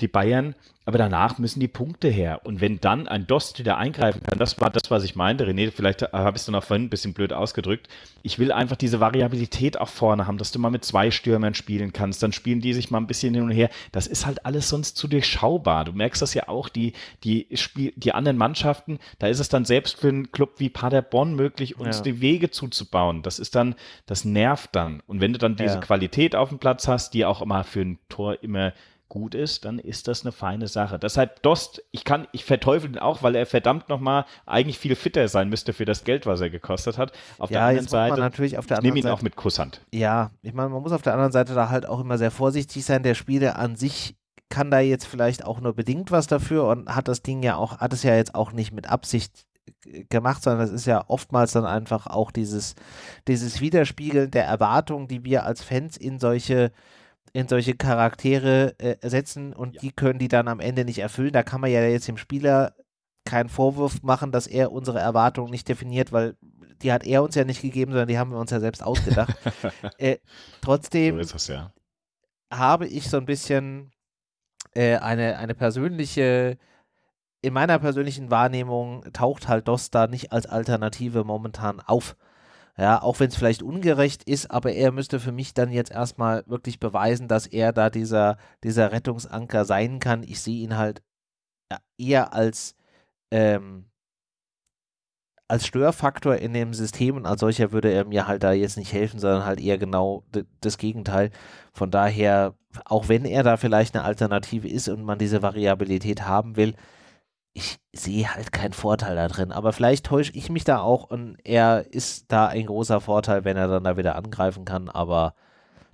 die Bayern. Aber danach müssen die Punkte her. Und wenn dann ein Dost wieder eingreifen kann, das war das, was ich meinte. René, vielleicht habe ich es dann auch vorhin ein bisschen blöd ausgedrückt. Ich will einfach diese Variabilität auch vorne haben, dass du mal mit zwei Stürmern spielen kannst. Dann spielen die sich mal ein bisschen hin und her. Das ist halt alles sonst zu durchschaubar. Du merkst das ja auch, die, die, Spiel, die anderen Mannschaften, da ist es dann selbst für einen Club wie Paderborn möglich, uns Ja. die Wege zuzubauen. Das ist dann, das nervt dann. Und wenn du dann diese Ja. Qualität auf dem Platz hast, die auch immer für ein Tor immer gut ist, dann ist das eine feine Sache. Deshalb Dost, ich kann, ich verteufel ihn auch, weil er verdammt nochmal eigentlich viel fitter sein müsste für das Geld, was er gekostet hat. Auf ja, der anderen muss man Seite, natürlich auf der ich nehme anderen ihn Seite, auch mit Kusshand. ja, ich meine, man muss auf der anderen Seite da halt auch immer sehr vorsichtig sein. Der Spieler an sich kann da jetzt vielleicht auch nur bedingt was dafür und hat das Ding ja auch, hat es ja jetzt auch nicht mit Absicht gemacht, sondern das ist ja oftmals dann einfach auch dieses, dieses Widerspiegeln der Erwartungen, die wir als Fans in solche in solche Charaktere äh, setzen und Ja. die können die dann am Ende nicht erfüllen. Da kann man ja jetzt dem Spieler keinen Vorwurf machen, dass er unsere Erwartungen nicht definiert, weil die hat er uns ja nicht gegeben, sondern die haben wir uns ja selbst ausgedacht. äh, trotzdem So es ja. habe ich so ein bisschen äh, eine, eine persönliche, in meiner persönlichen Wahrnehmung taucht halt DOS da nicht als Alternative momentan auf. Ja, auch wenn es vielleicht ungerecht ist, aber er müsste für mich dann jetzt erstmal wirklich beweisen, dass er da dieser, dieser Rettungsanker sein kann. Ich sehe ihn halt eher als, ähm, als Störfaktor in dem System und als solcher würde er mir halt da jetzt nicht helfen, sondern halt eher genau das Gegenteil. Von daher, auch wenn er da vielleicht eine Alternative ist und man diese Variabilität haben will, ich sehe halt keinen Vorteil da drin. Aber vielleicht täusche ich mich da auch und er ist da ein großer Vorteil, wenn er dann da wieder angreifen kann, aber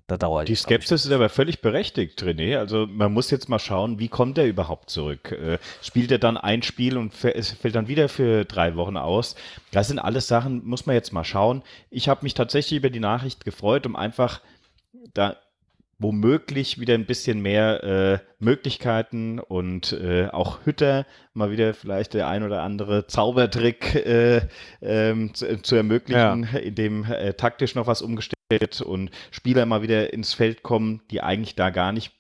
da dauert Die Skepsis ist aber völlig berechtigt, René. Also man muss jetzt mal schauen, wie kommt er überhaupt zurück? Äh, spielt er dann ein Spiel und es fällt dann wieder für drei Wochen aus? Das sind alles Sachen, muss man jetzt mal schauen. Ich habe mich tatsächlich über die Nachricht gefreut, um einfach da womöglich wieder ein bisschen mehr äh, Möglichkeiten und äh, auch Hütter mal wieder vielleicht der ein oder andere Zaubertrick äh, ähm, zu, zu ermöglichen, indem äh, taktisch noch was umgestellt wird und Spieler mal wieder ins Feld kommen, die eigentlich da gar nicht.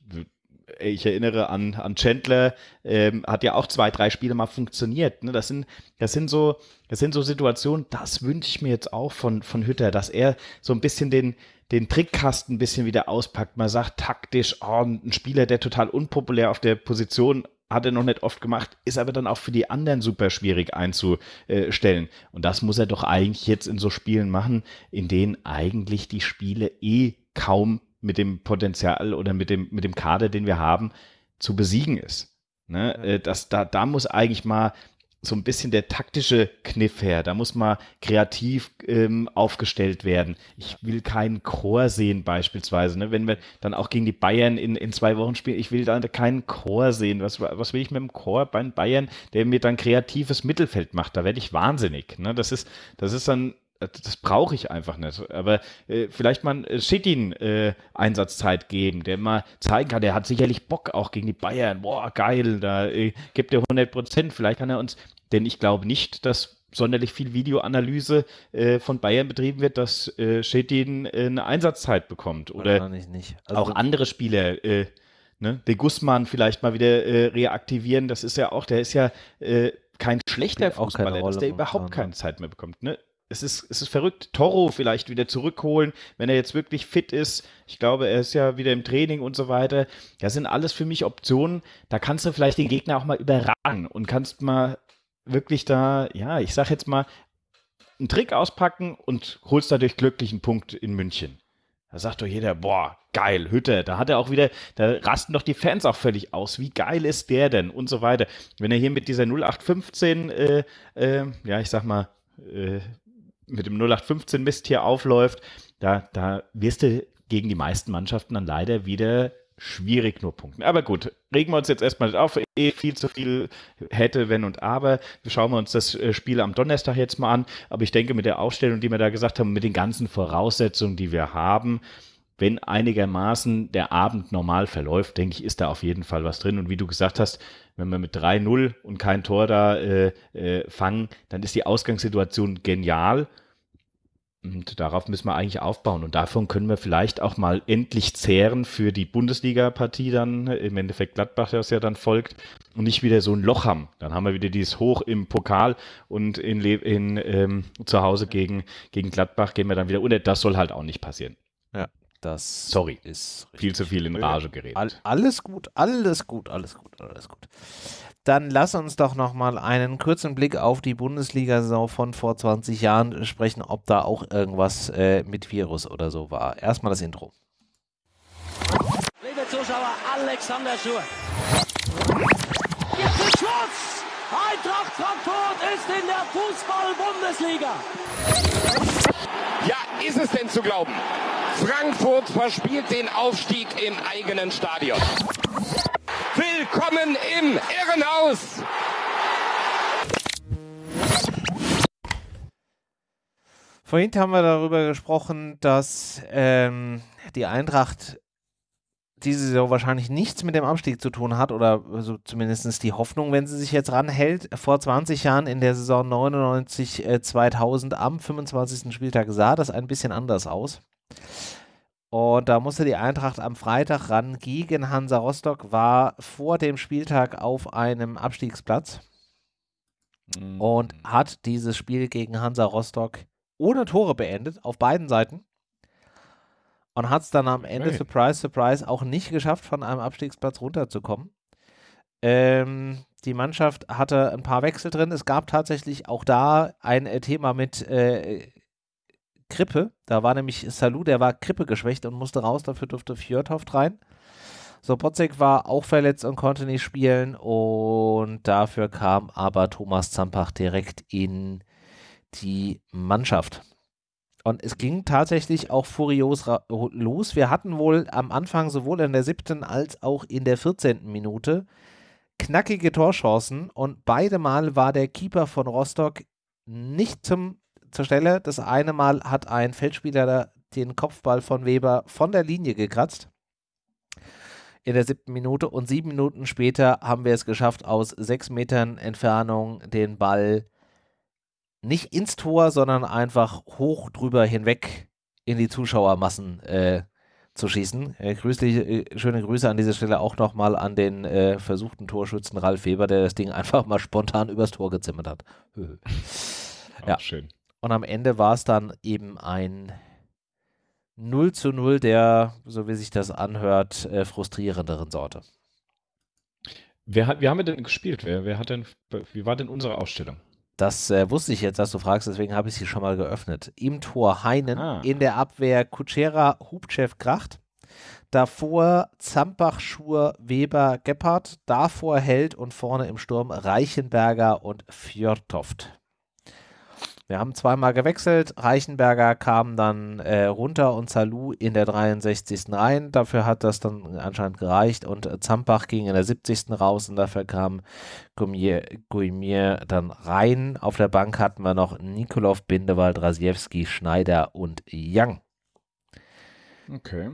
Ich erinnere an, an Chandler, ähm, hat ja auch zwei, drei Spiele mal funktioniert. Ne? Das, sind, das, sind so, das sind so Situationen, das wünsche ich mir jetzt auch von, von Hütter, dass er so ein bisschen den, den Trickkasten ein bisschen wieder auspackt. Man sagt taktisch, oh, ein Spieler, der total unpopulär auf der Position hat er noch nicht oft gemacht, ist aber dann auch für die anderen super schwierig einzustellen. Und das muss er doch eigentlich jetzt in so Spielen machen, in denen eigentlich die Spiele eh kaum mit dem Potenzial oder mit dem, mit dem Kader, den wir haben, zu besiegen ist. Ne? Äh, Das, da, da muss eigentlich mal so ein bisschen der taktische Kniff her. Da muss mal kreativ ähm, aufgestellt werden. Ich will keinen Chor sehen beispielsweise. Ne? Wenn wir dann auch gegen die Bayern in, in zwei Wochen spielen, ich will da keinen Chor sehen. Was, was will ich mit dem Chor bei den Bayern, der mir dann kreatives Mittelfeld macht? Da werde ich wahnsinnig. Ne? Das, ist, das ist dann das brauche ich einfach nicht. Aber äh, vielleicht mal einen Schittin äh, Einsatzzeit geben, der mal zeigen kann, der hat sicherlich Bock auch gegen die Bayern. Boah, geil, da äh, gibt er 100 Prozent. Vielleicht kann er uns, denn ich glaube nicht, dass sonderlich viel Videoanalyse äh, von Bayern betrieben wird, dass äh, Schittin äh, eine Einsatzzeit bekommt. Oder wahrscheinlich nicht. Also, auch andere Spieler, äh, ne, de Guzman vielleicht mal wieder äh, reaktivieren. Das ist ja auch, der ist ja äh, kein schlechter Fußballer, dass der überhaupt momentan, keine Zeit mehr bekommt. Ne? Es ist, es ist verrückt. Toro vielleicht wieder zurückholen, wenn er jetzt wirklich fit ist. Ich glaube, er ist ja wieder im Training und so weiter. Das sind alles für mich Optionen. Da kannst du vielleicht den Gegner auch mal überragen und kannst mal wirklich da, ja, ich sag jetzt mal, einen Trick auspacken und holst dadurch glücklich einen Punkt in München. Da sagt doch jeder, boah, geil, Hütte. Da hat er auch wieder, da rasten doch die Fans auch völlig aus. Wie geil ist der denn? Und so weiter. Wenn er hier mit dieser 0815, äh, äh, ja, ich sag mal, äh, mit dem 0815 Mist hier aufläuft, da, da wirst du gegen die meisten Mannschaften dann leider wieder schwierig nur punkten. Aber gut, regen wir uns jetzt erstmal nicht auf. Eh viel zu viel hätte, wenn und aber. Schauen wir uns das äh, Spiel am Donnerstag jetzt mal an. Aber ich denke, mit der Aufstellung, die wir da gesagt haben, mit den ganzen Voraussetzungen, die wir haben, wenn einigermaßen der Abend normal verläuft, denke ich, ist da auf jeden Fall was drin. Und wie du gesagt hast, wenn wir mit 3-0 und kein Tor da äh, äh, fangen, dann ist die Ausgangssituation genial. Und darauf müssen wir eigentlich aufbauen. Und davon können wir vielleicht auch mal endlich zehren für die Bundesliga-Partie dann, im Endeffekt Gladbach, das ja dann folgt, und nicht wieder so ein Loch haben. Dann haben wir wieder dieses Hoch im Pokal und in, in ähm, zu Hause gegen, gegen Gladbach gehen wir dann wieder unter. Das soll halt auch nicht passieren. das Sorry. ist Viel zu viel in Rage geredet. All, alles gut, alles gut, alles gut, alles gut. Dann lass uns doch nochmal einen kurzen Blick auf die Bundesliga-Saison von vor 20 Jahren sprechen, ob da auch irgendwas äh, mit Virus oder so war. Erstmal das Intro. Liebe Zuschauer, Alexander Schur. Jetzt ist Schluss! Eintracht Frankfurt ist in der Fußball-Bundesliga. Ja, ist es denn zu glauben? Frankfurt verspielt den Aufstieg im eigenen Stadion. Willkommen im Irrenhaus! Vorhin haben wir darüber gesprochen, dass ähm, die Eintracht diese Saison wahrscheinlich nichts mit dem Abstieg zu tun hat oder so zumindest die Hoffnung, wenn sie sich jetzt ranhält. Vor 20 Jahren in der Saison 99 äh, 2000 am 25. Spieltag sah das ein bisschen anders aus. Und da musste die Eintracht am Freitag ran gegen Hansa Rostock, war vor dem Spieltag auf einem Abstiegsplatz Mhm. und hat dieses Spiel gegen Hansa Rostock ohne Tore beendet, auf beiden Seiten. Und hat es dann am Ende, Okay. surprise, surprise, auch nicht geschafft, von einem Abstiegsplatz runterzukommen. Ähm, die Mannschaft hatte ein paar Wechsel drin. Es gab tatsächlich auch da ein äh, Thema mit äh, Grippe. Da war nämlich Salou, der war Grippe geschwächt und musste raus. Dafür durfte Fjordhoft rein. Sobotzek war auch verletzt und konnte nicht spielen. Und dafür kam aber Thomas Zampach direkt in die Mannschaft. Und es ging tatsächlich auch furios los. Wir hatten wohl am Anfang sowohl in der siebten als auch in der 14. Minute knackige Torchancen und beide Mal war der Keeper von Rostock nicht zum, zur Stelle. Das eine Mal hat ein Feldspieler den Kopfball von Weber von der Linie gekratzt in der siebten Minute und sieben Minuten später haben wir es geschafft, aus sechs Metern Entfernung den Ball nicht ins Tor, sondern einfach hoch drüber hinweg in die Zuschauermassen äh, zu schießen. Äh, grüßlich, äh, schöne Grüße an dieser Stelle auch nochmal an den äh, versuchten Torschützen Ralf Weber, der das Ding einfach mal spontan übers Tor gezimmert hat. Ja. schön. Und am Ende war es dann eben ein 0 zu 0 der, so wie sich das anhört, äh, frustrierenderen Sorte. Wer hat, wie haben wir denn gespielt? Wer, wer hat denn, wie war denn unsere Ausstellung? Das äh, wusste ich jetzt, dass du fragst, deswegen habe ich sie schon mal geöffnet. Im Tor Heinen, Ah. in der Abwehr Kutschera, Hubchev, Kracht. Davor Zampach, Schur, Weber, Gebhardt. Davor Held und vorne im Sturm Reichenberger und Fjordtoft. Wir haben zweimal gewechselt. Reichenberger kam dann äh, runter und Salou in der 63. rein. Dafür hat das dann anscheinend gereicht. Und äh, Zampach ging in der 70. raus und dafür kam Guimier, Guimier dann rein. Auf der Bank hatten wir noch Nikolov, Bindewald, Rasiewski, Schneider und Young. Okay.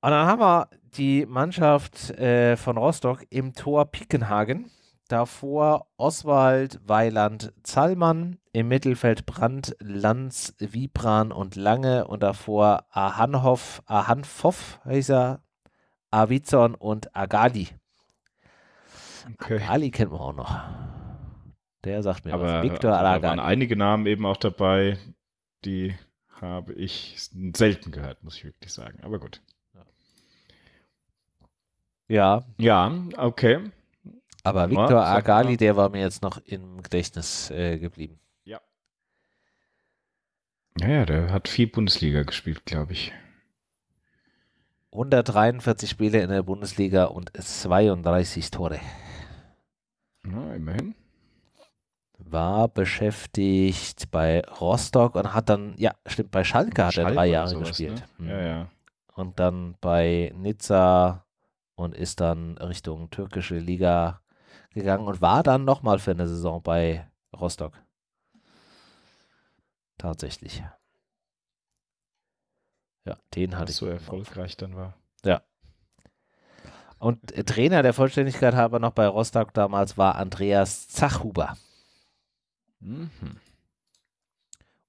Und dann haben wir die Mannschaft äh, von Rostock im Tor Pickenhagen. Davor Oswald, Weiland, Zallmann. Im Mittelfeld Brandt, Lanz, Wiebran und Lange. Und davor Ahanhoff, Ahanfoff hieß er, Avizon und Agali. okay. Ali kennt man auch noch. Der sagt mir Aber, was. Victor aber da waren einige Namen eben auch dabei, die habe ich selten gehört, muss ich wirklich sagen. Aber gut. Ja, Ja, okay. Aber Ja, Victor sag Agali, der war mir jetzt noch im Gedächtnis äh, geblieben. Ja, ja, der hat viel Bundesliga gespielt, glaube ich. 143 Spiele in der Bundesliga und 32 Tore. Ja, immerhin. War beschäftigt bei Rostock und hat dann, ja, stimmt, bei Schalke hat er Schalke drei oder Jahre sowas, gespielt. Ne? Ja, ja. Und dann bei Nizza und ist dann Richtung türkische Liga gegangen und war dann nochmal für eine Saison bei Rostock. Tatsächlich. Ja, den hatte Was ich. so erfolgreich dann war. Und äh, Trainer der Vollständigkeit halber noch bei Rostock damals war Andreas Zachhuber. Mhm.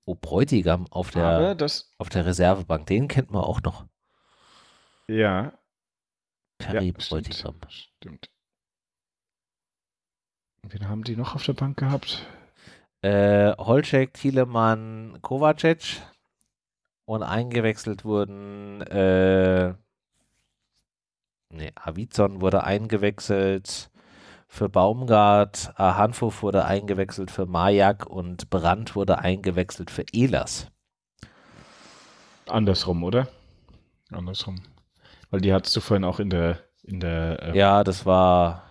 Oh, Bräutigam auf der, auf der Reservebank. Den kennt man auch noch. ja, Perry ja Bräutigam. stimmt, stimmt. Wen haben die noch auf der Bank gehabt? Äh, Holcek, Thielemann, Kovacic. Und eingewechselt wurden, äh, nee, Avizon wurde eingewechselt für Baumgart, Hanfhof wurde eingewechselt für Majak und Brandt wurde eingewechselt für Ehlers. Andersrum, oder? Andersrum. Weil die hattest du vorhin auch in der, in der äh, Ja, das war.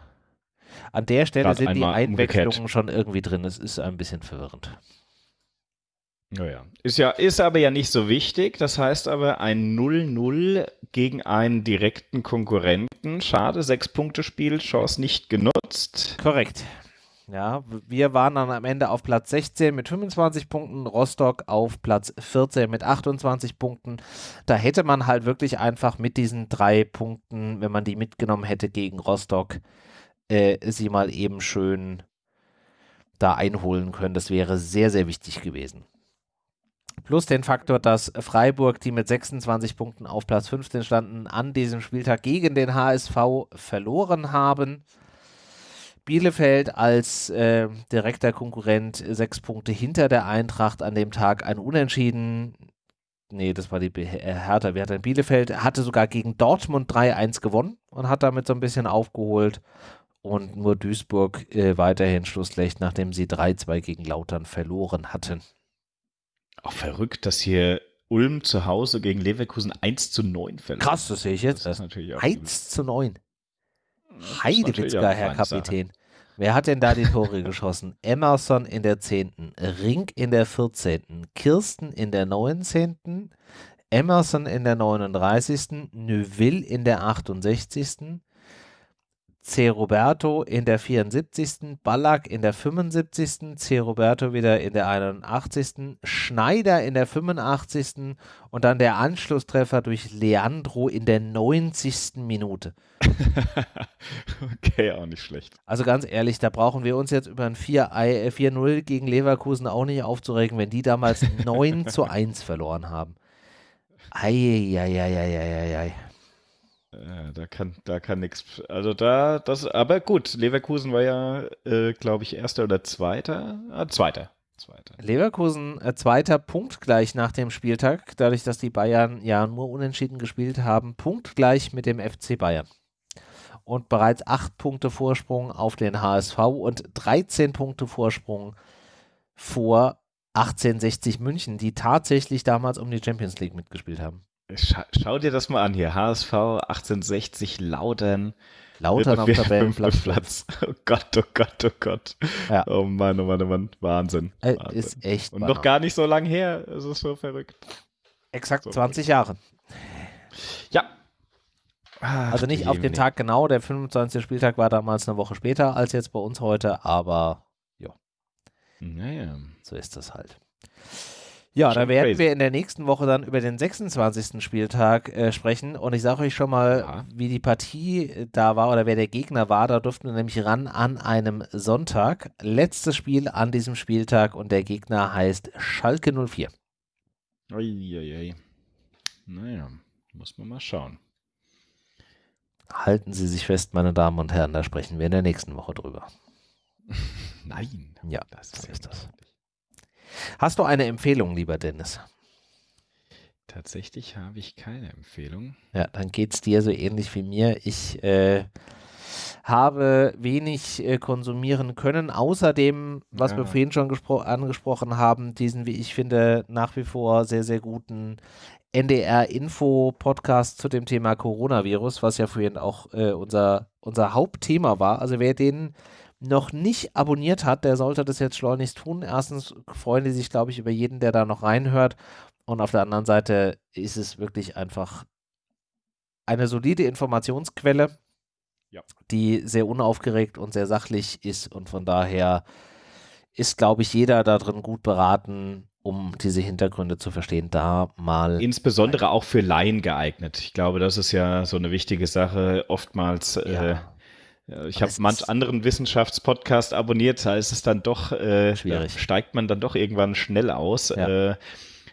An der Stelle sind die Einwechslungen umgekehrt. schon irgendwie drin. Es ist ein bisschen verwirrend. Naja. Ist ja, ist aber ja nicht so wichtig. Das heißt aber ein 0-0 gegen einen direkten Konkurrenten. Schade, sechs Punkte Spiel, Chance nicht genutzt. Korrekt. Ja, wir waren dann am Ende auf Platz 16 mit 25 Punkten, Rostock auf Platz 14 mit 28 Punkten. Da hätte man halt wirklich einfach mit diesen drei Punkten, wenn man die mitgenommen hätte gegen Rostock, äh, sie mal eben schön da einholen können. Das wäre sehr, sehr wichtig gewesen. Plus den Faktor, dass Freiburg, die mit 26 Punkten auf Platz 15 standen, an diesem Spieltag gegen den HSV verloren haben. Bielefeld als äh, direkter Konkurrent sechs Punkte hinter der Eintracht an dem Tag ein Unentschieden. Nee, das war die Be äh, Hertha. Wer hat denn Bielefeld? Hatte sogar gegen Dortmund 3-1 gewonnen und hat damit so ein bisschen aufgeholt. Und nur Duisburg äh, weiterhin Schlusslicht, nachdem sie 3-2 gegen Lautern verloren hatten. Auch verrückt, dass hier Ulm zu Hause gegen Leverkusen 1 zu 9 verliert. Krass, das sehe ich jetzt. Das ist natürlich auch 1 zu 9. natürlich Heidewitzka, Herr Sache. Kapitän. Wer hat denn da die Tore geschossen? Emerson in der 10., Rink in der 14., Kirsten in der 19., Emerson in der 39., Neuville in der 68., C. Roberto in der 74., Ballack in der 75., C. Roberto wieder in der 81., Schneider in der 85. und dann der Anschlusstreffer durch Leandro in der 90. Minute. okay, auch nicht schlecht. Also ganz ehrlich, da brauchen wir uns jetzt über ein 4 ei- äh, 4-0 gegen Leverkusen auch nicht aufzuregen, wenn die damals 9 zu 1 verloren haben. Eieieiei. Da kann, da kann nichts. Also da, das, aber gut, Leverkusen war ja, äh, glaube ich, erster oder zweiter. Ah, zweiter. Zweiter. Leverkusen äh, zweiter punktgleich nach dem Spieltag, dadurch, dass die Bayern ja nur unentschieden gespielt haben, punktgleich mit dem FC Bayern. Und bereits 8 Punkte Vorsprung auf den HSV und 13 Punkte Vorsprung vor 1860 München, die tatsächlich damals um die Champions League mitgespielt haben. Scha schau dir das mal an hier. HSV 1860 Lautern. Lautern auf Tabellenplatz. Platz. Oh Gott, oh Gott, oh Gott. Ja. Oh Mann, oh Mann, oh Mann. Wahnsinn. Äh, Wahnsinn. ist echt. Und noch gar nicht so lang her. Es ist so verrückt. Exakt so 20 Jahre. Ja. Ach, Also nicht auf den. Tag genau, der 25. Spieltag war damals eine Woche später als jetzt bei uns heute, aber Naja. so ist das halt. Ja, da werden crazy. wir in der nächsten Woche dann über den 26. Spieltag äh, sprechen und ich sage euch schon mal, Ja. wie die Partie äh, da war oder wer der Gegner war. Da durften wir nämlich ran an einem Sonntag. Letztes Spiel an diesem Spieltag und der Gegner heißt Schalke 04. Uiuiui. Naja, muss man mal schauen. Halten Sie sich fest, meine Damen und Herren, da sprechen wir in der nächsten Woche drüber. Nein. Ja, das ist das. Hast du eine Empfehlung, lieber Dennis? Tatsächlich habe ich keine Empfehlung. Ja, dann geht es dir so ähnlich wie mir. Ich äh, habe wenig äh, konsumieren können, außerdem, was wir Ja. vorhin schon gespro- angesprochen haben, diesen, wie ich finde, nach wie vor sehr, sehr guten NDR-Info-Podcast zu dem Thema Coronavirus, was ja vorhin auch äh, unser, unser Hauptthema war. Also wer den noch nicht abonniert hat, der sollte das jetzt schleunigst tun. Erstens freuen die sich, glaube ich, über jeden, der da noch reinhört. Und auf der anderen Seite ist es wirklich einfach eine solide Informationsquelle, Ja. die sehr unaufgeregt und sehr sachlich ist. Und von daher ist, glaube ich, jeder da drin gut beraten, um diese Hintergründe zu verstehen, da mal. Insbesondere auch für Laien geeignet. Ich glaube, das ist ja so eine wichtige Sache. Oftmals, äh, ja, ja, ich habe manch anderen Wissenschaftspodcast abonniert, da ist es dann doch, äh, Schwierig. steigt man dann doch irgendwann schnell aus. Ja. Äh,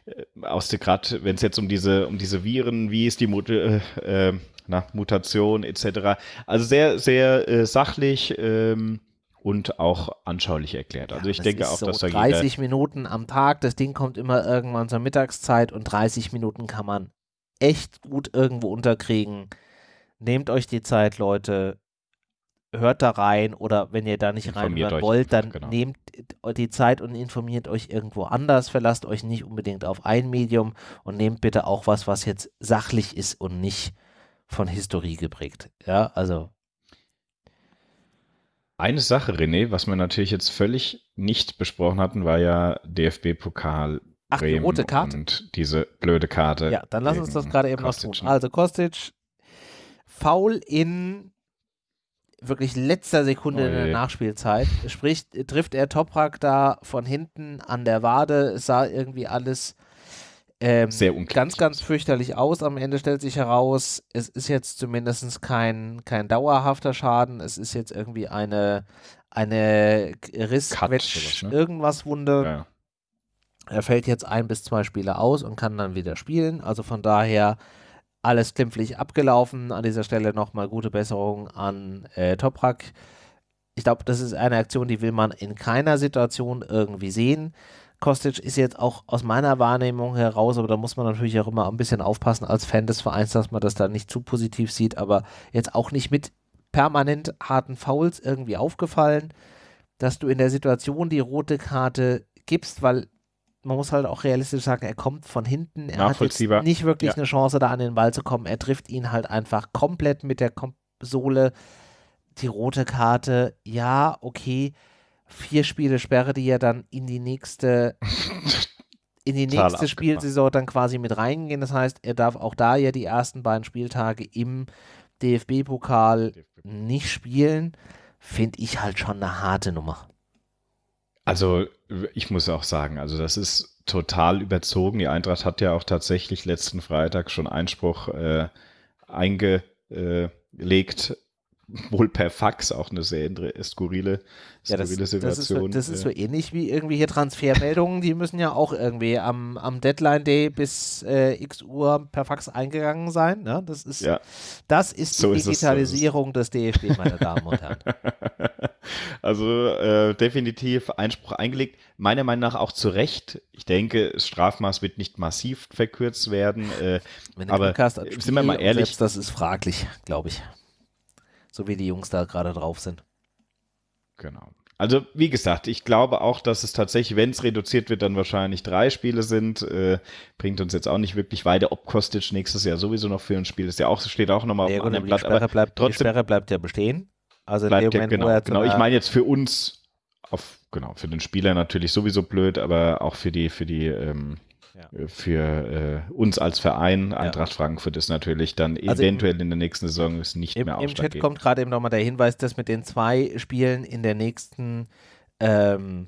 äh, aus der gerade, wenn es jetzt um diese, um diese Viren, wie ist die Mut äh, äh, na, Mutation etc. Also sehr, sehr äh, sachlich ähm, und auch anschaulich erklärt. Also ich das denke auch, so dass da jeder 30 Minuten am Tag, das Ding kommt immer irgendwann zur Mittagszeit und 30 Minuten kann man echt gut irgendwo unterkriegen. Nehmt euch die Zeit, Leute. Hört da rein oder wenn ihr da nicht reinhören wollt, dann genau. nehmt die Zeit und informiert euch irgendwo anders. Verlasst euch nicht unbedingt auf ein Medium und nehmt bitte auch was, was jetzt sachlich ist und nicht von Historie geprägt. Ja, also Eine Sache, René, was wir natürlich jetzt völlig nicht besprochen hatten, war ja DFB-Pokal Ach, die rote Karte? und diese blöde Karte. Ja, dann lass uns das gerade eben noch tun. ne? Also Kostic, faul in wirklich letzter Sekunde in der. Nachspielzeit. Sprich, trifft er Toprak da von hinten an der Wade. Es sah irgendwie alles ähm, Sehr ganz, ganz fürchterlich aus. Am Ende stellt sich heraus, es ist jetzt zumindest kein, kein dauerhafter Schaden. Es ist jetzt irgendwie eine, eine Riss, Cut, Quetsch, sowas, ne? irgendwas Wunde. Ja. Er fällt jetzt ein bis zwei Spiele aus und kann dann wieder spielen. Also von daher alles glimpflich abgelaufen. An dieser Stelle nochmal gute Besserung an äh, Toprak. Ich glaube, das ist eine Aktion, die will man in keiner Situation irgendwie sehen. Kostic ist jetzt auch aus meiner Wahrnehmung heraus, aber da muss man natürlich auch immer ein bisschen aufpassen als Fan des Vereins, dass man das da nicht zu positiv sieht, aber jetzt auch nicht mit permanent harten Fouls irgendwie aufgefallen, dass du in der Situation die rote Karte gibst, weil man muss halt auch realistisch sagen, er kommt von hinten, er hat jetzt nicht wirklich Ja. eine Chance, da an den Ball zu kommen. Er trifft ihn halt einfach komplett mit der Kom Sohle. Die rote Karte, ja, okay. Vier Spiele Sperre, die ja dann in die nächste, in die nächste. Spielsaison dann quasi mit reingehen. Das heißt, er darf auch da ja die ersten beiden Spieltage im DFB-Pokal nicht spielen. Finde ich halt schon eine harte Nummer. Also ich muss auch sagen, also das ist total überzogen. Die Eintracht hat ja auch tatsächlich letzten Freitag schon Einspruch äh, eingelegt, wohl per Fax, auch eine sehr inter- skurrile, Ja, das, skurrile das, ist so, Situation. das ist so äh, ähnlich wie irgendwie hier Transfermeldungen, die müssen ja auch irgendwie am, am Deadline-Day bis äh, x Uhr per Fax eingegangen sein. Ne? Das ist, ja. das ist die So ist es, so ist es. Digitalisierung des DFB, meine Damen und Herren. Also äh, definitiv Einspruch eingelegt. Meiner Meinung nach auch zu Recht. Ich denke, das Strafmaß wird nicht massiv verkürzt werden. Äh, Wenn du Aber sind wir mal ehrlich- Selbst das ist fraglich, glaube ich. So wie die Jungs da gerade drauf sind. Genau. Also, wie gesagt, ich glaube auch, dass es tatsächlich, wenn es reduziert wird, dann wahrscheinlich drei Spiele sind. Äh, bringt uns jetzt auch nicht wirklich weiter. Ob Kostic nächstes Jahr sowieso noch für ein Spiel ist ja auch, steht auch nochmal auf Ja, dem aber die, Blatt. Sperre Aber bleibt, die trotzdem Sperre bleibt ja bestehen. Also in bleibt dem ja, Moment, wo genau, er genau. Ich meine jetzt für uns, auf, genau, für den Spieler natürlich sowieso blöd, aber auch für die, für die, ähm, Ja. für äh, uns als Verein, Eintracht Frankfurt ist natürlich dann Also im- eventuell in der nächsten Saison ist nicht Im, mehr Im Chat ausschlaggebend. kommt gerade eben nochmal der Hinweis, dass mit den zwei Spielen in der nächsten ähm,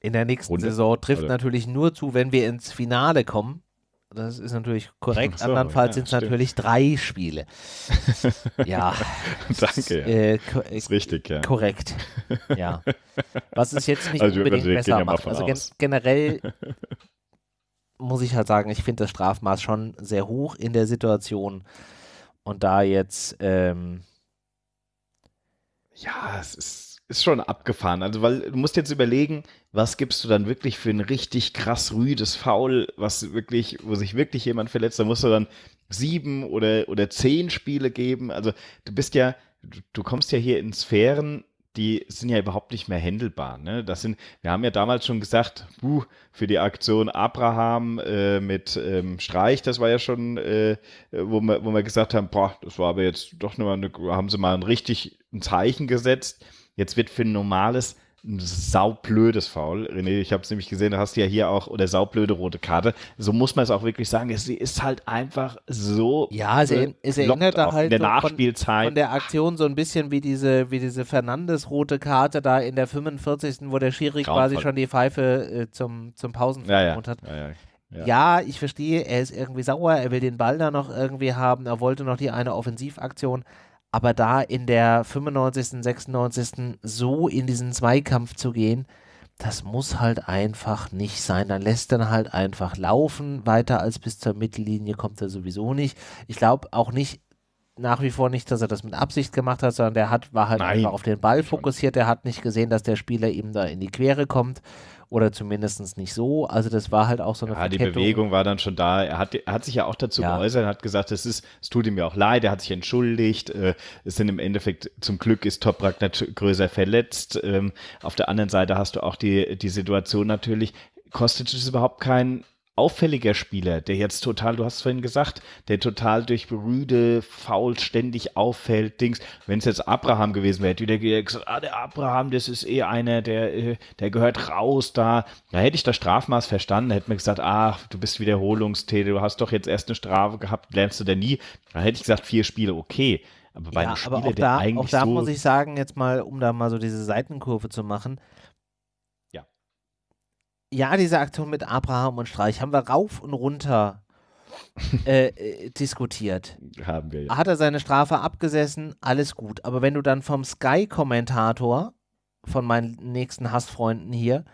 in der nächsten Runde? Saison trifft Oder? natürlich nur zu, wenn wir ins Finale kommen. Das ist natürlich korrekt. So, Andernfalls ja, sind es natürlich drei Spiele. ja. Danke, ja. Äh, äh, ist richtig, ja. korrekt. Ja. Was es jetzt nicht Also, unbedingt also besser ja macht. Also gen aus. generell muss ich halt sagen, ich finde das Strafmaß schon sehr hoch in der Situation. Und da jetzt, ähm, Ja, es ist, ist schon abgefahren. Also, weil du musst jetzt überlegen, was gibst du dann wirklich für ein richtig krass rüdes Foul, was wirklich, wo sich wirklich jemand verletzt, da musst du dann sieben oder, oder zehn Spiele geben. Also, du bist ja, du, du kommst ja hier in Sphären, die sind ja überhaupt nicht mehr händelbar. Ne? Das sind, wir haben ja damals schon gesagt, buh, für die Aktion Abraham äh, mit ähm, Streich, das war ja schon, äh, wo, wir, wo wir gesagt haben, boah, das war aber jetzt doch nur eine, haben sie mal ein richtig ein Zeichen gesetzt. Jetzt wird für ein normales ein saublödes Foul. René, ich habe es nämlich gesehen, da hast du ja hier auch, oder saublöde rote Karte. So muss man es auch wirklich sagen. Sie ist halt einfach so. Ja, erinn- es erinnert da halt in der so von- Nachspielzeit. von der Aktion so ein bisschen wie diese, wie diese Fernandes-rote Karte da in der 45., wo der Schiri Grauenvoll. quasi schon die Pfeife äh, zum, zum ja, Pausenverbot ja, hat. ja, ja. Ja. Ja. ich verstehe, er ist irgendwie sauer, er will den Ball da noch irgendwie haben, er wollte noch die eine Offensivaktion, aber da in der 95., 96. so in diesen Zweikampf zu gehen, das muss halt einfach nicht sein. Dann lässt er halt einfach laufen. Weiter als bis zur Mittellinie kommt er sowieso nicht. Ich glaube auch nicht, nach wie vor nicht, dass er das mit Absicht gemacht hat, sondern der hat, war halt Nein. einfach auf den Ball fokussiert. Er hat nicht gesehen, dass der Spieler ihm da in die Quere kommt oder zumindest nicht so. Also das war halt auch so eine Ja, die Verkettung. Bewegung war dann schon da. Er hat, er hat sich ja auch dazu Ja. geäußert, er hat gesagt, es ist, es tut ihm ja auch leid, er hat sich entschuldigt. Äh, es sind im Endeffekt, zum Glück ist Toprak nicht größer verletzt. Ähm, auf der anderen Seite hast du auch die, die Situation natürlich, Kostic ist überhaupt kein auffälliger Spieler, der jetzt total, du hast es vorhin gesagt, der total durch Rüde faul ständig auffällt, Dings. Wenn es jetzt Abraham gewesen wäre, hätte wieder gesagt, ah, der Abraham, das ist eh einer, der, äh, der gehört raus da. Da hätte ich das Strafmaß verstanden, hätte mir gesagt, ach, du bist Wiederholungstäter, du hast doch jetzt erst eine Strafe gehabt, lernst du denn nie. Da hätte ich gesagt, vier Spiele, okay. Aber bei ja, einem Spieler, aber auch der da, eigentlich auch da so muss ich sagen, jetzt mal, um da mal so diese Seitenkurve zu machen. Ja. Diese Aktion mit Abraham und Streich haben wir rauf und runter äh, äh, diskutiert. haben wir ja. Hat er seine Strafe abgesessen, alles gut. Aber wenn du dann vom Sky-Kommentator, von meinen nächsten Hassfreunden hier,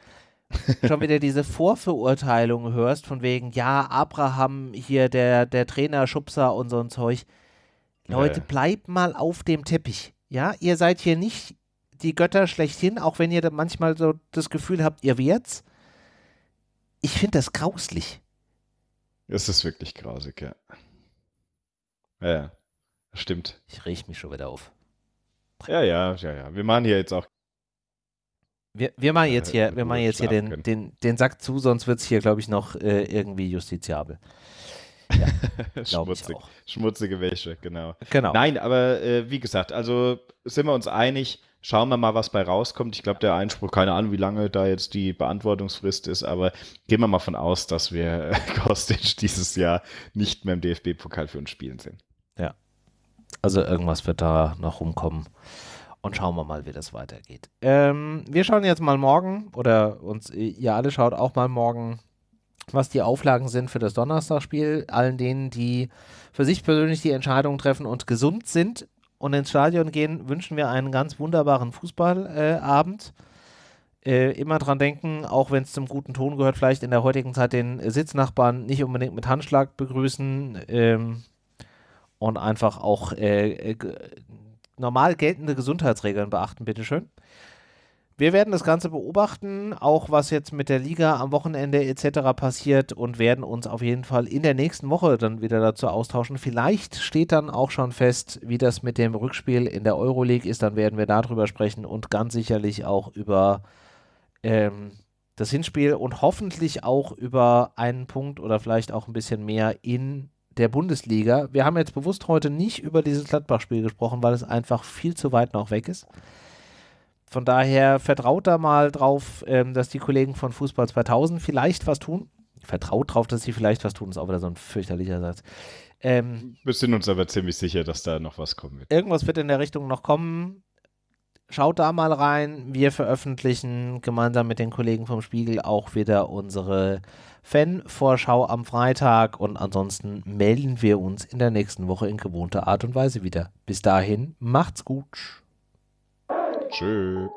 schon wieder diese Vorverurteilung hörst, von wegen, ja, Abraham hier, der, der Trainer, Schubser und so ein Zeug. Leute, Ja. bleibt mal auf dem Teppich. Ja, ihr seid hier nicht die Götter schlechthin, auch wenn ihr da manchmal so das Gefühl habt, ihr werd's. Ich finde das grauslich. Es ist wirklich grausig, ja. Ja, ja. Stimmt. Ich rieche mich schon wieder auf. Ja, ja, ja, ja. Wir machen hier jetzt auch. Wir, wir machen jetzt Äh, hier, wir machen Ruhe jetzt hier den, den, den Sack zu, sonst wird es hier, glaube ich, noch äh, irgendwie justiziabel. Ich Schmutzig, schmutzige Wäsche, genau. Genau. Nein, aber äh, wie gesagt, also sind wir uns einig. Schauen wir mal, was bei rauskommt. Ich glaube, der Einspruch, keine Ahnung, wie lange da jetzt die Beantwortungsfrist ist, aber gehen wir mal von aus, dass wir äh, Kostic dieses Jahr nicht mehr im DFB-Pokal für uns spielen sehen. Also irgendwas wird da noch rumkommen. Und schauen wir mal, wie das weitergeht. Ähm, wir schauen jetzt mal morgen, oder uns, ihr alle schaut auch mal morgen, was die Auflagen sind für das Donnerstagspiel. Allen denen, die für sich persönlich die Entscheidung treffen und gesund sind und ins Stadion gehen, wünschen wir einen ganz wunderbaren Fußballabend. Äh, immer dran denken, auch wenn es zum guten Ton gehört, vielleicht in der heutigen Zeit den Sitznachbarn nicht unbedingt mit Handschlag begrüßen. Ähm, und einfach auch äh, äh, normal geltende Gesundheitsregeln beachten, bitteschön. Wir werden das Ganze beobachten, auch was jetzt mit der Liga am Wochenende etc. passiert und werden uns auf jeden Fall in der nächsten Woche dann wieder dazu austauschen. Vielleicht steht dann auch schon fest, wie das mit dem Rückspiel in der Euroleague ist. Dann werden wir darüber sprechen und ganz sicherlich auch über ähm, das Hinspiel und hoffentlich auch über einen Punkt oder vielleicht auch ein bisschen mehr in der Bundesliga. Wir haben jetzt bewusst heute nicht über dieses Gladbach-Spiel gesprochen, weil es einfach viel zu weit noch weg ist. Von daher vertraut da mal drauf, ähm, dass die Kollegen von Fußball 2000 vielleicht was tun. Vertraut drauf, dass sie vielleicht was tun, ist auch wieder so ein fürchterlicher Satz. Ähm, Wir sind uns aber ziemlich sicher, dass da noch was kommen wird. irgendwas wird in der Richtung noch kommen. Schaut da mal rein. Wir veröffentlichen gemeinsam mit den Kollegen vom Spiegel auch wieder unsere Fan-Vorschau am Freitag und ansonsten melden wir uns in der nächsten Woche in gewohnter Art und Weise wieder. Bis dahin, macht's gut. Tschö.